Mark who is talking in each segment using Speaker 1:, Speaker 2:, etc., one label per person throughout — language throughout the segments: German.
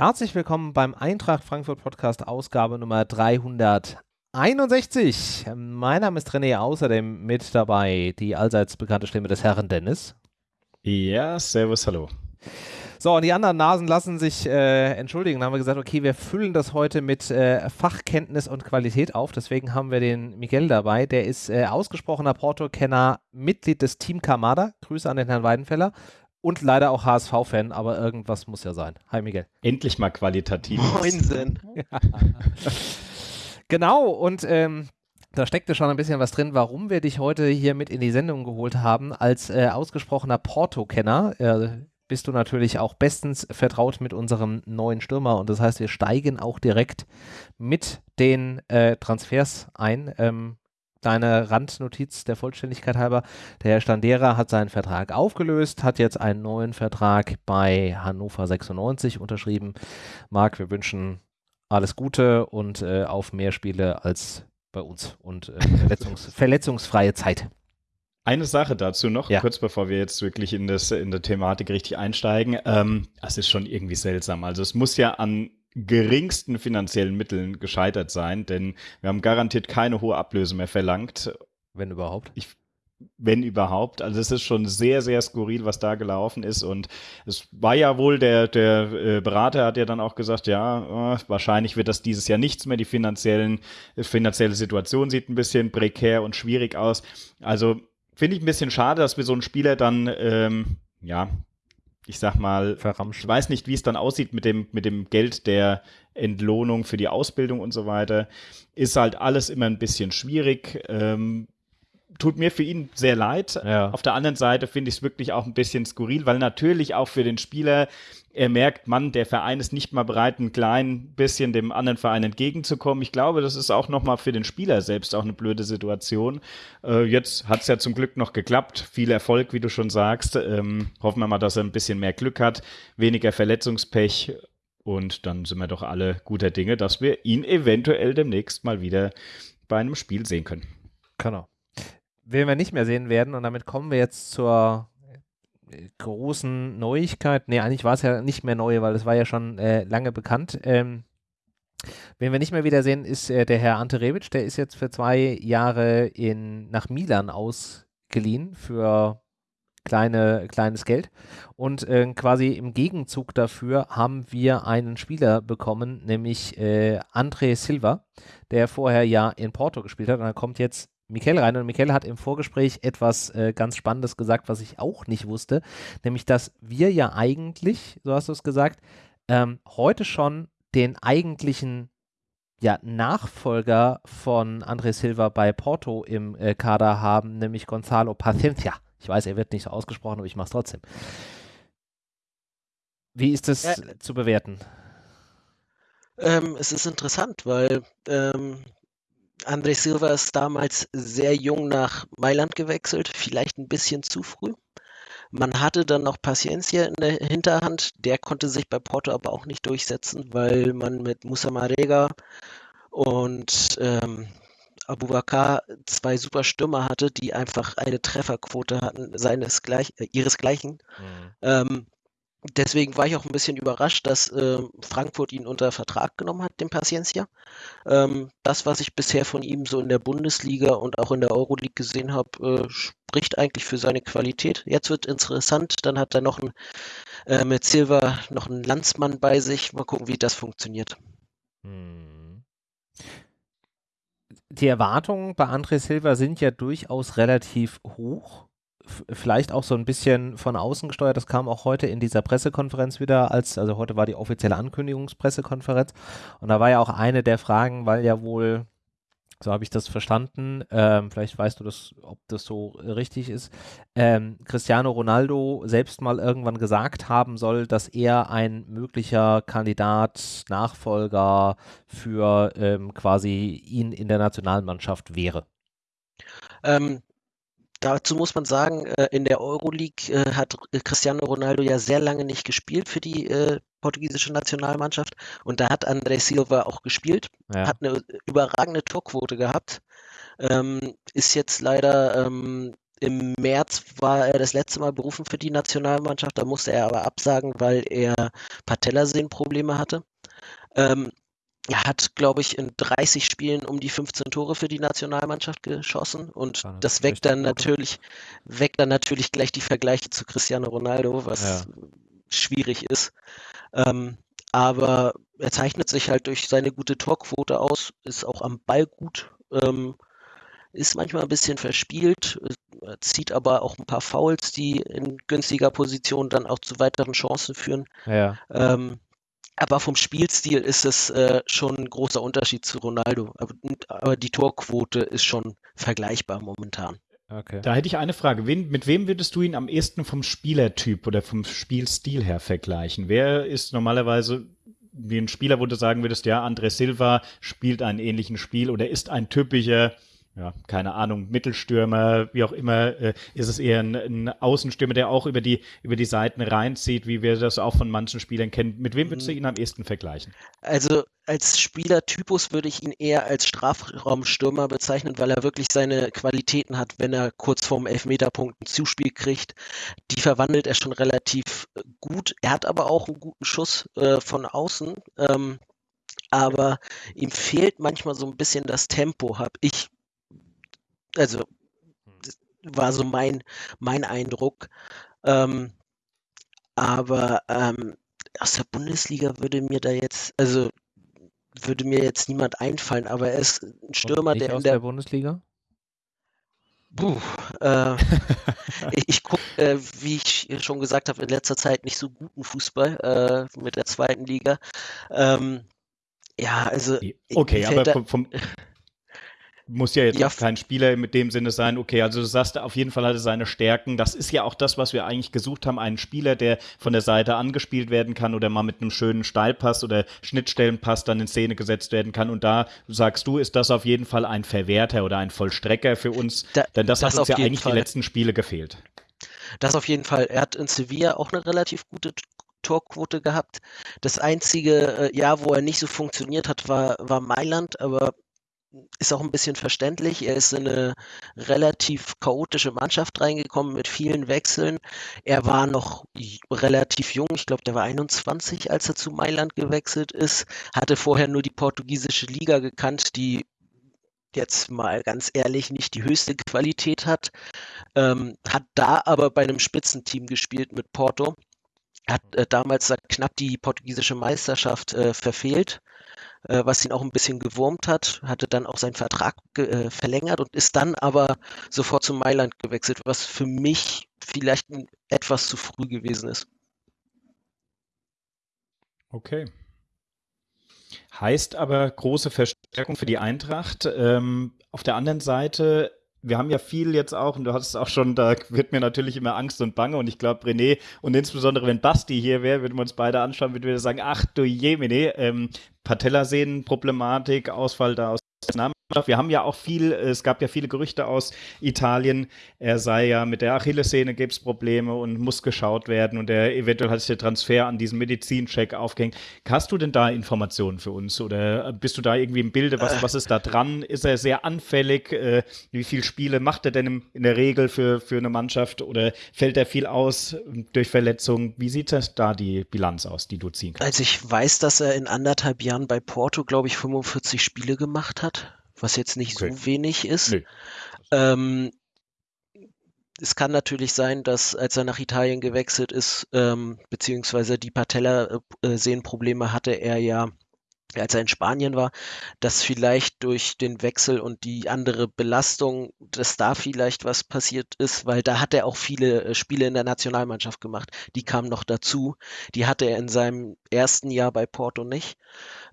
Speaker 1: Herzlich willkommen beim Eintracht Frankfurt Podcast, Ausgabe Nummer 361. Mein Name ist René, außerdem mit dabei die allseits bekannte Stimme des Herrn Dennis.
Speaker 2: Ja, servus, hallo.
Speaker 1: So, und die anderen Nasen lassen sich äh, entschuldigen. Dann haben wir gesagt, okay, wir füllen das heute mit äh, Fachkenntnis und Qualität auf. Deswegen haben wir den Miguel dabei. Der ist äh, ausgesprochener Porto-Kenner, Mitglied des Team Kamada. Grüße an den Herrn Weidenfeller. Und leider auch HSV-Fan, aber irgendwas muss ja sein. Hi, Miguel.
Speaker 2: Endlich mal qualitativ.
Speaker 1: Moinsen. genau, und ähm, da steckte schon ein bisschen was drin, warum wir dich heute hier mit in die Sendung geholt haben. Als äh, ausgesprochener Porto-Kenner äh, bist du natürlich auch bestens vertraut mit unserem neuen Stürmer und das heißt, wir steigen auch direkt mit den äh, Transfers ein. Ähm, Deine Randnotiz der Vollständigkeit halber. Der Herr Standera hat seinen Vertrag aufgelöst, hat jetzt einen neuen Vertrag bei Hannover 96 unterschrieben. Marc, wir wünschen alles Gute und äh, auf mehr Spiele als bei uns und äh, verletzungs verletzungsfreie Zeit.
Speaker 2: Eine Sache dazu noch, ja. kurz bevor wir jetzt wirklich in, das, in der Thematik richtig einsteigen. Ähm, es ist schon irgendwie seltsam. Also es muss ja an geringsten finanziellen Mitteln gescheitert sein, denn wir haben garantiert keine hohe Ablöse mehr verlangt.
Speaker 1: Wenn überhaupt.
Speaker 2: Ich, wenn überhaupt. Also es ist schon sehr, sehr skurril, was da gelaufen ist. Und es war ja wohl, der, der äh, Berater hat ja dann auch gesagt, ja, äh, wahrscheinlich wird das dieses Jahr nichts mehr. Die finanziellen, finanzielle Situation sieht ein bisschen prekär und schwierig aus. Also Finde ich ein bisschen schade, dass wir so einen Spieler dann, ähm, ja, ich sag mal, Verramschen. ich weiß nicht, wie es dann aussieht mit dem, mit dem Geld der Entlohnung für die Ausbildung und so weiter. Ist halt alles immer ein bisschen schwierig. Ähm, tut mir für ihn sehr leid. Ja. Auf der anderen Seite finde ich es wirklich auch ein bisschen skurril, weil natürlich auch für den Spieler er merkt, Mann, der Verein ist nicht mal bereit, ein klein bisschen dem anderen Verein entgegenzukommen. Ich glaube, das ist auch nochmal für den Spieler selbst auch eine blöde Situation. Äh, jetzt hat es ja zum Glück noch geklappt. Viel Erfolg, wie du schon sagst. Ähm, hoffen wir mal, dass er ein bisschen mehr Glück hat, weniger Verletzungspech. Und dann sind wir doch alle guter Dinge, dass wir ihn eventuell demnächst mal wieder bei einem Spiel sehen können.
Speaker 1: Genau werden wir nicht mehr sehen werden. Und damit kommen wir jetzt zur großen Neuigkeit. Nee, eigentlich war es ja nicht mehr neu, weil es war ja schon äh, lange bekannt. Ähm, Wen wir nicht mehr wiedersehen, ist äh, der Herr Ante Rebic. Der ist jetzt für zwei Jahre in, nach Milan ausgeliehen für kleine, kleines Geld. Und äh, quasi im Gegenzug dafür haben wir einen Spieler bekommen, nämlich äh, André Silva, der vorher ja in Porto gespielt hat. Und er kommt jetzt Michael rein und Michael hat im Vorgespräch etwas äh, ganz Spannendes gesagt, was ich auch nicht wusste, nämlich dass wir ja eigentlich, so hast du es gesagt, ähm, heute schon den eigentlichen ja, Nachfolger von André Silva bei Porto im äh, Kader haben, nämlich Gonzalo Paciencia. Ich weiß, er wird nicht so ausgesprochen, aber ich mache es trotzdem. Wie ist das ja, zu bewerten?
Speaker 3: Ähm, es ist interessant, weil ähm, André Silva ist damals sehr jung nach Mailand gewechselt, vielleicht ein bisschen zu früh. Man hatte dann noch Paciencia in der Hinterhand, der konnte sich bei Porto aber auch nicht durchsetzen, weil man mit Musa Marega und ähm, Abubakar zwei super Stürmer hatte, die einfach eine Trefferquote hatten, seinesgleich, äh, ihresgleichen. Mhm. Ähm, Deswegen war ich auch ein bisschen überrascht, dass äh, Frankfurt ihn unter Vertrag genommen hat, den Paciencia. Ähm, das, was ich bisher von ihm so in der Bundesliga und auch in der Euroleague gesehen habe, äh, spricht eigentlich für seine Qualität. Jetzt wird interessant, dann hat er noch ein, äh, mit Silva noch einen Landsmann bei sich. Mal gucken, wie das funktioniert. Hm.
Speaker 1: Die Erwartungen bei André Silva sind ja durchaus relativ hoch vielleicht auch so ein bisschen von außen gesteuert. Das kam auch heute in dieser Pressekonferenz wieder, als, also heute war die offizielle Ankündigungspressekonferenz. Und da war ja auch eine der Fragen, weil ja wohl, so habe ich das verstanden, ähm, vielleicht weißt du das, ob das so richtig ist, ähm, Cristiano Ronaldo selbst mal irgendwann gesagt haben soll, dass er ein möglicher Kandidat, Nachfolger für ähm, quasi ihn in der Nationalmannschaft wäre.
Speaker 3: Ähm, Dazu muss man sagen, äh, in der Euroleague äh, hat Cristiano Ronaldo ja sehr lange nicht gespielt für die äh, portugiesische Nationalmannschaft und da hat André Silva auch gespielt, ja. hat eine überragende Torquote gehabt, ähm, ist jetzt leider ähm, Im März war er das letzte Mal berufen für die Nationalmannschaft, da musste er aber absagen, weil er Patellasehnenprobleme hatte. Ähm, er hat, glaube ich, in 30 Spielen um die 15 Tore für die Nationalmannschaft geschossen und ja, das, weckt dann natürlich, weckt dann natürlich gleich die Vergleiche zu Cristiano Ronaldo, was ja. schwierig ist. Ähm, aber er zeichnet sich halt durch seine gute Torquote aus, ist auch am Ball gut, ähm, ist manchmal ein bisschen verspielt, äh, zieht aber auch ein paar Fouls, die in günstiger Position dann auch zu weiteren Chancen führen.
Speaker 1: Ja.
Speaker 3: Ähm, aber vom Spielstil ist es äh, schon ein großer Unterschied zu Ronaldo. Aber, aber, die Torquote ist schon vergleichbar momentan.
Speaker 2: Okay. Da hätte ich eine Frage. Wen, mit wem würdest du ihn am ehesten vom Spielertyp oder vom Spielstil her vergleichen? Wer ist normalerweise wie ein Spieler, wo du sagen würdest, ja, André Silva spielt einen ähnlichen Spiel oder ist ein typischer ja, keine Ahnung, Mittelstürmer, wie auch immer, äh, ist es eher ein, ein, Außenstürmer, der auch über die, über die Seiten reinzieht, wie wir das auch von manchen Spielern kennen. Mit wem würdest du ihn am ehesten vergleichen?
Speaker 3: Also als Spielertypus würde ich ihn eher als Strafraumstürmer bezeichnen, weil er wirklich seine Qualitäten hat, wenn er kurz vorm Elfmeterpunkt ein Zuspiel kriegt. Die verwandelt er schon relativ gut. Er hat aber auch einen guten Schuss äh, von außen. Ähm, aber ihm fehlt manchmal so ein bisschen das Tempo, habe ich also hm. war so mein, mein Eindruck. Ähm, aber ähm, aus der Bundesliga würde mir da jetzt, also würde mir jetzt niemand einfallen, aber er ist ein Stürmer, der
Speaker 1: in der, der Bundesliga.
Speaker 3: Puh, äh, ich, ich gucke, äh, wie ich schon gesagt habe, in letzter Zeit nicht so guten Fußball äh, mit der zweiten Liga. Ähm, ja, also.
Speaker 2: Okay, aber vom, vom, muss ja jetzt ja. kein Spieler mit dem Sinne sein, okay, also du sagst, auf jeden Fall hat er seine Stärken. Das ist ja auch das, was wir eigentlich gesucht haben, einen Spieler, der von der Seite angespielt werden kann oder mal mit einem schönen Steilpass oder Schnittstellenpass dann in Szene gesetzt werden kann. Und da sagst du, ist das auf jeden Fall ein Verwerter oder ein Vollstrecker für uns, da, denn das, das hat uns ja eigentlich Fall. die letzten Spiele gefehlt.
Speaker 3: Das auf jeden Fall. Er hat in Sevilla auch eine relativ gute Torquote gehabt. Das einzige äh, Jahr, wo er nicht so funktioniert hat, war, war Mailand, aber ist auch ein bisschen verständlich. Er ist in eine relativ chaotische Mannschaft reingekommen mit vielen Wechseln. Er war noch relativ jung, ich glaube, der war 21, als er zu Mailand gewechselt ist, hatte vorher nur die portugiesische Liga gekannt, die jetzt mal ganz ehrlich nicht die höchste Qualität hat, ähm, hat da aber bei einem Spitzenteam gespielt mit Porto, hat äh, damals knapp die portugiesische Meisterschaft äh, verfehlt äh, was ihn auch ein bisschen gewurmt hat, hatte dann auch seinen Vertrag äh, verlängert und ist dann aber sofort zu Mailand gewechselt, was für mich vielleicht etwas zu früh gewesen ist.
Speaker 2: Okay. Heißt aber große Verstärkung für die Eintracht. Ähm, auf der anderen Seite wir haben ja viel jetzt auch, und du hast es auch schon, da wird mir natürlich immer Angst und Bange und ich glaube, René und insbesondere wenn Basti hier wäre, würden wir uns beide anschauen, würden wir sagen, ach du Jemine, ähm, Patellasehnenproblematik, Ausfall da aus der wir haben ja auch viel, es gab ja viele Gerüchte aus Italien, er sei ja mit der Achillessehne gibt es Probleme und muss geschaut werden und er eventuell hat sich der Transfer an diesen Medizincheck aufgehängt. Hast du denn da Informationen für uns oder bist du da irgendwie im Bilde? Was, was ist da dran? Ist er sehr anfällig? Äh, wie viele Spiele macht er denn in der Regel für, für eine Mannschaft oder fällt er viel aus durch Verletzungen? Wie sieht das da die Bilanz aus, die du ziehen kannst?
Speaker 3: Also ich weiß, dass er in anderthalb Jahren bei Porto, glaube ich, 45 Spiele gemacht hat was jetzt nicht okay. so wenig ist. Nee. Ähm, es kann natürlich sein, dass als er nach Italien gewechselt ist, ähm, beziehungsweise die Patella-Sehnenprobleme hatte er ja, als er in Spanien war, dass vielleicht durch den Wechsel und die andere Belastung, dass da vielleicht was passiert ist, weil da hat er auch viele äh, Spiele in der Nationalmannschaft gemacht. Die kamen noch dazu. Die hatte er in seinem ersten Jahr bei Porto nicht.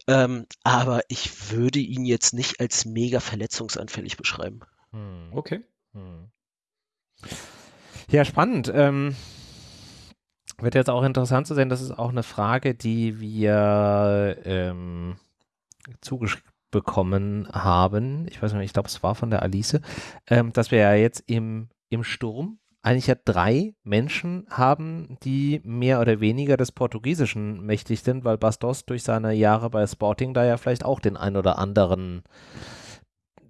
Speaker 3: Ähm, aber ich würde ihn jetzt nicht als mega verletzungsanfällig beschreiben.
Speaker 2: Hm. Okay. Hm.
Speaker 1: Ja, spannend. Ähm, wird jetzt auch interessant zu sehen, das ist auch eine Frage, die wir ähm, zugeschrieben bekommen haben. Ich weiß nicht, ich glaube, es war von der Alice, ähm, dass wir ja jetzt im, im Sturm eigentlich ja drei Menschen haben, die mehr oder weniger des Portugiesischen mächtig sind, weil Bastos durch seine Jahre bei Sporting da ja vielleicht auch den ein oder anderen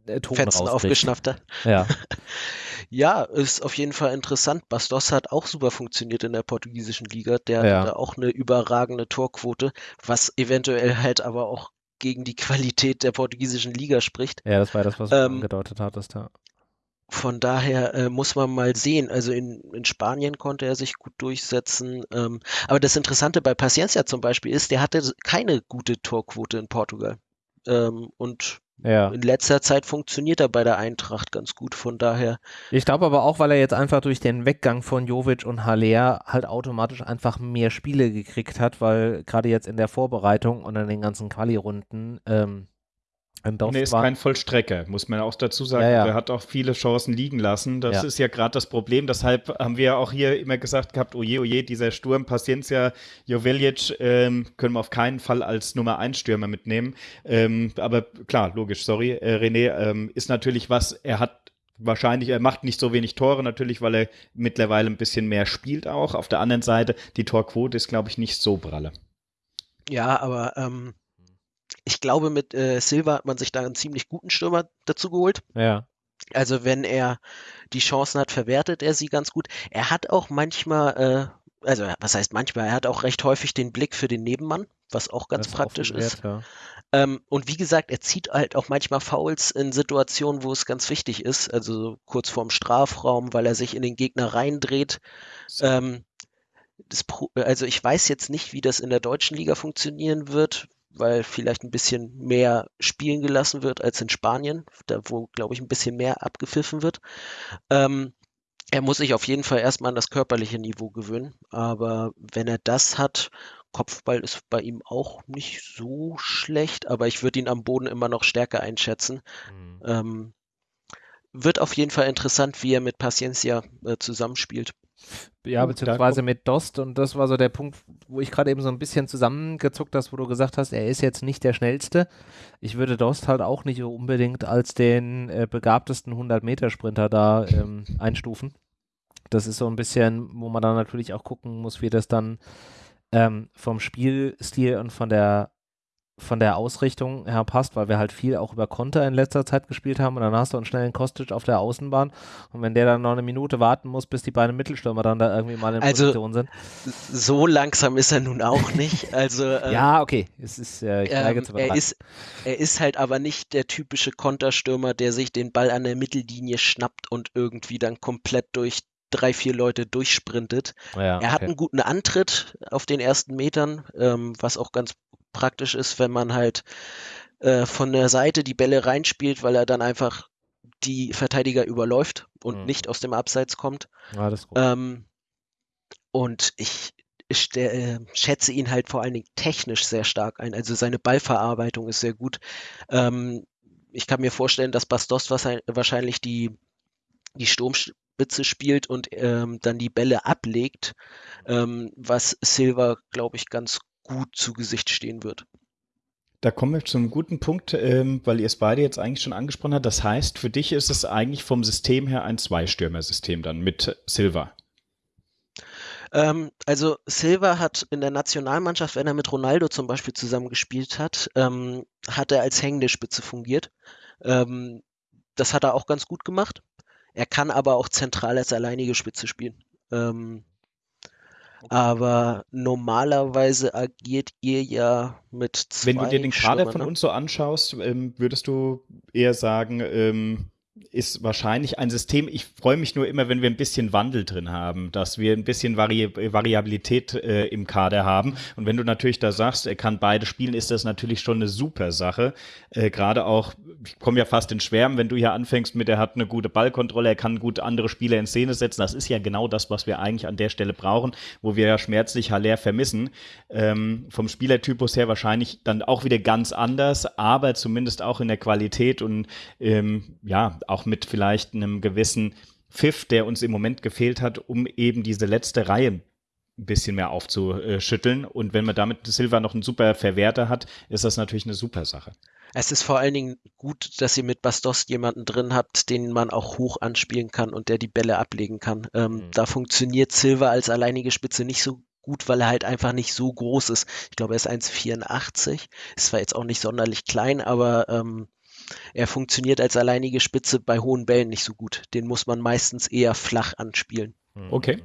Speaker 1: äh, Ton
Speaker 3: Fetzen
Speaker 1: rauskriegt.
Speaker 3: aufgeschnappt hat.
Speaker 1: Ja.
Speaker 3: Ja, ist auf jeden Fall interessant. Bastos hat auch super funktioniert in der portugiesischen Liga. Der
Speaker 1: Ja.
Speaker 3: hat da auch eine überragende Torquote, was eventuell halt aber auch gegen die Qualität der portugiesischen Liga spricht.
Speaker 1: ja, das war das, was du
Speaker 3: Ähm,
Speaker 1: angedeutet hattest. Ja.
Speaker 3: Von daher äh, muss man mal sehen. Also in, in Spanien konnte er sich gut durchsetzen. Ähm, aber das Interessante bei Paciencia zum Beispiel ist, der hatte keine gute Torquote in Portugal. Ähm, und
Speaker 1: ja.
Speaker 3: in letzter Zeit funktioniert er bei der Eintracht ganz gut. Von daher,
Speaker 1: Ich glaube aber auch, weil er jetzt einfach durch den Weggang von Jovic und Haller halt automatisch einfach mehr Spiele gekriegt hat, weil gerade jetzt in der Vorbereitung und in den ganzen Quali-Runden ähm,
Speaker 2: Und er ist
Speaker 1: war.
Speaker 2: kein Vollstrecker, muss man auch dazu sagen.
Speaker 1: Ja, ja.
Speaker 2: Er hat auch viele Chancen liegen lassen. Das
Speaker 1: Ja.
Speaker 2: ist ja gerade das Problem. Deshalb haben wir auch hier immer gesagt gehabt, oje, oje, dieser Sturm, Paciencia, Joveljic ähm, können wir auf keinen Fall als Nummer 1 Stürmer mitnehmen. Ähm, aber klar, logisch, sorry, äh, René, ähm, ist natürlich was, er hat wahrscheinlich, er macht nicht so wenig Tore, natürlich, weil er mittlerweile ein bisschen mehr spielt auch. Auf der anderen Seite, die Torquote ist, glaube ich, nicht so pralle.
Speaker 3: ja, aber ähm, ich glaube, mit äh, Silva hat man sich da einen ziemlich guten Stürmer dazu geholt.
Speaker 1: ja.
Speaker 3: Also wenn er die Chancen hat, verwertet er sie ganz gut. Er hat auch manchmal, äh, also was heißt manchmal, er hat auch recht häufig den Blick für den Nebenmann, was auch ganz
Speaker 1: das
Speaker 3: praktisch
Speaker 1: offen
Speaker 3: ist.
Speaker 1: wert,
Speaker 3: Ähm, und wie gesagt, er zieht halt auch manchmal Fouls in Situationen, wo es ganz wichtig ist, also so kurz vorm Strafraum, weil er sich in den Gegner reindreht. Ähm, das also ich weiß jetzt nicht, wie das in der deutschen Liga funktionieren wird, weil vielleicht ein bisschen mehr spielen gelassen wird als in Spanien, da wo, glaube ich, ein bisschen mehr abgepfiffen wird. Ähm, er muss sich auf jeden Fall erstmal an das körperliche Niveau gewöhnen, aber wenn er das hat, Kopfball ist bei ihm auch nicht so schlecht, aber ich würde ihn am Boden immer noch stärker einschätzen.
Speaker 1: Mhm.
Speaker 3: Ähm, wird auf jeden Fall interessant, wie er mit Paciencia äh, zusammenspielt.
Speaker 1: Ja, beziehungsweise mit Dost und das war so der Punkt, wo ich gerade eben so ein bisschen zusammengezuckt hast, wo du gesagt hast, er ist jetzt nicht der schnellste. Ich würde Dost halt auch nicht unbedingt als den äh, begabtesten 100-Meter-Sprinter da ähm, einstufen. Das ist so ein bisschen, wo man dann natürlich auch gucken muss, wie das dann ähm, vom Spielstil und von der von der Ausrichtung her passt, weil wir halt viel auch über Konter in letzter Zeit gespielt haben und dann hast du einen schnellen Kostic auf der Außenbahn und wenn der dann noch eine Minute warten muss, bis die beiden Mittelstürmer dann da irgendwie mal in
Speaker 3: Also,
Speaker 1: Position sind.
Speaker 3: So langsam ist er nun auch nicht. Also äh,
Speaker 1: Ja, okay, es ist, äh, ich neige
Speaker 3: ähm,
Speaker 1: zu
Speaker 3: er ist, er ist halt aber nicht der typische Konterstürmer, der sich den Ball an der Mittellinie schnappt und irgendwie dann komplett durch drei, vier Leute durchsprintet.
Speaker 1: ja,
Speaker 3: Er hat
Speaker 1: okay.
Speaker 3: einen guten Antritt auf den ersten Metern, ähm, was auch ganz praktisch ist, wenn man halt äh, von der Seite die Bälle reinspielt, weil er dann einfach die Verteidiger überläuft und
Speaker 1: Mhm.
Speaker 3: nicht aus dem Abseits kommt.
Speaker 1: Ja, das ist gut.
Speaker 3: Ähm, und ich, äh, schätze ihn halt vor allen Dingen technisch sehr stark ein. Also seine Ballverarbeitung ist sehr gut. Ähm, ich kann mir vorstellen, dass Bastos wahrscheinlich- wahrscheinlich die, die Sturmspitze spielt und ähm, dann die Bälle ablegt, ähm, was Silva, glaube ich, ganz gut zu Gesicht stehen wird.
Speaker 2: Da kommen wir zu einem guten Punkt, ähm, weil ihr es beide jetzt eigentlich schon angesprochen habt. Das heißt, für dich ist es eigentlich vom System her ein Zweistürmer-System dann mit Silva.
Speaker 3: Ähm, also Silva hat in der Nationalmannschaft, wenn er mit Ronaldo zum Beispiel zusammengespielt hat, ähm, hat er als hängende Spitze fungiert. Ähm, das hat er auch ganz gut gemacht. Er kann aber auch zentral als alleinige Spitze spielen. Ähm, aber normalerweise agiert ihr ja mit zwei
Speaker 2: Wenn du dir den Kader von
Speaker 3: ne?
Speaker 2: uns so anschaust, ähm, würdest du eher sagen, ähm, ist wahrscheinlich ein System. Ich freue mich nur immer, wenn wir ein bisschen Wandel drin haben, dass wir ein bisschen Vari Variabilität äh, im Kader haben. Und wenn du natürlich da sagst, er kann beide spielen, ist das natürlich schon eine super Sache. Äh, Gerade auch, ich komme ja fast in Schwärmen, wenn du hier anfängst mit, er hat eine gute Ballkontrolle, er kann gut andere Spieler in Szene setzen. Das ist ja genau das, was wir eigentlich an der Stelle brauchen, wo wir ja schmerzlich Haller vermissen. Ähm, vom Spielertypus her wahrscheinlich dann auch wieder ganz anders, aber zumindest auch in der Qualität und ähm, ja, auch mit vielleicht einem gewissen Pfiff, der uns im Moment gefehlt hat, um eben diese letzte Reihe ein bisschen mehr aufzuschütteln. Und wenn man damit Silva noch einen super Verwerter hat, ist das natürlich eine super Sache.
Speaker 3: Es ist vor allen Dingen gut, dass ihr mit Bastos jemanden drin habt, den man auch hoch anspielen kann und der die Bälle ablegen kann. Ähm,
Speaker 1: Mhm.
Speaker 3: Da funktioniert Silva als alleinige Spitze nicht so gut, weil er halt einfach nicht so groß ist. Ich glaube, er ist 1,84. Ist zwar jetzt auch nicht sonderlich klein, aber ähm, er funktioniert als alleinige Spitze bei hohen Bällen nicht so gut. Den muss man meistens eher flach anspielen.
Speaker 2: Okay.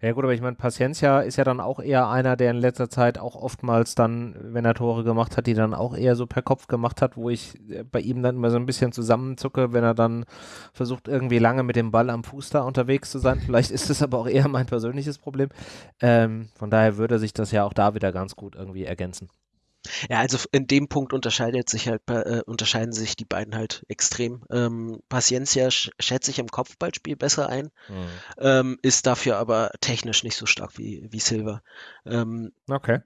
Speaker 1: Ja gut, aber ich meine, Paciencia ist ja dann auch eher einer, der in letzter Zeit auch oftmals dann, wenn er Tore gemacht hat, die dann auch eher so per Kopf gemacht hat, wo ich äh, bei ihm dann immer so ein bisschen zusammenzucke, wenn er dann versucht, irgendwie lange mit dem Ball am Fuß da unterwegs zu sein. Vielleicht ist das aber auch eher mein persönliches Problem. Ähm, von daher würde sich das ja auch da wieder ganz gut irgendwie ergänzen.
Speaker 3: Ja, also in dem Punkt unterscheidet sich halt, äh, unterscheiden sich die beiden halt extrem. Ähm, Paciencia sch schätze ich im Kopfballspiel besser ein, mhm. ähm, ist dafür aber technisch nicht so stark wie, wie Silva. Ähm,
Speaker 1: okay.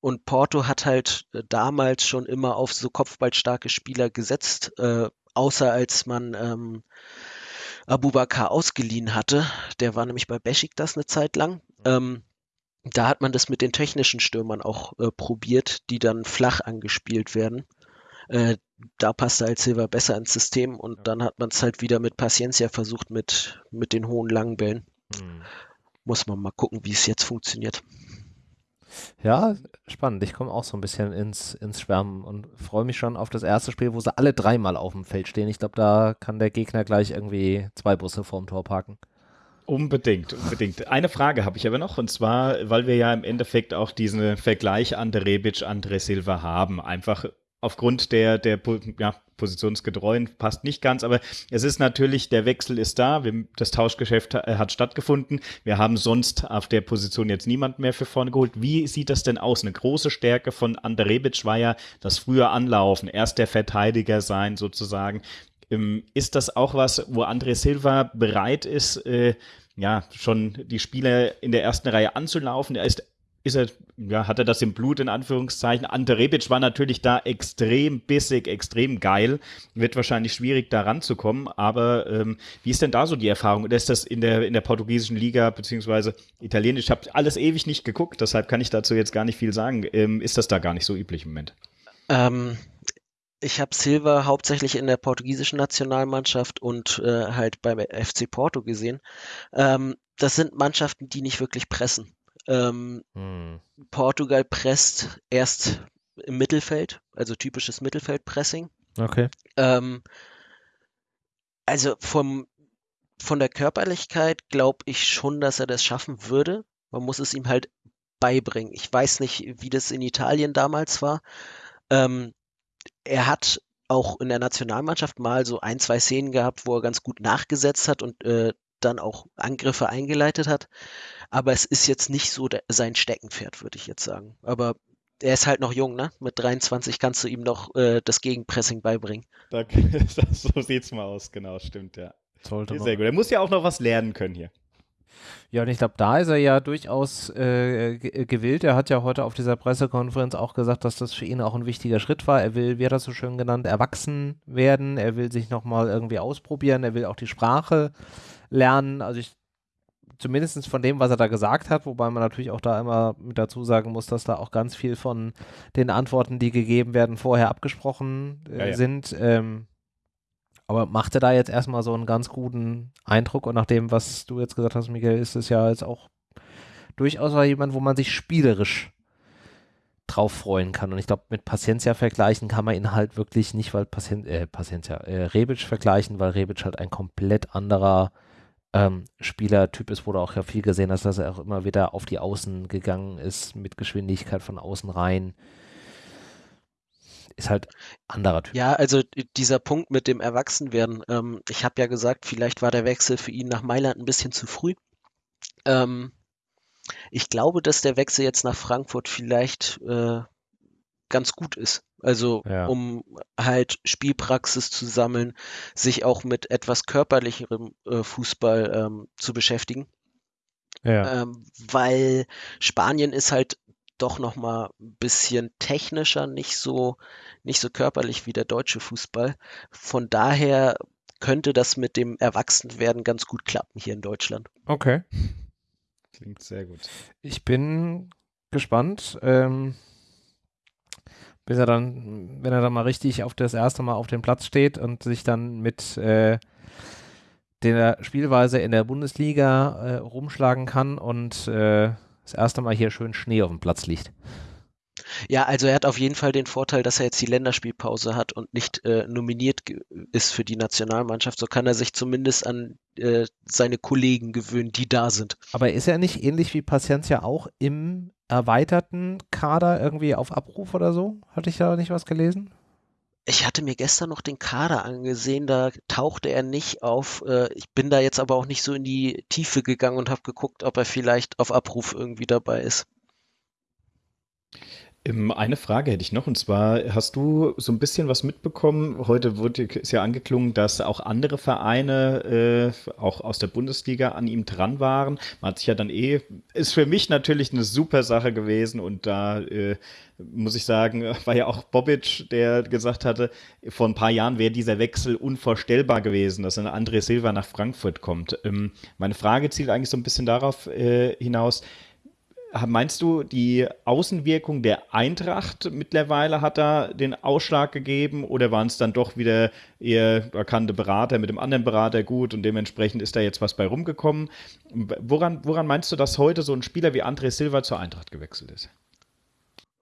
Speaker 3: Und Porto hat halt äh, damals schon immer auf so kopfballstarke Spieler gesetzt, äh, außer als man ähm, Abubakar ausgeliehen hatte. Der war nämlich bei Besiktas eine Zeit lang. Mhm. Da hat man das mit den technischen Stürmern auch äh, probiert, die dann flach angespielt werden. Äh, da passte halt Silva besser ins System und dann hat man es halt wieder mit Paciencia versucht, mit, mit den hohen langen Bällen. Hm. Muss man mal gucken, wie es jetzt funktioniert.
Speaker 1: Ja, spannend. Ich komme auch so ein bisschen ins, ins Schwärmen und freue mich schon auf das erste Spiel, wo sie alle dreimal auf dem Feld stehen. Ich glaube, da kann der Gegner gleich irgendwie zwei Busse vorm Tor parken.
Speaker 2: Unbedingt, unbedingt. Eine Frage habe ich aber noch, und zwar, weil wir ja im Endeffekt auch diesen Vergleich Ante Rebic, Andre Silva haben. Einfach aufgrund der, der ja, positionsgetreuen, passt nicht ganz, aber es ist natürlich, der Wechsel ist da, das Tauschgeschäft hat stattgefunden. Wir haben sonst auf der Position jetzt niemand mehr für vorne geholt. Wie sieht das denn aus? Eine große Stärke von Ante Rebic war ja das frühe Anlaufen, erst der Verteidiger sein sozusagen. Ähm, ist das auch was, wo André Silva bereit ist, äh, ja, schon die Spieler in der ersten Reihe anzulaufen? Er ist ist er, ja, hat er das im Blut in Anführungszeichen. Ante Rebic war natürlich da extrem bissig, extrem geil. Wird wahrscheinlich schwierig da ranzukommen, aber ähm, wie ist denn da so die Erfahrung? Oder ist das in der, in der portugiesischen Liga beziehungsweise italienisch? Ich habe alles ewig nicht geguckt, deshalb kann ich dazu jetzt gar nicht viel sagen. Ähm, ist das da gar nicht so üblich im Moment?
Speaker 3: Ähm, ich habe Silva hauptsächlich in der portugiesischen Nationalmannschaft und äh, halt beim FC Porto gesehen. Ähm, das sind Mannschaften, die nicht wirklich pressen. Ähm, hm. Portugal presst erst im Mittelfeld, also typisches Mittelfeldpressing.
Speaker 1: Okay.
Speaker 3: Ähm, also vom, von der Körperlichkeit glaube ich schon, dass er das schaffen würde. Man muss es ihm halt beibringen. Ich weiß nicht, wie das in Italien damals war. Ähm, er hat auch in der Nationalmannschaft mal so ein, zwei Szenen gehabt, wo er ganz gut nachgesetzt hat und äh, dann auch Angriffe eingeleitet hat. Aber es ist jetzt nicht so der, sein Steckenpferd, würde ich jetzt sagen. Aber er ist halt noch jung, ne? Mit 23 kannst du ihm noch äh, das Gegenpressing beibringen.
Speaker 2: Da, so sieht's mal aus, genau, stimmt, ja.
Speaker 1: Sollte
Speaker 2: Sehr gut. Er muss ja auch noch was lernen können hier.
Speaker 1: Ja, und ich glaube, da ist er ja durchaus äh, gewillt. Er hat ja heute auf dieser Pressekonferenz auch gesagt, dass das für ihn auch ein wichtiger Schritt war. Er will, wie hat er so schön genannt, erwachsen werden. Er will sich nochmal irgendwie ausprobieren. Er will auch die Sprache lernen. Also ich zumindest von dem, was er da gesagt hat, wobei man natürlich auch da immer mit dazu sagen muss, dass da auch ganz viel von den Antworten, die gegeben werden, vorher abgesprochen äh, ja, ja. sind. Ähm, aber macht er da jetzt erstmal so einen ganz guten Eindruck und nach dem, was du jetzt gesagt hast, Michael, ist es ja jetzt auch durchaus jemand, wo man sich spielerisch drauf freuen kann. Und ich glaube, mit Paciencia vergleichen kann man ihn halt wirklich nicht, weil Pacien äh, Paciencia, äh, Rebic vergleichen, weil Rebic halt ein komplett anderer ähm, Spielertyp ist, wo du auch ja viel gesehen hast, dass er auch immer wieder auf die Außen gegangen ist, mit Geschwindigkeit von außen rein ist halt anderer Typ.
Speaker 3: Ja, also dieser Punkt mit dem Erwachsenwerden. Ähm, ich habe ja gesagt, vielleicht war der Wechsel für ihn nach Mailand ein bisschen zu früh. Ähm, ich glaube, dass der Wechsel jetzt nach Frankfurt vielleicht äh, ganz gut ist. Also ja. um halt Spielpraxis zu sammeln, sich auch mit etwas körperlicherem äh, Fußball ähm, zu beschäftigen. Ja. Ähm, weil Spanien ist halt doch noch mal ein bisschen technischer, nicht so, nicht so körperlich wie der deutsche Fußball. Von daher könnte das mit dem Erwachsenwerden ganz gut klappen hier in Deutschland.
Speaker 1: Okay.
Speaker 2: Klingt sehr gut.
Speaker 1: Ich bin gespannt. Ähm, bis er dann, wenn er dann mal richtig auf das erste Mal auf dem Platz steht und sich dann mit äh, der Spielweise in der Bundesliga äh, rumschlagen kann und äh, das erste Mal hier schön Schnee auf dem Platz liegt.
Speaker 3: Ja, also er hat auf jeden Fall den Vorteil, dass er jetzt die Länderspielpause hat und nicht äh, nominiert ist für die Nationalmannschaft. So kann er sich zumindest an äh, seine Kollegen gewöhnen, die da sind.
Speaker 1: Aber ist er nicht ähnlich wie Paciencia auch im erweiterten Kader irgendwie auf Abruf oder so? Hatte ich da nicht was gelesen?
Speaker 3: Ich hatte mir gestern noch den Kader angesehen, da tauchte er nicht auf. Äh, ich bin da jetzt aber auch nicht so in die Tiefe gegangen und habe geguckt, ob er vielleicht auf Abruf irgendwie dabei ist.
Speaker 2: Ähm, eine Frage hätte ich noch, und zwar hast du so ein bisschen was mitbekommen. Heute wurde, ist ja angeklungen, dass auch andere Vereine, äh, auch aus der Bundesliga, an ihm dran waren. Man hat sich ja dann eh, ist für mich natürlich eine super Sache gewesen und da äh, muss ich sagen, war ja auch Bobic, der gesagt hatte, vor ein paar Jahren wäre dieser Wechsel unvorstellbar gewesen, dass ein André Silva nach Frankfurt kommt. Ähm, meine Frage zielt eigentlich so ein bisschen darauf äh, hinaus, Meinst du, die Außenwirkung der Eintracht mittlerweile hat da den Ausschlag gegeben oder waren es dann doch wieder eher bekannte Berater mit dem anderen Berater gut und dementsprechend ist da jetzt was bei rumgekommen? Woran, woran meinst du, dass heute so ein Spieler wie André Silva zur Eintracht gewechselt ist?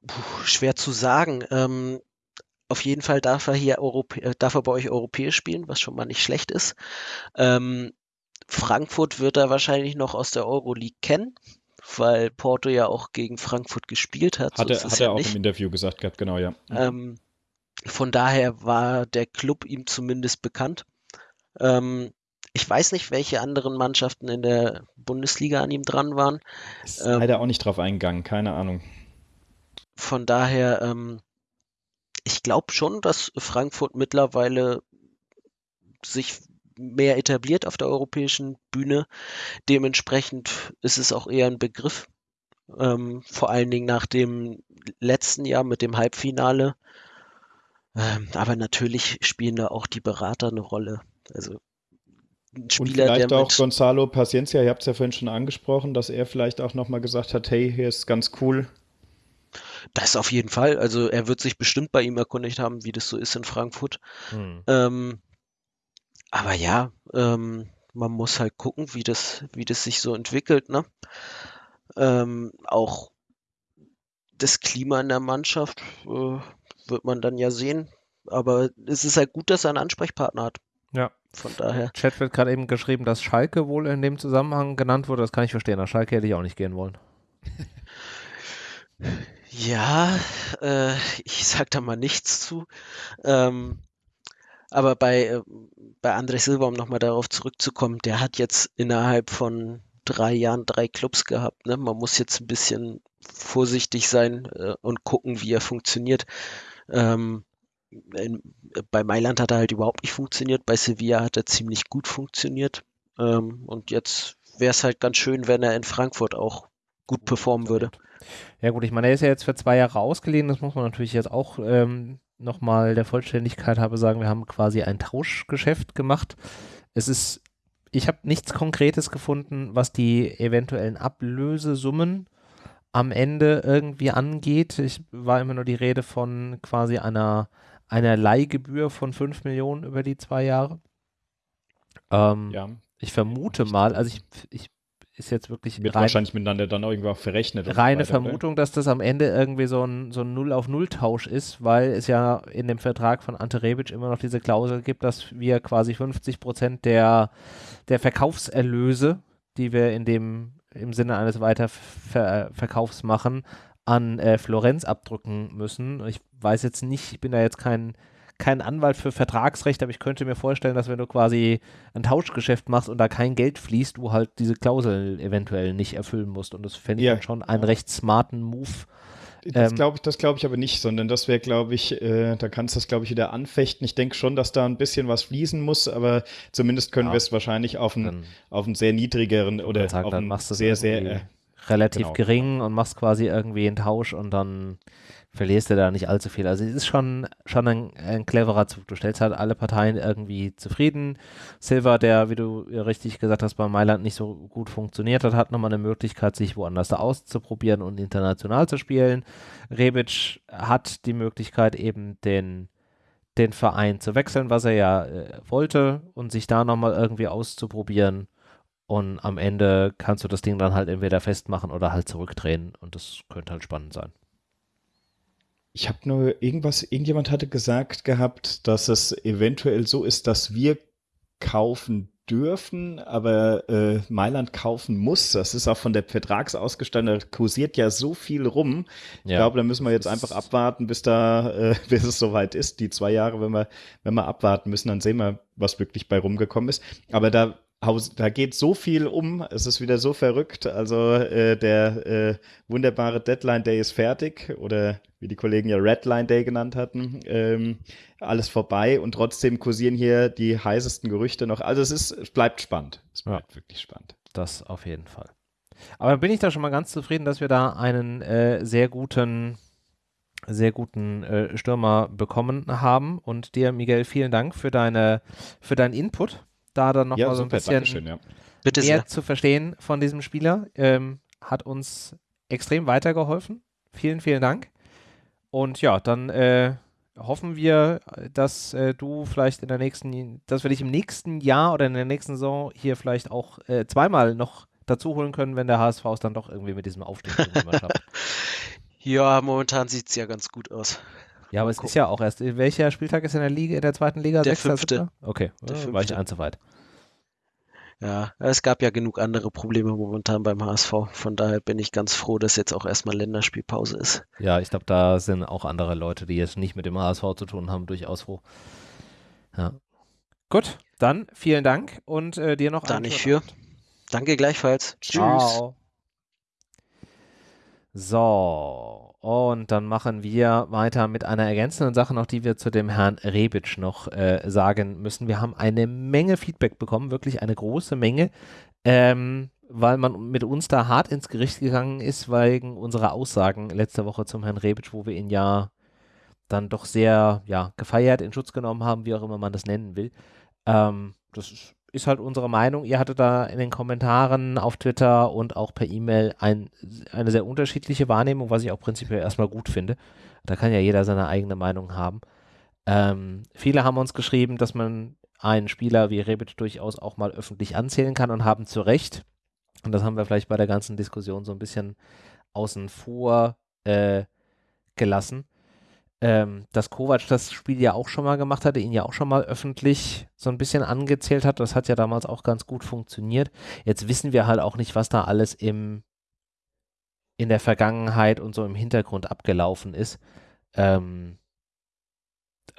Speaker 3: Puh, schwer zu sagen. Ähm, auf jeden Fall darf er hier Europä äh, darf er bei euch europäisch spielen, was schon mal nicht schlecht ist. Ähm, Frankfurt wird er wahrscheinlich noch aus der Euroleague kennen weil Porto ja auch gegen Frankfurt gespielt hat.
Speaker 2: Hat, so er, hat ja er auch nicht. im Interview gesagt gehabt, genau, ja.
Speaker 3: Mhm. Ähm, von daher war der Club ihm zumindest bekannt. Ähm, ich weiß nicht, welche anderen Mannschaften in der Bundesliga an ihm dran waren.
Speaker 2: Ist ähm, leider auch nicht drauf eingegangen, keine Ahnung.
Speaker 3: Von daher, ähm, ich glaube schon, dass Frankfurt mittlerweile sich mehr etabliert auf der europäischen Bühne. Dementsprechend ist es auch eher ein Begriff. Ähm, vor allen Dingen nach dem letzten Jahr mit dem Halbfinale. Ähm, aber natürlich spielen da auch die Berater eine Rolle. Also
Speaker 2: ein Spieler, Und vielleicht der auch Gonzalo Paciencia, ihr habt es ja vorhin schon angesprochen, dass er vielleicht auch nochmal gesagt hat, hey, hier ist ganz cool.
Speaker 3: Das auf jeden Fall. Also er wird sich bestimmt bei ihm erkundigt haben, wie das so ist in Frankfurt. Hm. Ähm, aber ja, ähm, man muss halt gucken, wie das, wie das sich so entwickelt, ne? Ähm, auch das Klima in der Mannschaft äh, wird man dann ja sehen. Aber es ist halt gut, dass er einen Ansprechpartner hat.
Speaker 1: Ja. Von daher. Chat wird gerade eben geschrieben, dass Schalke wohl in dem Zusammenhang genannt wurde. Das kann ich verstehen. Nach Schalke hätte ich auch nicht gehen wollen.
Speaker 3: Ja, äh, ich sag da mal nichts zu. Ähm, aber bei, äh, bei André Silva, um nochmal darauf zurückzukommen, der hat jetzt innerhalb von drei Jahren drei Clubs gehabt. Ne? Man muss jetzt ein bisschen vorsichtig sein äh, und gucken, wie er funktioniert. Ähm, in, bei Mailand hat er halt überhaupt nicht funktioniert, bei Sevilla hat er ziemlich gut funktioniert. Ähm, und jetzt wäre es halt ganz schön, wenn er in Frankfurt auch gut performen würde.
Speaker 1: Ja gut, ich meine, er ist ja jetzt für zwei Jahre ausgeliehen, das muss man natürlich jetzt auch ähm, nochmal der Vollständigkeit habe sagen, wir haben quasi ein Tauschgeschäft gemacht. Es ist, ich habe nichts Konkretes gefunden, was die eventuellen Ablösesummen am Ende irgendwie angeht. Ich war immer nur die Rede von quasi einer, einer Leihgebühr von 5 Millionen über die zwei Jahre. Ähm, ja. Ich vermute mal, also ich, ich ist jetzt wirklich
Speaker 2: wird rein, wahrscheinlich miteinander dann irgendwo auch verrechnet.
Speaker 1: Reine weiter, Vermutung, oder? dass das am Ende irgendwie so ein, so ein Null auf Null Tausch ist, weil es ja in dem Vertrag von Ante Rebic immer noch diese Klausel gibt, dass wir quasi 50 Prozent der, der Verkaufserlöse, die wir in dem im Sinne eines Weiterverkaufs machen, an äh, Florenz abdrücken müssen. Ich weiß jetzt nicht, ich bin da jetzt kein kein Anwalt für Vertragsrecht, aber ich könnte mir vorstellen, dass wenn du quasi ein Tauschgeschäft machst und da kein Geld fließt, du halt diese Klausel eventuell nicht erfüllen musst. Und das fände ich ja, dann schon einen recht smarten Move.
Speaker 2: Das ähm, glaube ich, das glaube ich aber nicht, sondern das wäre, glaube ich, äh, da kannst du das, glaube ich, wieder anfechten. Ich denke schon, dass da ein bisschen was fließen muss, aber zumindest können ja, wir es wahrscheinlich auf einen, auf einen sehr niedrigeren oder sagen, auf einen sehr, sehr äh,
Speaker 1: relativ genau. gering und machst quasi irgendwie einen Tausch und dann verlierst du da nicht allzu viel. Also es ist schon, schon ein, ein cleverer Zug. Du stellst halt alle Parteien irgendwie zufrieden. Silva, der, wie du richtig gesagt hast, bei Mailand nicht so gut funktioniert hat, hat nochmal eine Möglichkeit, sich woanders da auszuprobieren und international zu spielen. Rebic hat die Möglichkeit, eben den, den Verein zu wechseln, was er ja äh, wollte, und sich da nochmal irgendwie auszuprobieren. Und am Ende kannst du das Ding dann halt entweder festmachen oder halt zurückdrehen. Und das könnte halt spannend sein.
Speaker 2: Ich habe nur irgendwas, irgendjemand hatte gesagt gehabt, dass es eventuell so ist, dass wir kaufen dürfen, aber äh, Mailand kaufen muss. Das ist auch von der Vertragsausgestaltung, da kursiert ja so viel rum. Ich ja, glaube, da müssen wir jetzt einfach abwarten, bis da, äh, bis es soweit ist. Die zwei Jahre, wenn wir, wenn wir abwarten müssen, dann sehen wir, was wirklich bei rumgekommen ist. Aber da da geht so viel um, es ist wieder so verrückt. Also äh, der äh, wunderbare Deadline Day ist fertig oder wie die Kollegen ja Redline Day genannt hatten. Ähm, alles vorbei und trotzdem kursieren hier die heißesten Gerüchte noch. Also es ist, es bleibt spannend. Es bleibt ja, wirklich spannend.
Speaker 1: Das auf jeden Fall. Aber bin ich da schon mal ganz zufrieden, dass wir da einen äh, sehr guten sehr guten äh, Stürmer bekommen haben. Und dir, Miguel, vielen Dank für deine für deinen Input da dann noch ja, mal so ein bisschen ja. mehr sehr. zu verstehen von diesem Spieler. Ähm, hat uns extrem weitergeholfen. Vielen, vielen Dank. Und ja, dann äh, hoffen wir, dass äh, du vielleicht in der nächsten, dass wir dich im nächsten Jahr oder in der nächsten Saison hier vielleicht auch äh, zweimal noch dazu holen können, wenn der HSV es dann doch irgendwie mit diesem Aufstieg schafft.
Speaker 3: ja, momentan sieht es ja ganz gut aus.
Speaker 1: Ja, aber es ist ja auch erst, welcher Spieltag ist in der Liga, in der zweiten Liga?
Speaker 3: Der Sechster, fünfte.
Speaker 1: Okay, der fünfte. war ich ein zu weit.
Speaker 3: Ja, es gab ja genug andere Probleme momentan beim HSV. Von daher bin ich ganz froh, dass jetzt auch erstmal Länderspielpause ist.
Speaker 1: Ja, ich glaube, da sind auch andere Leute, die jetzt nicht mit dem HSV zu tun haben, durchaus froh. Ja. Gut, dann vielen Dank und äh, dir noch
Speaker 3: einen Da nicht für. Danke gleichfalls.
Speaker 1: Tschüss. Ciao. So, und dann machen wir weiter mit einer ergänzenden Sache noch, die wir zu dem Herrn Rebic noch äh, sagen müssen. Wir haben eine Menge Feedback bekommen, wirklich eine große Menge, ähm, weil man mit uns da hart ins Gericht gegangen ist, wegen unserer Aussagen letzte Woche zum Herrn Rebic, wo wir ihn ja dann doch sehr ja, gefeiert, in Schutz genommen haben, wie auch immer man das nennen will. Ähm, das ist ist halt unsere Meinung. Ihr hattet da in den Kommentaren auf Twitter und auch per E-Mail ein, eine sehr unterschiedliche Wahrnehmung, was ich auch prinzipiell erstmal gut finde. Da kann ja jeder seine eigene Meinung haben. Ähm, viele haben uns geschrieben, dass man einen Spieler wie Rebic durchaus auch mal öffentlich anzählen kann und haben zu Recht. Und das haben wir vielleicht bei der ganzen Diskussion so ein bisschen außen vor äh, gelassen ähm, dass Kovac das Spiel ja auch schon mal gemacht hatte, ihn ja auch schon mal öffentlich so ein bisschen angezählt hat. Das hat ja damals auch ganz gut funktioniert. Jetzt wissen wir halt auch nicht, was da alles im, in der Vergangenheit und so im Hintergrund abgelaufen ist. Ähm,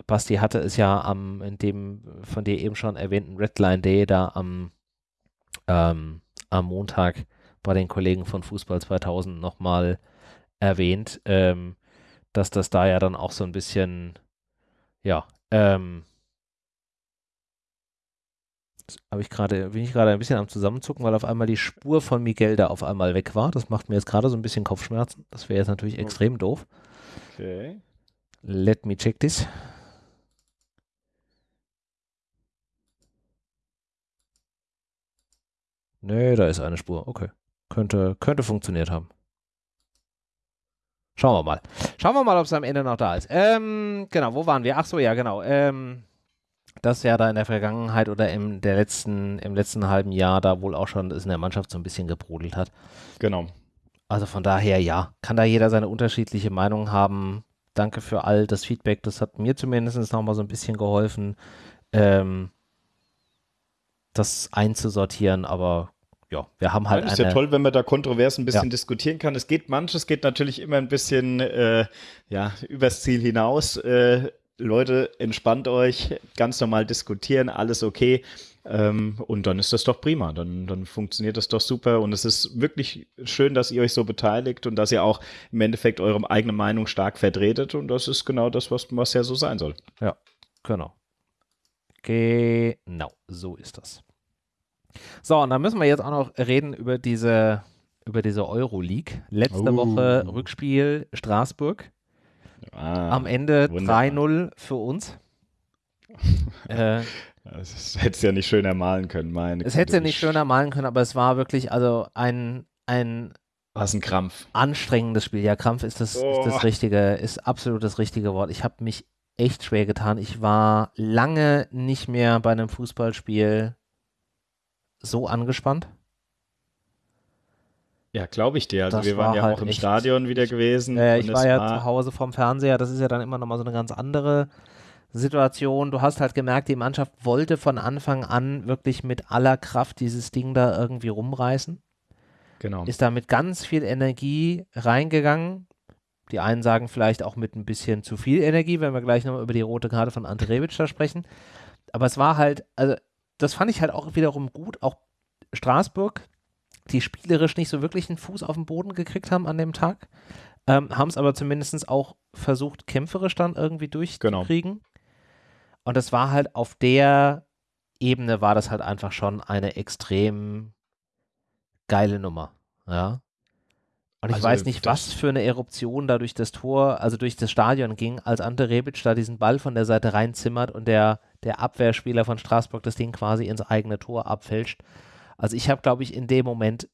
Speaker 1: Basti hatte es ja am, in dem von dir eben schon erwähnten Redline Day da am, ähm, am Montag bei den Kollegen von Fußball 2000 nochmal erwähnt. Ähm, dass das da ja dann auch so ein bisschen, ja, ähm, habe ich gerade, bin ich gerade ein bisschen am Zusammenzucken, weil auf einmal die Spur von Miguel da auf einmal weg war. Das macht mir jetzt gerade so ein bisschen Kopfschmerzen. Das wäre jetzt natürlich extrem doof.
Speaker 2: Okay.
Speaker 1: Let me check this. Nee, da ist eine Spur. Okay. Könnte, könnte funktioniert haben. Schauen wir mal. Schauen wir mal, ob es am Ende noch da ist. Ähm, genau, wo waren wir? Ach so, ja, genau. Ähm, das ja da in der Vergangenheit oder im, der letzten, im letzten halben Jahr da wohl auch schon in der Mannschaft so ein bisschen gebrodelt hat.
Speaker 2: Genau.
Speaker 1: Also von daher, ja, kann da jeder seine unterschiedliche Meinung haben. Danke für all das Feedback. Das hat mir zumindest nochmal so ein bisschen geholfen, ähm, das einzusortieren. Aber ja, wir haben halt.
Speaker 2: Ja, ist ja toll, wenn man da kontrovers ein bisschen ja. diskutieren kann. Es geht manches geht natürlich immer ein bisschen äh, ja, übers Ziel hinaus. Äh, Leute, entspannt euch, ganz normal diskutieren, alles okay. Ähm, und dann ist das doch prima. Dann, dann funktioniert das doch super. Und es ist wirklich schön, dass ihr euch so beteiligt und dass ihr auch im Endeffekt eure eigene Meinung stark vertretet. Und das ist genau das, was, was ja so sein soll.
Speaker 1: Ja, genau. Genau, so ist das. So, und dann müssen wir jetzt auch noch reden über diese, über diese Euroleague. Letzte oh. Woche Rückspiel Straßburg. Ah, Am Ende 3-0 für uns.
Speaker 2: äh, das hätte es ja nicht schöner malen können, meine.
Speaker 1: Es hätte es ja nicht schöner malen können, aber es war wirklich also ein, ein
Speaker 2: was ein Krampf.
Speaker 1: Anstrengendes Spiel. Ja, Krampf ist das, oh. ist das richtige, ist absolut das richtige Wort. Ich habe mich echt schwer getan. Ich war lange nicht mehr bei einem Fußballspiel so angespannt?
Speaker 2: Ja, glaube ich dir. Also
Speaker 1: Das
Speaker 2: wir waren
Speaker 1: war
Speaker 2: ja
Speaker 1: halt
Speaker 2: auch im Stadion wieder gewesen.
Speaker 1: Äh, ich war ja zu Hause vom Fernseher, das ist ja dann immer nochmal so eine ganz andere Situation. Du hast halt gemerkt, die Mannschaft wollte von Anfang an wirklich mit aller Kraft dieses Ding da irgendwie rumreißen.
Speaker 2: Genau.
Speaker 1: Ist da mit ganz viel Energie reingegangen. Die einen sagen vielleicht auch mit ein bisschen zu viel Energie, wenn wir gleich nochmal über die rote Karte von Ante Rebic da sprechen. Aber es war halt, also das fand ich halt auch wiederum gut. Auch Straßburg, die spielerisch nicht so wirklich einen Fuß auf den Boden gekriegt haben an dem Tag, ähm, haben es aber zumindest auch versucht, kämpferisch dann irgendwie durchzukriegen. Und das war halt auf der Ebene war das halt einfach schon eine extrem geile Nummer. Ja. Und ich
Speaker 2: Also
Speaker 1: weiß nicht, was für eine Eruption da durch das Tor, also durch das Stadion ging, als Ante Rebic da diesen Ball von der Seite reinzimmert und der, der Abwehrspieler von Straßburg das Ding quasi ins eigene Tor abfälscht. Also ich habe, glaube ich, in dem Moment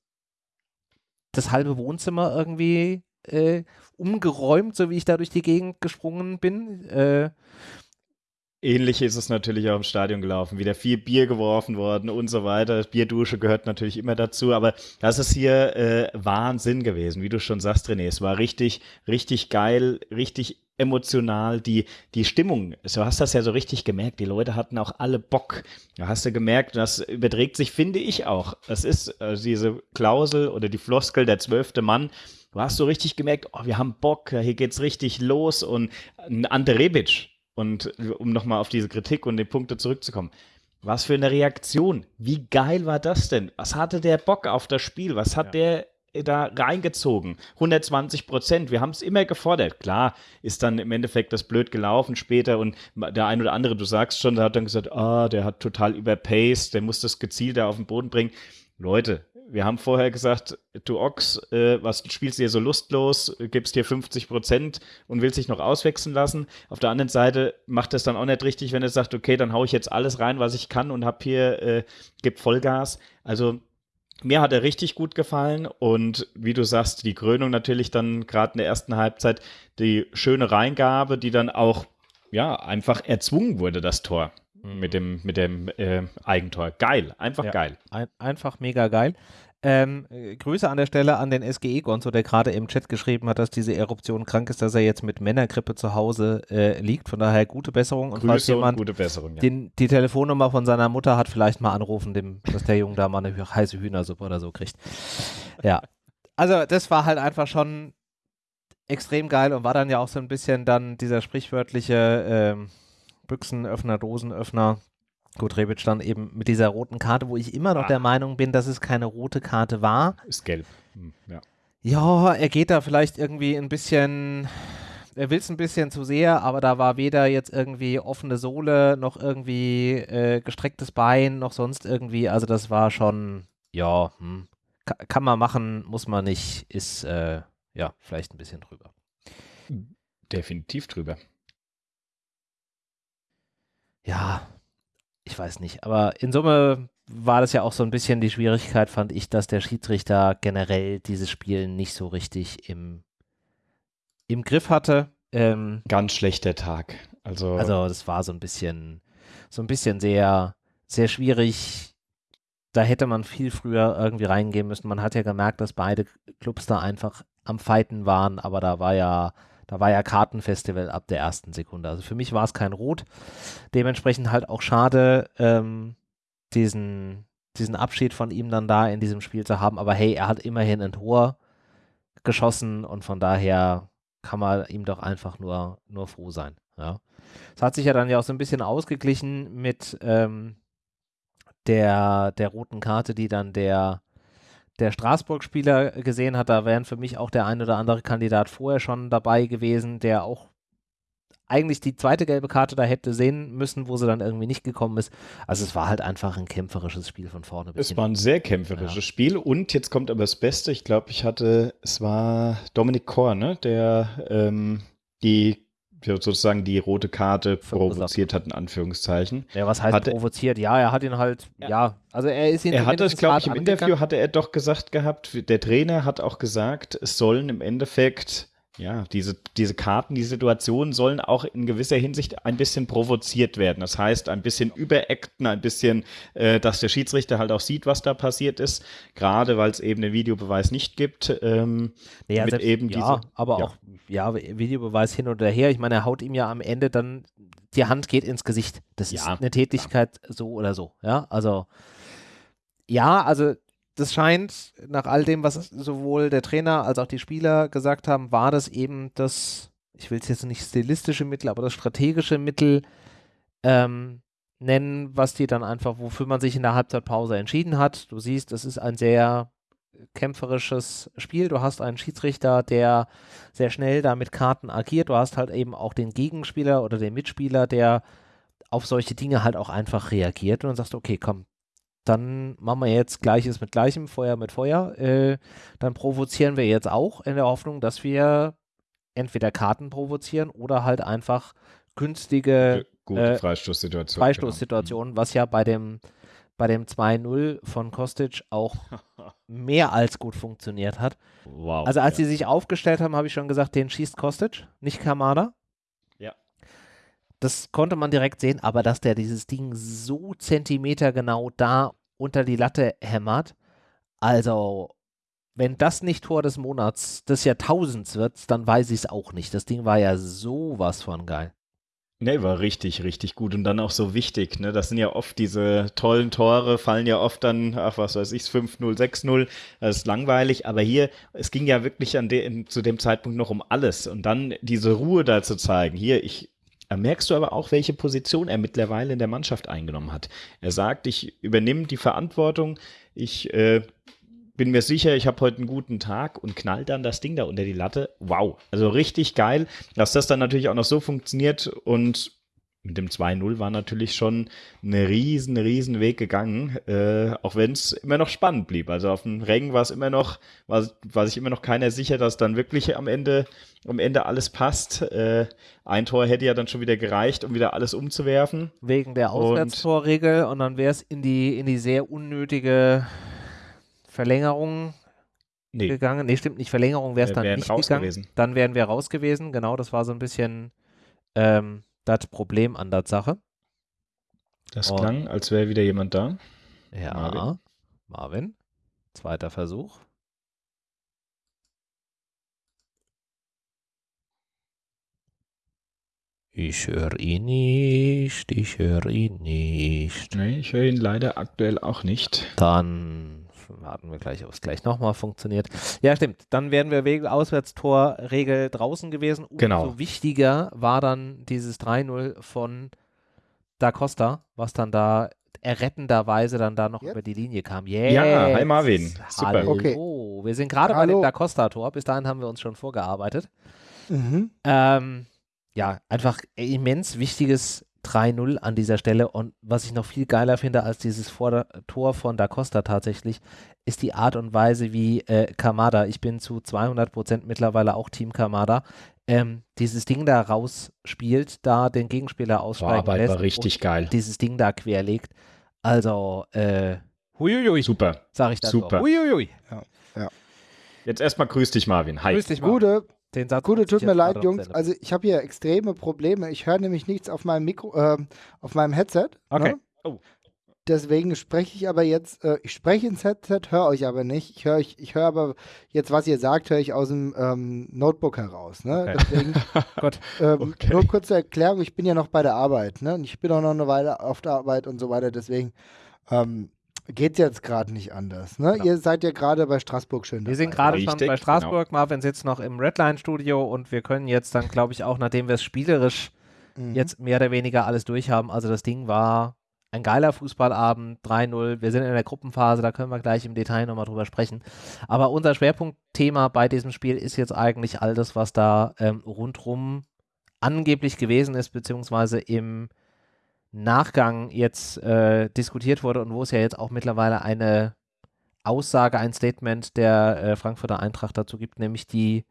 Speaker 1: das halbe Wohnzimmer irgendwie äh, umgeräumt, so wie ich da durch die Gegend gesprungen bin. Äh,
Speaker 2: Ähnlich ist es natürlich auch im Stadion gelaufen. Wieder viel Bier geworfen worden und so weiter. Bierdusche gehört natürlich immer dazu, aber das ist hier äh, Wahnsinn gewesen, wie du schon sagst, René. Es war richtig, richtig geil, richtig emotional. Die, die Stimmung, du hast das ja so richtig gemerkt. Die Leute hatten auch alle Bock. Da hast du gemerkt, das überträgt sich, finde ich auch. Das ist also diese Klausel oder die Floskel, der zwölfte Mann. Du hast so richtig gemerkt, oh, wir haben Bock, hier geht's richtig los und Ante Rebic, und um nochmal auf diese Kritik und die Punkte zurückzukommen. Was für eine Reaktion. Wie geil war das denn? Was hatte der Bock auf das Spiel? Was hat der da reingezogen? 120 Prozent. Wir haben es immer gefordert. Klar ist dann im Endeffekt das blöd gelaufen später und der ein oder andere, du sagst schon, der hat dann gesagt, ah, der hat total überpaced, der muss das gezielt da auf den Boden bringen. Leute, wir haben vorher gesagt, du Ochs, äh, was spielst du hier so lustlos, gibst dir 50 Prozent und willst dich noch auswechseln lassen. Auf der anderen Seite macht es dann auch nicht richtig, wenn er sagt, okay, dann haue ich jetzt alles rein, was ich kann und hab hier, äh, gib Vollgas. Also mir hat er richtig gut gefallen und wie du sagst, die Krönung natürlich dann gerade in der ersten Halbzeit, die schöne Reingabe, die dann auch ja einfach erzwungen wurde, das Tor mit dem, mit dem äh, Eigentor. Geil, einfach
Speaker 1: Ja.
Speaker 2: geil.
Speaker 1: Ein, einfach mega geil. Ähm, äh, Grüße an der Stelle an den SGE Gonzo, der gerade im Chat geschrieben hat, dass diese Eruption krank ist, dass er jetzt mit Männergrippe zu Hause äh, liegt. Von daher gute Besserung. Und falls
Speaker 2: Grüße und
Speaker 1: jemand
Speaker 2: gute Besserung. Ja.
Speaker 1: den, die Telefonnummer von seiner Mutter hat, vielleicht mal anrufen, dem, dass der Junge da mal eine heiße Hühnersuppe oder so kriegt. Ja. Also das war halt einfach schon extrem geil und war dann ja auch so ein bisschen dann dieser sprichwörtliche ähm, Büchsenöffner, Dosenöffner. Gut, Rebic dann eben mit dieser roten Karte, wo ich immer noch
Speaker 2: Ah.
Speaker 1: der Meinung bin, dass es keine rote Karte war.
Speaker 2: Ist gelb. Hm, Ja.
Speaker 1: Ja, er geht da vielleicht irgendwie ein bisschen, er will es ein bisschen zu sehr, aber da war weder jetzt irgendwie offene Sohle, noch irgendwie äh, gestrecktes Bein, noch sonst irgendwie. Also das war schon, ja, hm, ka kann man machen, muss man nicht, ist äh, ja vielleicht ein bisschen drüber.
Speaker 2: Definitiv drüber.
Speaker 1: Ja, ich weiß nicht, aber in Summe war das ja auch so ein bisschen die Schwierigkeit, fand ich, dass der Schiedsrichter generell dieses Spiel nicht so richtig im, im Griff hatte. Ähm,
Speaker 2: Ganz schlechter Tag. Also,
Speaker 1: Also das war so ein bisschen, so ein bisschen sehr, sehr schwierig. Da hätte man viel früher irgendwie reingehen müssen. Man hat ja gemerkt, dass beide Clubs da einfach am Fighten waren, aber da war ja, da war ja Kartenfestival ab der ersten Sekunde. Also für mich war es kein Rot. Dementsprechend halt auch schade, ähm, diesen, diesen Abschied von ihm dann da in diesem Spiel zu haben. Aber hey, er hat immerhin ein Tor geschossen und von daher kann man ihm doch einfach nur, nur froh sein. Ja. Es hat sich ja dann ja auch so ein bisschen ausgeglichen mit ähm, der, der roten Karte, die dann der, der Straßburg-Spieler gesehen hat. Da wären für mich auch der ein oder andere Kandidat vorher schon dabei gewesen, der auch eigentlich die zweite gelbe Karte da hätte sehen müssen, wo sie dann irgendwie nicht gekommen ist. Also es war halt einfach ein kämpferisches Spiel von vorne bis
Speaker 2: es war ein sehr kämpferisches
Speaker 1: Ja.
Speaker 2: Spiel und jetzt kommt aber das Beste. Ich glaube, ich hatte, es war Dominik Kor, ne, der ähm, die sozusagen die rote Karte provoziert hat, in Anführungszeichen.
Speaker 1: Ja, was heißt
Speaker 2: Hatte-
Speaker 1: provoziert? Ja, er hat ihn halt, ja,
Speaker 2: Ja.
Speaker 1: also er ist ihn
Speaker 2: Er hat das, glaube ich, im
Speaker 1: angegangen.
Speaker 2: Interview hatte er doch gesagt gehabt, der Trainer hat auch gesagt, es sollen im Endeffekt Ja, diese, diese Karten, die Situationen sollen auch in gewisser Hinsicht ein bisschen provoziert werden. Das heißt, ein bisschen überacten, ein bisschen, äh, dass der Schiedsrichter halt auch sieht, was da passiert ist. Gerade weil es eben den Videobeweis nicht gibt. Ähm,
Speaker 1: ja, mit eben ja, diese, aber ja. auch ja, Videobeweis hin oder her. Ich meine, er haut ihm ja am Ende dann, die Hand geht ins Gesicht. Das ja, ist eine Tätigkeit so oder so. Ja, also ja, also das scheint, nach all dem, was sowohl der Trainer als auch die Spieler gesagt haben, war das eben das, ich will es jetzt nicht stilistische Mittel, aber das strategische Mittel ähm, nennen, was die dann einfach, wofür man sich in der Halbzeitpause entschieden hat. Du siehst, es ist ein sehr kämpferisches Spiel. Du hast einen Schiedsrichter, der sehr schnell da mit Karten agiert. Du hast halt eben auch den Gegenspieler oder den Mitspieler, der auf solche Dinge halt auch einfach reagiert und dann sagst okay, komm, dann machen wir jetzt Gleiches mit Gleichem, Feuer mit Feuer. Äh, dann provozieren wir jetzt auch in der Hoffnung, dass wir entweder Karten provozieren oder halt einfach günstige
Speaker 2: Gute äh, Freistoßsituationen.
Speaker 1: Freistoßsituationen, genau. was ja bei dem, bei dem 2-0 von Kostic auch mehr als gut funktioniert hat. Wow. Also als ja. sie sich aufgestellt haben, habe ich schon gesagt, den schießt Kostic, nicht Kamada. Das konnte man direkt sehen, aber dass der dieses Ding so zentimetergenau da unter die Latte hämmert, also wenn das nicht Tor des Monats des Jahrtausends wird, dann weiß ich es auch nicht. Das Ding war ja sowas von geil.
Speaker 2: Nee, war richtig, richtig gut und dann auch so wichtig. Ne? Das sind ja oft diese tollen Tore, fallen ja oft dann, ach was weiß ich, 5-0, 6-0. Das ist langweilig, aber hier, es ging ja wirklich de, zu dem Zeitpunkt noch um alles. Und dann diese Ruhe da zu zeigen. Hier, ich, da merkst du aber auch, welche Position er mittlerweile in der Mannschaft eingenommen hat. Er sagt, ich übernehme die Verantwortung, ich äh, bin mir sicher, ich habe heute einen guten Tag und knallt dann das Ding da unter die Latte. Wow, also richtig geil, dass das dann natürlich auch noch so funktioniert und mit dem 2-0 war natürlich schon ein riesen, riesen Weg gegangen, äh, auch wenn es immer noch spannend blieb. Also auf dem Rängen war es immer noch, war, war sich immer noch keiner sicher, dass dann wirklich am Ende, am Ende alles passt. Äh, ein Tor hätte ja dann schon wieder gereicht, um wieder alles umzuwerfen.
Speaker 1: Wegen der Auswärtstorregel und, und dann wäre es in die, in die sehr unnötige Verlängerung nee. gegangen. Nee, stimmt nicht, Verlängerung wäre es dann nicht gegangen. Gewesen. Dann wären wir raus gewesen, genau, das war so ein bisschen ähm, das Problem an der Sache.
Speaker 2: Das Und, klang, als wäre wieder jemand da.
Speaker 1: Ja, Marvin. Marvin. Zweiter Versuch. Ich höre ihn nicht, ich höre ihn nicht.
Speaker 2: Nee, ich höre ihn leider aktuell auch nicht.
Speaker 1: Dann warten wir gleich, ob es gleich nochmal funktioniert. Ja, stimmt. Dann wären wir wegen Auswärtstorregel draußen gewesen. Umso
Speaker 2: genau.
Speaker 1: wichtiger war dann dieses 3-0 von Da Costa, was dann da errettenderweise dann da noch Jetzt? über die Linie kam.
Speaker 2: Yes. Ja, hi Marvin.
Speaker 1: Super. Hallo. Okay. Wir sind gerade bei dem Da Costa-Tor. Bis dahin haben wir uns schon vorgearbeitet. Mhm. Ähm, ja, einfach immens wichtiges 3-0 an dieser Stelle. Und was ich noch viel geiler finde als dieses Vor Tor von Da Costa tatsächlich, ist die Art und Weise, wie äh, Kamada, ich bin zu 200 Prozent mittlerweile auch Team Kamada, ähm, dieses Ding da rausspielt, da den Gegenspieler aussteigen
Speaker 2: Boah, lässt war richtig geil.
Speaker 1: dieses Ding da querlegt. Also, äh, huiuiui.
Speaker 2: Super.
Speaker 1: Sag ich dann
Speaker 2: Super.
Speaker 1: Huiuiui.
Speaker 2: Ja, ja. Jetzt erstmal grüß dich, Marvin. Hi.
Speaker 4: Grüß dich, Marvin. Gute. Den Satz Gute, tut mir leid, Jungs. Also ich habe hier extreme Probleme. Ich höre nämlich nichts auf meinem Mikro, äh, auf meinem Headset.
Speaker 2: Okay. Ne? Oh.
Speaker 4: Deswegen spreche ich aber jetzt, äh, ich spreche ins Headset, höre euch aber nicht. Ich höre ich, ich hör aber jetzt, was ihr sagt, höre ich aus dem ähm, Notebook heraus. Ne? Okay. Deswegen, Gott. Ähm, okay. Nur kurze Erklärung, ich bin ja noch bei der Arbeit. Ne? Und ich bin auch noch eine Weile auf der Arbeit und so weiter. Deswegen ähm, geht jetzt gerade nicht anders. Ne? Genau. Ihr seid ja gerade bei Straßburg schön.
Speaker 1: Wir sind gerade schon bei Straßburg. Genau. Marvin sitzt noch im Redline-Studio und wir können jetzt dann, glaube ich, auch, nachdem wir es spielerisch mhm. jetzt mehr oder weniger alles durchhaben, also das Ding war ein geiler Fußballabend, 3-0. Wir sind in der Gruppenphase, da können wir gleich im Detail nochmal drüber sprechen. Aber unser Schwerpunktthema bei diesem Spiel ist jetzt eigentlich all das, was da ähm, rundrum angeblich gewesen ist, beziehungsweise im Nachgang jetzt äh, diskutiert wurde und wo es ja jetzt auch mittlerweile eine Aussage, ein Statement der äh, Frankfurter Eintracht dazu gibt, nämlich die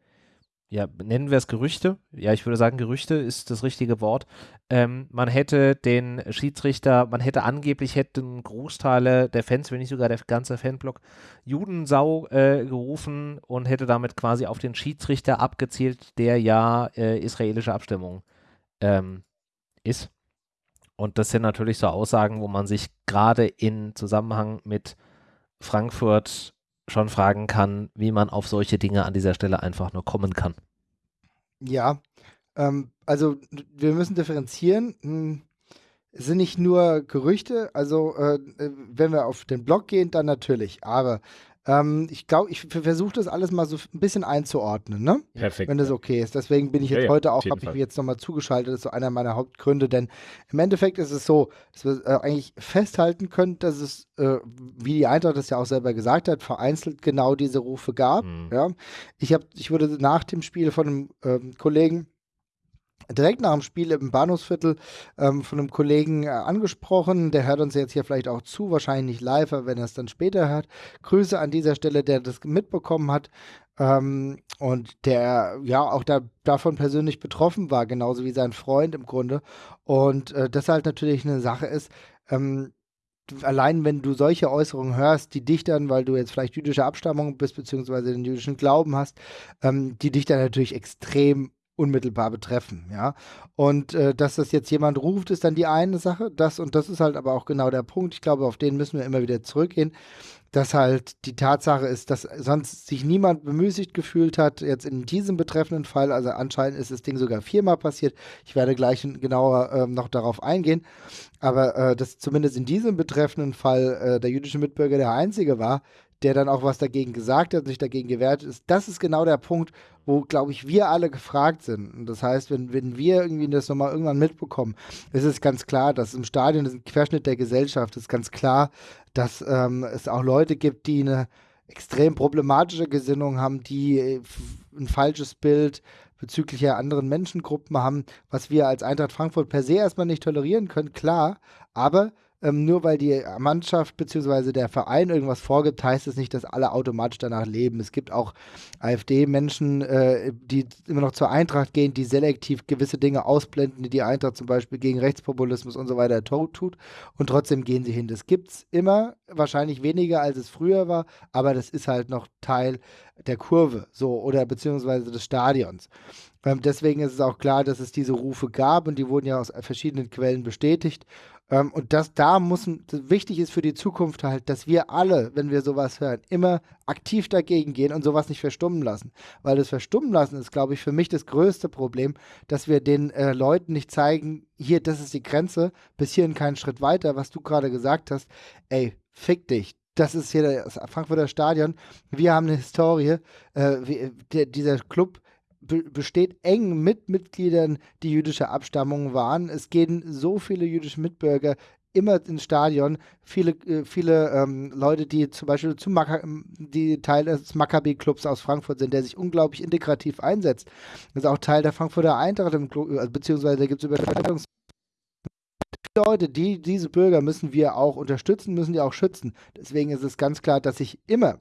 Speaker 1: ja, nennen wir es Gerüchte. Ja, ich würde sagen, Gerüchte ist das richtige Wort. Ähm, man hätte den Schiedsrichter, man hätte angeblich, hätten Großteile der Fans, wenn nicht sogar der ganze Fanblock, Judensau äh, gerufen und hätte damit quasi auf den Schiedsrichter abgezielt, der ja äh, israelische Abstimmung ähm, ist. Und das sind natürlich so Aussagen, wo man sich gerade in Zusammenhang mit Frankfurt schon fragen kann, wie man auf solche Dinge an dieser Stelle einfach nur kommen kann.
Speaker 4: Ja, ähm, also wir müssen differenzieren. Hm, es sind nicht nur Gerüchte, also äh, wenn wir auf den Blog gehen, dann natürlich. Aber ähm, ich glaube, ich versuche das alles mal so ein bisschen einzuordnen, ne?
Speaker 2: Perfekt.
Speaker 4: Wenn das okay ist. Deswegen bin ich jetzt ja, heute auch, habe ich mich jetzt nochmal zugeschaltet. Das ist so einer meiner Hauptgründe, denn im Endeffekt ist es so, dass wir äh, eigentlich festhalten können, dass es, äh, wie die Eintracht das ja auch selber gesagt hat, vereinzelt genau diese Rufe gab. Mhm. Ja? Ich, hab, ich wurde nach dem Spiel von einem ähm, Kollegen direkt nach dem Spiel im Bahnhofsviertel ähm, von einem Kollegen äh, angesprochen. Der hört uns jetzt hier vielleicht auch zu, wahrscheinlich nicht live, aber wenn er es dann später hört. Grüße an dieser Stelle, der das mitbekommen hat ähm, und der ja auch da, davon persönlich betroffen war, genauso wie sein Freund im Grunde. Und äh, das halt natürlich eine Sache ist, ähm, allein wenn du solche Äußerungen hörst, die dich dann, weil du jetzt vielleicht jüdische Abstammung bist, beziehungsweise den jüdischen Glauben hast, ähm, die dich dann natürlich extrem unmittelbar betreffen, ja. Und äh, dass das jetzt jemand ruft, ist dann die eine Sache. Das und das ist halt aber auch genau der Punkt. Ich glaube, auf den müssen wir immer wieder zurückgehen, dass halt die Tatsache ist, dass sonst sich niemand bemüßigt gefühlt hat, jetzt in diesem betreffenden Fall, also anscheinend ist das Ding sogar viermal passiert. Ich werde gleich genauer äh, noch darauf eingehen. Aber äh, dass zumindest in diesem betreffenden Fall äh, der jüdische Mitbürger der Einzige war, der dann auch was dagegen gesagt hat sich dagegen gewehrt ist. Das ist genau der Punkt, wo, glaube ich, wir alle gefragt sind. Und das heißt, wenn, wenn wir irgendwie das nochmal irgendwann mitbekommen, ist es ganz klar, dass im Stadion das ist ein Querschnitt der Gesellschaft. Es ist ganz klar, dass ähm, es auch Leute gibt, die eine extrem problematische Gesinnung haben, die äh, ein falsches Bild bezüglich anderen Menschengruppen haben, was wir als Eintracht Frankfurt per se erstmal nicht tolerieren können, klar, aber ähm, nur weil die Mannschaft bzw. der Verein irgendwas vorgibt, heißt es nicht, dass alle automatisch danach leben. Es gibt auch AfD-Menschen, äh, die immer noch zur Eintracht gehen, die selektiv gewisse Dinge ausblenden, die die Eintracht zum Beispiel gegen Rechtspopulismus und so weiter tut und trotzdem gehen sie hin. Das gibt es immer, wahrscheinlich weniger als es früher war, aber das ist halt noch Teil der Kurve so oder beziehungsweise des Stadions. Ähm, deswegen ist es auch klar, dass es diese Rufe gab und die wurden ja aus verschiedenen Quellen bestätigt. Ähm, und das da muss, wichtig ist für die Zukunft halt, dass wir alle, wenn wir sowas hören, immer aktiv dagegen gehen und sowas nicht verstummen lassen. Weil das Verstummen lassen ist, glaube ich, für mich das größte Problem, dass wir den äh, Leuten nicht zeigen, hier, das ist die Grenze, bis hierhin keinen Schritt weiter, was du gerade gesagt hast. Ey, fick dich, das ist hier das Frankfurter Stadion. Wir haben eine Historie. Äh, wie, der, dieser Club besteht eng mit Mitgliedern, die jüdischer Abstammung waren. Es gehen so viele jüdische Mitbürger immer ins Stadion. Viele, äh, viele ähm, Leute, die zum Beispiel zum Maka die Teil des Maccabi-Clubs aus Frankfurt sind, der sich unglaublich integrativ einsetzt. Das ist auch Teil der Frankfurter Eintracht, im Club, also, beziehungsweise da gibt es Überschneidungs Leute, die, diese Bürger müssen wir auch unterstützen, müssen die auch schützen. Deswegen ist es ganz klar, dass ich immer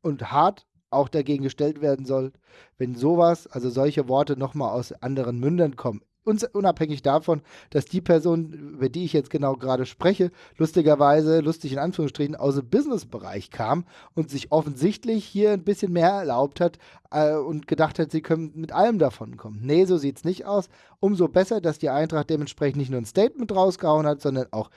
Speaker 4: und hart auch dagegen gestellt werden soll, wenn sowas, also solche Worte nochmal aus anderen Mündern kommen unabhängig davon, dass die Person, über die ich jetzt genau gerade spreche, lustigerweise, lustig in Anführungsstrichen, aus dem Businessbereich kam und sich offensichtlich hier ein bisschen mehr erlaubt hat äh, und gedacht hat, sie können mit allem davon kommen. Nee, so sieht es nicht aus. Umso besser, dass die Eintracht dementsprechend nicht nur ein Statement rausgehauen hat, sondern auch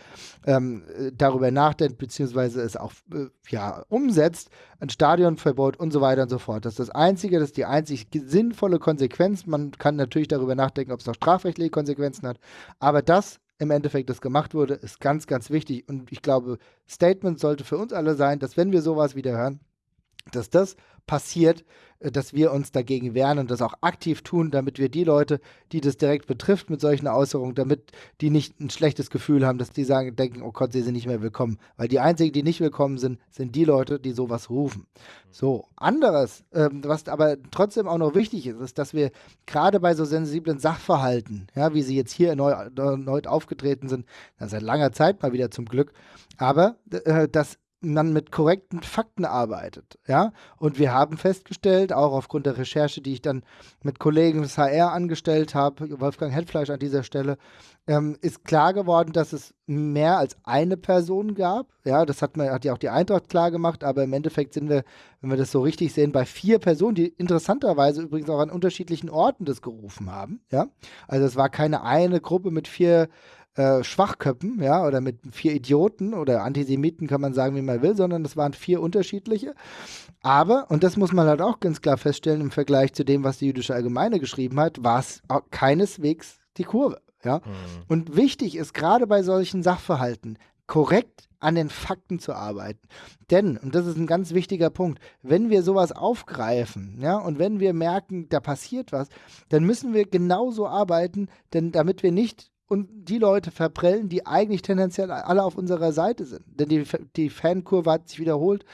Speaker 4: ähm, darüber nachdenkt, beziehungsweise es auch äh, ja, umsetzt, ein Stadionverbot und so weiter und so fort. Das ist das Einzige, das ist die einzig sinnvolle Konsequenz. Man kann natürlich darüber nachdenken, ob es noch strafrechtliche Konsequenzen hat. Aber das im Endeffekt, das gemacht wurde, ist ganz, ganz wichtig. Und ich glaube, Statement sollte für uns alle sein, dass wenn wir sowas wieder hören, dass das passiert, äh, dass wir uns dagegen wehren und das auch aktiv tun, damit wir die Leute, die das direkt betrifft mit solchen Äußerungen, damit die nicht ein schlechtes Gefühl haben, dass die sagen, denken, oh Gott, sie sind nicht mehr willkommen. Weil die einzigen, die nicht willkommen sind, sind die Leute, die sowas rufen. So, anderes, ähm, was aber trotzdem auch noch wichtig ist, ist, dass wir gerade bei so sensiblen Sachverhalten, ja, wie sie jetzt hier neu, erneut aufgetreten sind, seit langer Zeit mal wieder zum Glück, aber äh, dass man mit korrekten Fakten arbeitet, ja. Und wir haben festgestellt, auch aufgrund der Recherche, die ich dann mit Kollegen des HR angestellt habe, Wolfgang Hetfleisch an dieser Stelle, ähm, ist klar geworden, dass es mehr als eine Person gab. Ja, das hat, man, hat ja auch die Eintracht klar gemacht, aber im Endeffekt sind wir, wenn wir das so richtig sehen, bei vier Personen, die interessanterweise übrigens auch an unterschiedlichen Orten das gerufen haben. Ja, also es war keine eine Gruppe mit vier äh, Schwachköppen, ja, oder mit vier Idioten oder Antisemiten kann man sagen, wie man will, sondern es waren vier unterschiedliche. Aber, und das muss man halt auch ganz klar feststellen, im Vergleich zu dem, was die jüdische Allgemeine geschrieben hat, war es keineswegs die Kurve. Ja? Mhm. Und wichtig ist gerade bei solchen Sachverhalten, korrekt an den Fakten zu arbeiten. Denn, und das ist ein ganz wichtiger Punkt, wenn wir sowas aufgreifen, ja, und wenn wir merken, da passiert was, dann müssen wir genauso arbeiten, denn damit wir nicht und die Leute verprellen, die eigentlich tendenziell alle auf unserer Seite sind. Denn die, die Fankurve hat sich wiederholt.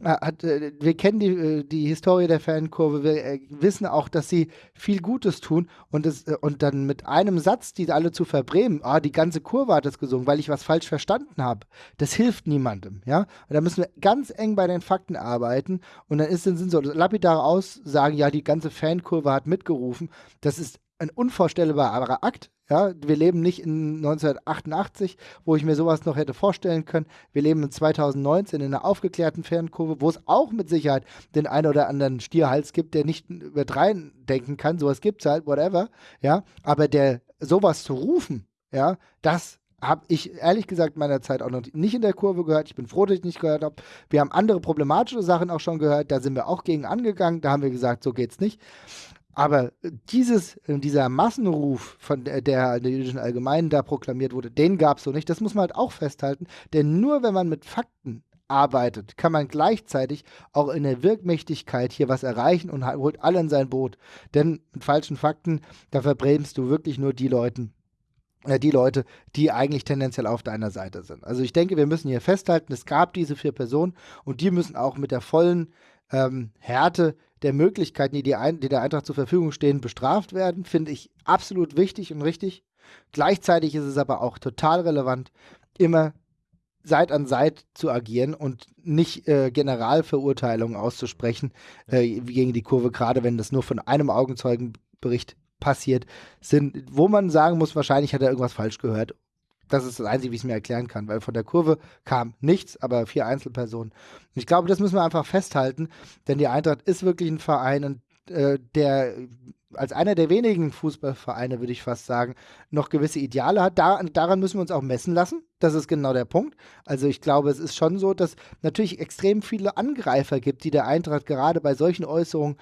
Speaker 4: Äh, hat, äh, wir kennen die, äh, die Historie der Fankurve, wir wissen auch, dass sie viel Gutes tun und, das, und dann mit einem Satz, die alle zu verbremen, ah, die ganze Kurve hat es gesungen, weil ich was falsch verstanden habe, das hilft niemandem, ja. Und da müssen wir ganz eng bei den Fakten arbeiten und dann ist, sind so lapidare Aussagen, ja, die ganze Fankurve hat mitgerufen, das ist ein unvorstellbarer Akt, ja, wir leben nicht in 1988, wo ich mir sowas noch hätte vorstellen können. Wir leben in 2019 in einer aufgeklärten Fernkurve, wo es auch mit Sicherheit den einen oder anderen Stierhals gibt, der nicht über drei denken kann. Sowas gibt es halt, whatever. Ja, aber der sowas zu rufen, ja, das habe ich ehrlich gesagt meiner Zeit auch noch nicht in der Kurve gehört. Ich bin froh, dass ich nicht gehört habe. Wir haben andere problematische Sachen auch schon gehört. Da sind wir auch gegen angegangen. Da haben wir gesagt, so geht's nicht. Aber dieses, äh, dieser Massenruf von der, der, der jüdischen Allgemeinen da proklamiert wurde, den gab es so nicht. Das muss man halt auch festhalten. Denn nur wenn man mit Fakten arbeitet, kann man gleichzeitig auch in der Wirkmächtigkeit hier was erreichen und holt alle in sein Boot. Denn mit falschen Fakten, da verbremst du wirklich nur die Leute, äh, die Leute, die eigentlich tendenziell auf deiner Seite sind. Also ich denke, wir müssen hier festhalten, es gab diese vier Personen und die müssen auch mit der vollen ähm, Härte der Möglichkeiten, die, die, Ein die der Eintracht zur Verfügung stehen, bestraft werden, finde ich absolut wichtig und richtig. Gleichzeitig ist es aber auch total relevant, immer Seit an Seit zu agieren und nicht äh, Generalverurteilungen auszusprechen äh, gegen die Kurve, gerade wenn das nur von einem Augenzeugenbericht passiert sind, wo man sagen muss, wahrscheinlich hat er irgendwas falsch gehört das ist das Einzige, wie ich es mir erklären kann, weil von der Kurve kam nichts, aber vier Einzelpersonen. Und ich glaube, das müssen wir einfach festhalten, denn die Eintracht ist wirklich ein Verein, und, äh, der als einer der wenigen Fußballvereine, würde ich fast sagen, noch gewisse Ideale hat. Da, daran müssen wir uns auch messen lassen. Das ist genau der Punkt. Also ich glaube, es ist schon so, dass natürlich extrem viele Angreifer gibt, die der Eintracht gerade bei solchen Äußerungen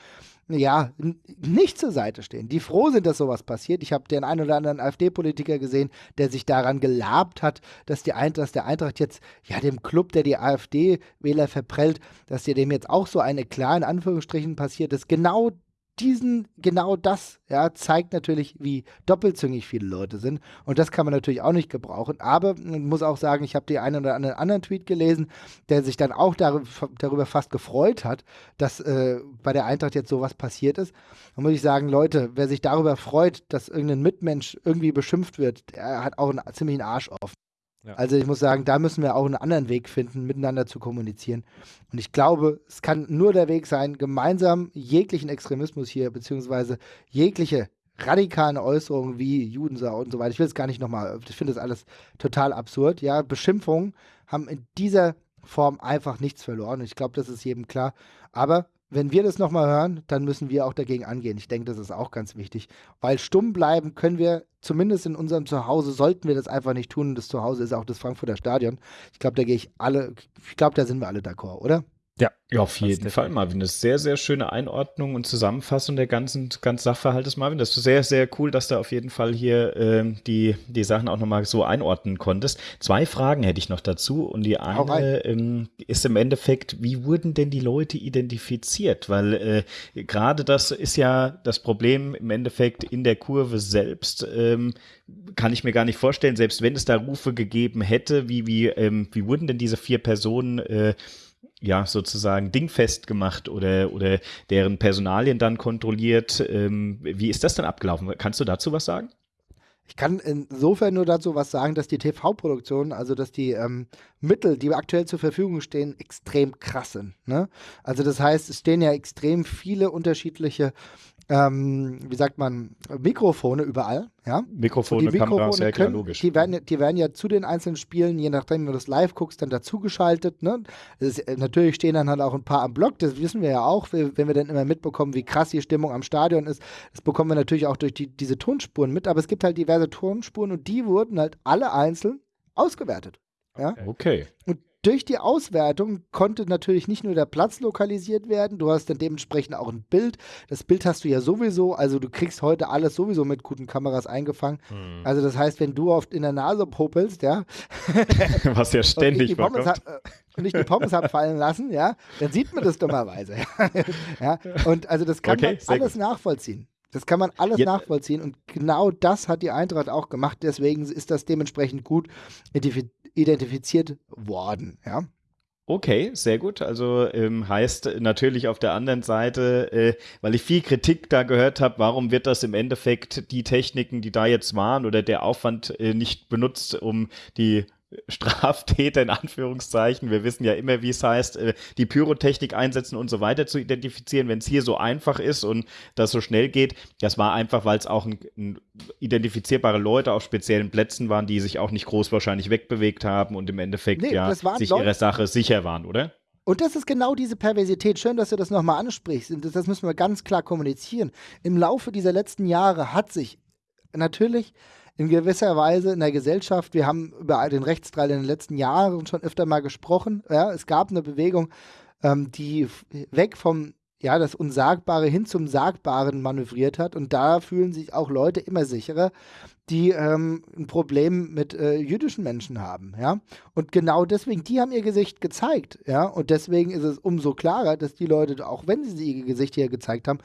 Speaker 4: ja, nicht zur Seite stehen, die froh sind, dass sowas passiert. Ich habe den einen oder anderen AfD-Politiker gesehen, der sich daran gelabt hat, dass, die Eintracht, dass der Eintracht jetzt, ja, dem Club, der die AfD-Wähler verprellt, dass dir dem jetzt auch so eine klar in Anführungsstrichen passiert ist. Genau diesen, genau das, ja, zeigt natürlich, wie doppelzüngig viele Leute sind. Und das kann man natürlich auch nicht gebrauchen. Aber man muss auch sagen, ich habe den einen oder anderen anderen Tweet gelesen, der sich dann auch dar darüber fast gefreut hat, dass äh, bei der Eintracht jetzt sowas passiert ist. Da muss ich sagen, Leute, wer sich darüber freut, dass irgendein Mitmensch irgendwie beschimpft wird, der hat auch einen ziemlichen Arsch offen. Also ich muss sagen, da müssen wir auch einen anderen Weg finden, miteinander zu kommunizieren. Und ich glaube, es kann nur der Weg sein, gemeinsam jeglichen Extremismus hier, beziehungsweise jegliche radikalen Äußerungen wie Judensau und so weiter. Ich will es gar nicht nochmal, ich finde das alles total absurd. Ja, Beschimpfungen haben in dieser Form einfach nichts verloren. Ich glaube, das ist jedem klar. Aber wenn wir das nochmal hören, dann müssen wir auch dagegen angehen. Ich denke, das ist auch ganz wichtig. Weil stumm bleiben können wir, zumindest in unserem Zuhause, sollten wir das einfach nicht tun. Das Zuhause ist auch das Frankfurter Stadion. Ich glaube, da gehe ich alle, ich glaube, da sind wir alle d'accord, oder?
Speaker 2: Ja, ja, auf jeden Fall, Marvin. Das ist sehr, sehr schöne Einordnung und Zusammenfassung der ganzen, ganzen Sachverhaltes, Marvin. Das ist sehr, sehr cool, dass du auf jeden Fall hier äh, die, die Sachen auch nochmal so einordnen konntest. Zwei Fragen hätte ich noch dazu. Und die eine ähm, ist im Endeffekt, wie wurden denn die Leute identifiziert? Weil äh, gerade das ist ja das Problem im Endeffekt in der Kurve selbst. Ähm, kann ich mir gar nicht vorstellen, selbst wenn es da Rufe gegeben hätte, wie, wie, ähm, wie wurden denn diese vier Personen äh, ja, sozusagen dingfest gemacht oder, oder deren Personalien dann kontrolliert. Ähm, wie ist das dann abgelaufen? Kannst du dazu was sagen?
Speaker 4: Ich kann insofern nur dazu was sagen, dass die TV-Produktionen, also dass die ähm, Mittel, die aktuell zur Verfügung stehen, extrem krass sind. Ne? Also das heißt, es stehen ja extrem viele unterschiedliche ähm, wie sagt man, Mikrofone überall. Ja?
Speaker 2: Mikrofone, die Mikrofone Kameras, ja klar,
Speaker 4: logisch. Die werden, die werden ja zu den einzelnen Spielen, je nachdem, wie du das live guckst, dann dazugeschaltet. Ne? Ist, äh, natürlich stehen dann halt auch ein paar am Block, das wissen wir ja auch, wenn wir dann immer mitbekommen, wie krass die Stimmung am Stadion ist. Das bekommen wir natürlich auch durch die, diese Tonspuren mit, aber es gibt halt diverse Tonspuren und die wurden halt alle einzeln ausgewertet. Ja?
Speaker 2: Okay.
Speaker 4: Und durch die Auswertung konnte natürlich nicht nur der Platz lokalisiert werden, du hast dann dementsprechend auch ein Bild. Das Bild hast du ja sowieso, also du kriegst heute alles sowieso mit guten Kameras eingefangen. Hm. Also das heißt, wenn du oft in der Nase popelst, ja.
Speaker 2: Was ja ständig
Speaker 4: äh, und ich die Pommes habe fallen lassen, ja, dann sieht man das dummerweise. ja, und also das kann okay, man alles gut. nachvollziehen. Das kann man alles ja. nachvollziehen und genau das hat die Eintracht auch gemacht. Deswegen ist das dementsprechend gut identifiziert worden. Ja.
Speaker 2: Okay, sehr gut. Also ähm, heißt natürlich auf der anderen Seite, äh, weil ich viel Kritik da gehört habe, warum wird das im Endeffekt die Techniken, die da jetzt waren oder der Aufwand äh, nicht benutzt, um die Straftäter in Anführungszeichen, wir wissen ja immer, wie es heißt, äh, die Pyrotechnik einsetzen und so weiter zu identifizieren, wenn es hier so einfach ist und das so schnell geht. Das war einfach, weil es auch ein, ein identifizierbare Leute auf speziellen Plätzen waren, die sich auch nicht groß wahrscheinlich wegbewegt haben und im Endeffekt nee, ja sich Leute, ihrer Sache sicher waren, oder?
Speaker 4: Und das ist genau diese Perversität. Schön, dass du das nochmal ansprichst. Das, das müssen wir ganz klar kommunizieren. Im Laufe dieser letzten Jahre hat sich natürlich in gewisser Weise in der Gesellschaft. Wir haben über den Rechtsstreit in den letzten Jahren schon öfter mal gesprochen. Ja, es gab eine Bewegung, ähm, die weg vom ja, das Unsagbare hin zum Sagbaren manövriert hat. Und da fühlen sich auch Leute immer sicherer, die ähm, ein Problem mit äh, jüdischen Menschen haben, ja. Und genau deswegen, die haben ihr Gesicht gezeigt, ja. Und deswegen ist es umso klarer, dass die Leute, auch wenn sie ihr Gesicht hier gezeigt haben,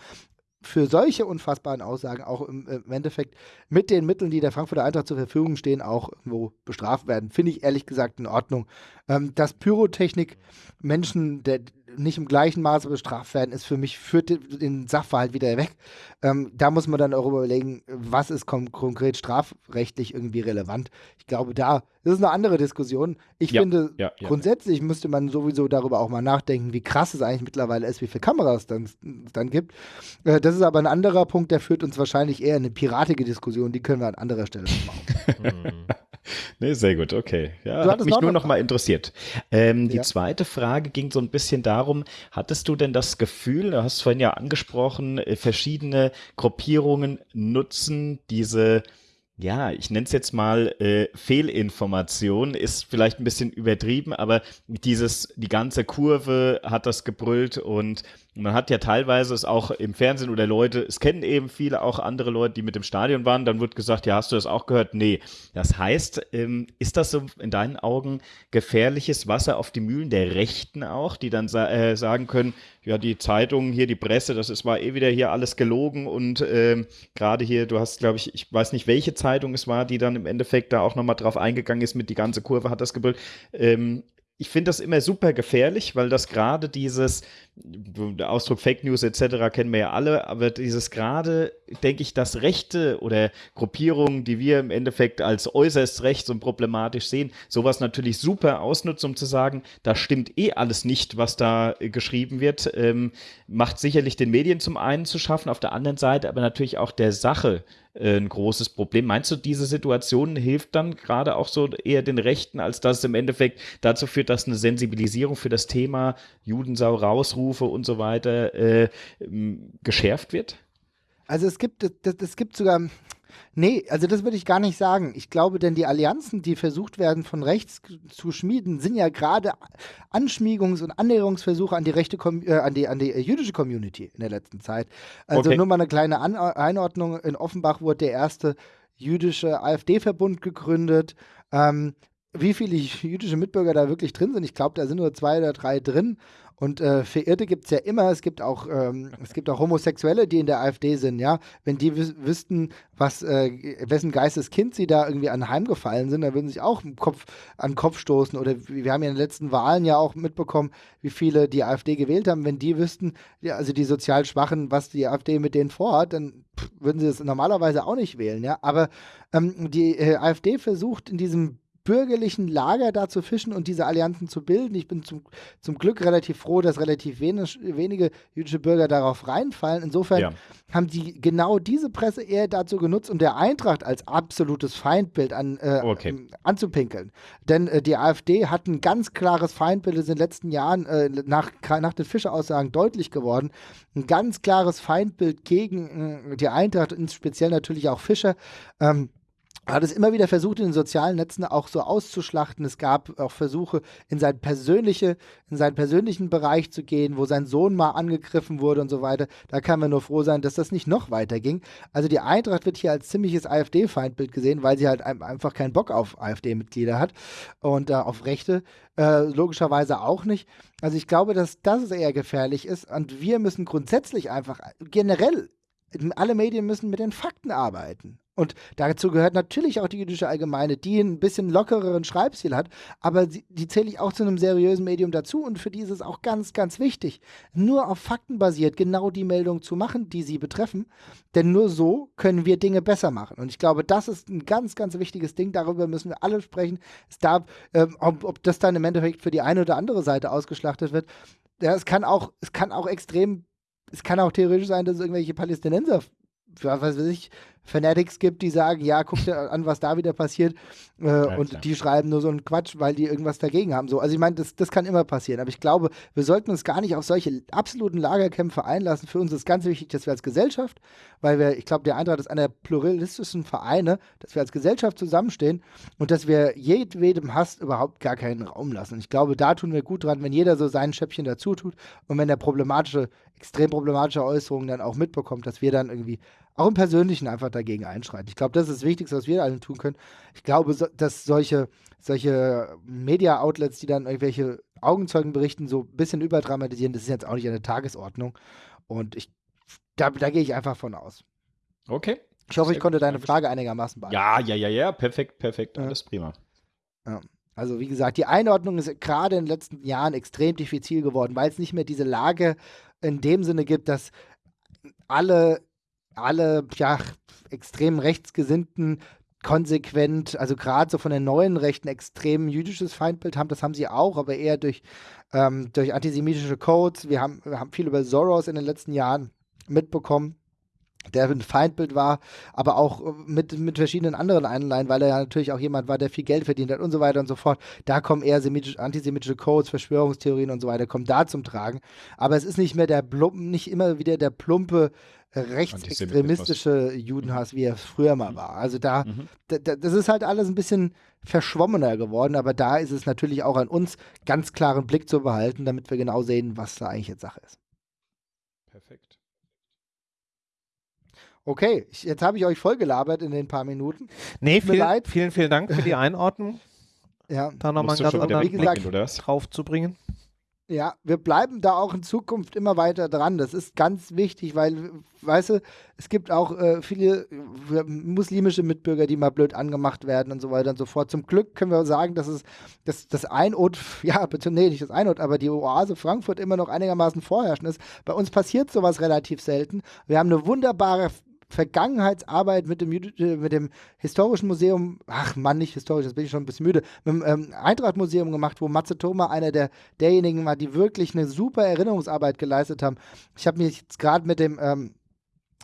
Speaker 4: für solche unfassbaren Aussagen auch im, im, Endeffekt mit den Mitteln, die der Frankfurter Eintracht zur Verfügung stehen, auch irgendwo bestraft werden. Finde ich ehrlich gesagt in Ordnung. Ähm, dass Pyrotechnik Menschen der, nicht im gleichen Maße bestraft werden, ist für mich, führt den Sachverhalt wieder weg. Ähm, da muss man dann auch überlegen, was ist konkret strafrechtlich irgendwie relevant. Ich glaube, da ist eine andere Diskussion. Ich ja, finde, ja, ja. grundsätzlich müsste man sowieso darüber auch mal nachdenken, wie krass es eigentlich mittlerweile ist, wie viele Kameras es dann, dann gibt. Äh, das ist aber ein anderer Punkt, der führt uns wahrscheinlich eher in eine piratige Diskussion, die können wir an anderer Stelle machen.
Speaker 2: nee, sehr gut, okay. Ja, hat mich nur noch mal interessiert. Ähm, die zweite Frage ging so ein bisschen darum, hattest du denn das Gefühl, du hast vorhin ja angesprochen, äh, Gruppierungen nutzen diese ja, ich nenne es jetzt mal äh, Fehlinformation, ist vielleicht ein bisschen übertrieben, aber dieses, die ganze Kurve hat das gebrüllt und man hat ja teilweise es auch im Fernsehen oder Leute, es kennen eben viele auch andere Leute, die mit dem Stadion waren, dann wird gesagt, ja, hast du das auch gehört? Nee. Das heißt, ähm, ist das so in deinen Augen gefährliches Wasser auf die Mühlen der Rechten auch, die dann sa äh, sagen können, ja, die Zeitungen hier, die Presse, das ist war eh wieder hier alles gelogen und ähm, gerade hier, du hast, glaube ich, ich weiß nicht, welche Zeitung es war, die dann im Endeffekt da auch nochmal drauf eingegangen ist, mit die ganze Kurve hat das gebrüllt. Ähm, ich finde das immer super gefährlich, weil das gerade dieses, der Ausdruck Fake News etc. kennen wir ja alle, aber dieses gerade, denke ich, das Rechte oder Gruppierungen, die wir im Endeffekt als äußerst rechts und problematisch sehen, sowas natürlich super ausnutzen, um zu sagen, da stimmt eh alles nicht, was da äh, geschrieben wird, ähm, macht sicherlich den Medien zum einen zu schaffen, auf der anderen Seite aber natürlich auch der Sache äh, ein großes Problem. Meinst du, diese Situation hilft dann gerade auch so eher den Rechten, als dass es im Endeffekt dazu führt, dass eine Sensibilisierung für das Thema Judensau rausrufe und so weiter äh, geschärft wird?
Speaker 4: Also es gibt, es gibt sogar, Nee, also das würde ich gar nicht sagen. Ich glaube, denn die Allianzen, die versucht werden von rechts zu schmieden, sind ja gerade Anschmiegungs- und Annäherungsversuche an die rechte, äh, an die, an die jüdische Community in der letzten Zeit. Also okay. nur mal eine kleine an Einordnung. In Offenbach wurde der erste jüdische AfD-Verbund gegründet. Ähm, wie viele jüdische Mitbürger da wirklich drin sind. Ich glaube, da sind nur zwei oder drei drin. Und äh, Verirrte gibt es ja immer. Es gibt auch, ähm, es gibt auch Homosexuelle, die in der AfD sind, ja. Wenn die wüs wüssten, was, äh, wessen Geisteskind sie da irgendwie anheimgefallen sind, dann würden sie sich auch Kopf, an den Kopf stoßen. Oder wir haben ja in den letzten Wahlen ja auch mitbekommen, wie viele die AfD gewählt haben. Wenn die wüssten, ja, also die sozial Schwachen, was die AfD mit denen vorhat, dann pff, würden sie das normalerweise auch nicht wählen, ja. Aber ähm, die äh, AfD versucht in diesem bürgerlichen Lager da zu fischen und diese Allianzen zu bilden. Ich bin zum, zum Glück relativ froh, dass relativ wenig, wenige jüdische Bürger darauf reinfallen. Insofern ja. haben die genau diese Presse eher dazu genutzt, um der Eintracht als absolutes Feindbild an, äh, okay. anzupinkeln. Denn äh, die AfD hat ein ganz klares Feindbild, das ist in den letzten Jahren äh, nach, nach den Fischer-Aussagen deutlich geworden. Ein ganz klares Feindbild gegen äh, die Eintracht, speziell natürlich auch Fischer. Ähm, hat es immer wieder versucht, in den sozialen Netzen auch so auszuschlachten. Es gab auch Versuche, in, sein persönliche, in seinen persönlichen Bereich zu gehen, wo sein Sohn mal angegriffen wurde und so weiter. Da kann man nur froh sein, dass das nicht noch weiter ging. Also die Eintracht wird hier als ziemliches AfD-Feindbild gesehen, weil sie halt einfach keinen Bock auf AfD-Mitglieder hat und äh, auf Rechte. Äh, logischerweise auch nicht. Also ich glaube, dass das eher gefährlich ist und wir müssen grundsätzlich einfach generell alle Medien müssen mit den Fakten arbeiten. Und dazu gehört natürlich auch die jüdische Allgemeine, die ein bisschen lockereren Schreibstil hat, aber die, die zähle ich auch zu einem seriösen Medium dazu und für die ist es auch ganz, ganz wichtig, nur auf Fakten basiert genau die Meldung zu machen, die sie betreffen, denn nur so können wir Dinge besser machen. Und ich glaube, das ist ein ganz, ganz wichtiges Ding, darüber müssen wir alle sprechen. Es darf, ähm, ob, ob das dann im Endeffekt für die eine oder andere Seite ausgeschlachtet wird, ja, es kann auch, es kann auch extrem es kann auch theoretisch sein, dass irgendwelche Palästinenser, was weiß ich, Fanatics gibt, die sagen, ja, guck dir an, was da wieder passiert. Äh, ja, und klar. die schreiben nur so einen Quatsch, weil die irgendwas dagegen haben. So, also ich meine, das, das kann immer passieren. Aber ich glaube, wir sollten uns gar nicht auf solche absoluten Lagerkämpfe einlassen. Für uns ist ganz wichtig, dass wir als Gesellschaft, weil wir, ich glaube, der Eintracht ist einer der pluralistischen Vereine, dass wir als Gesellschaft zusammenstehen und dass wir jedwedem Hass überhaupt gar keinen Raum lassen. Und ich glaube, da tun wir gut dran, wenn jeder so sein Schäppchen dazu tut und wenn der problematische, extrem problematische Äußerungen dann auch mitbekommt, dass wir dann irgendwie auch im Persönlichen einfach dagegen einschreiten. Ich glaube, das ist das Wichtigste, was wir alle tun können. Ich glaube, so, dass solche, solche Media-Outlets, die dann irgendwelche Augenzeugen berichten, so ein bisschen überdramatisieren, das ist jetzt auch nicht der Tagesordnung. Und ich, da, da gehe ich einfach von aus.
Speaker 2: Okay.
Speaker 4: Ich hoffe, ich konnte deine Frage einigermaßen
Speaker 2: beantworten. Ja, ja, ja, ja, perfekt, perfekt, alles ja. prima.
Speaker 4: Ja. Also wie gesagt, die Einordnung ist gerade in den letzten Jahren extrem diffizil geworden, weil es nicht mehr diese Lage in dem Sinne gibt, dass alle alle ja, extrem rechtsgesinnten konsequent, also gerade so von den neuen Rechten extrem jüdisches Feindbild haben, das haben sie auch, aber eher durch, ähm, durch antisemitische Codes. Wir haben, wir haben viel über Soros in den letzten Jahren mitbekommen der ein Feindbild war, aber auch mit, mit verschiedenen anderen Einleihen, weil er ja natürlich auch jemand war, der viel Geld verdient hat und so weiter und so fort. Da kommen eher antisemitische Codes, Verschwörungstheorien und so weiter, kommen da zum Tragen. Aber es ist nicht mehr der plumpe, nicht immer wieder der plumpe rechtsextremistische Judenhass, wie er früher mal mhm. war. Also da, mhm. da, das ist halt alles ein bisschen verschwommener geworden, aber da ist es natürlich auch an uns, ganz klaren Blick zu behalten, damit wir genau sehen, was da eigentlich jetzt Sache ist.
Speaker 2: Perfekt.
Speaker 4: Okay, ich, jetzt habe ich euch voll gelabert in den paar Minuten.
Speaker 1: Nee, viel, leid. vielen, vielen Dank für die Einordnung.
Speaker 4: ja.
Speaker 1: Da nochmal einen ganz anderen Blick drauf zu bringen.
Speaker 4: Ja, wir bleiben da auch in Zukunft immer weiter dran. Das ist ganz wichtig, weil, weißt du, es gibt auch äh, viele äh, muslimische Mitbürger, die mal blöd angemacht werden und so weiter und so fort. Zum Glück können wir sagen, dass es dass das Einot, ja, bitte, nee, nicht das Einot, aber die Oase Frankfurt immer noch einigermaßen vorherrschend ist. Bei uns passiert sowas relativ selten. Wir haben eine wunderbare Vergangenheitsarbeit mit dem, äh, mit dem historischen Museum, ach Mann, nicht historisch, das bin ich schon ein bisschen müde, mit dem ähm, Eintracht-Museum gemacht, wo Matze Thoma einer der, derjenigen war, die wirklich eine super Erinnerungsarbeit geleistet haben. Ich habe mich jetzt gerade mit dem ähm,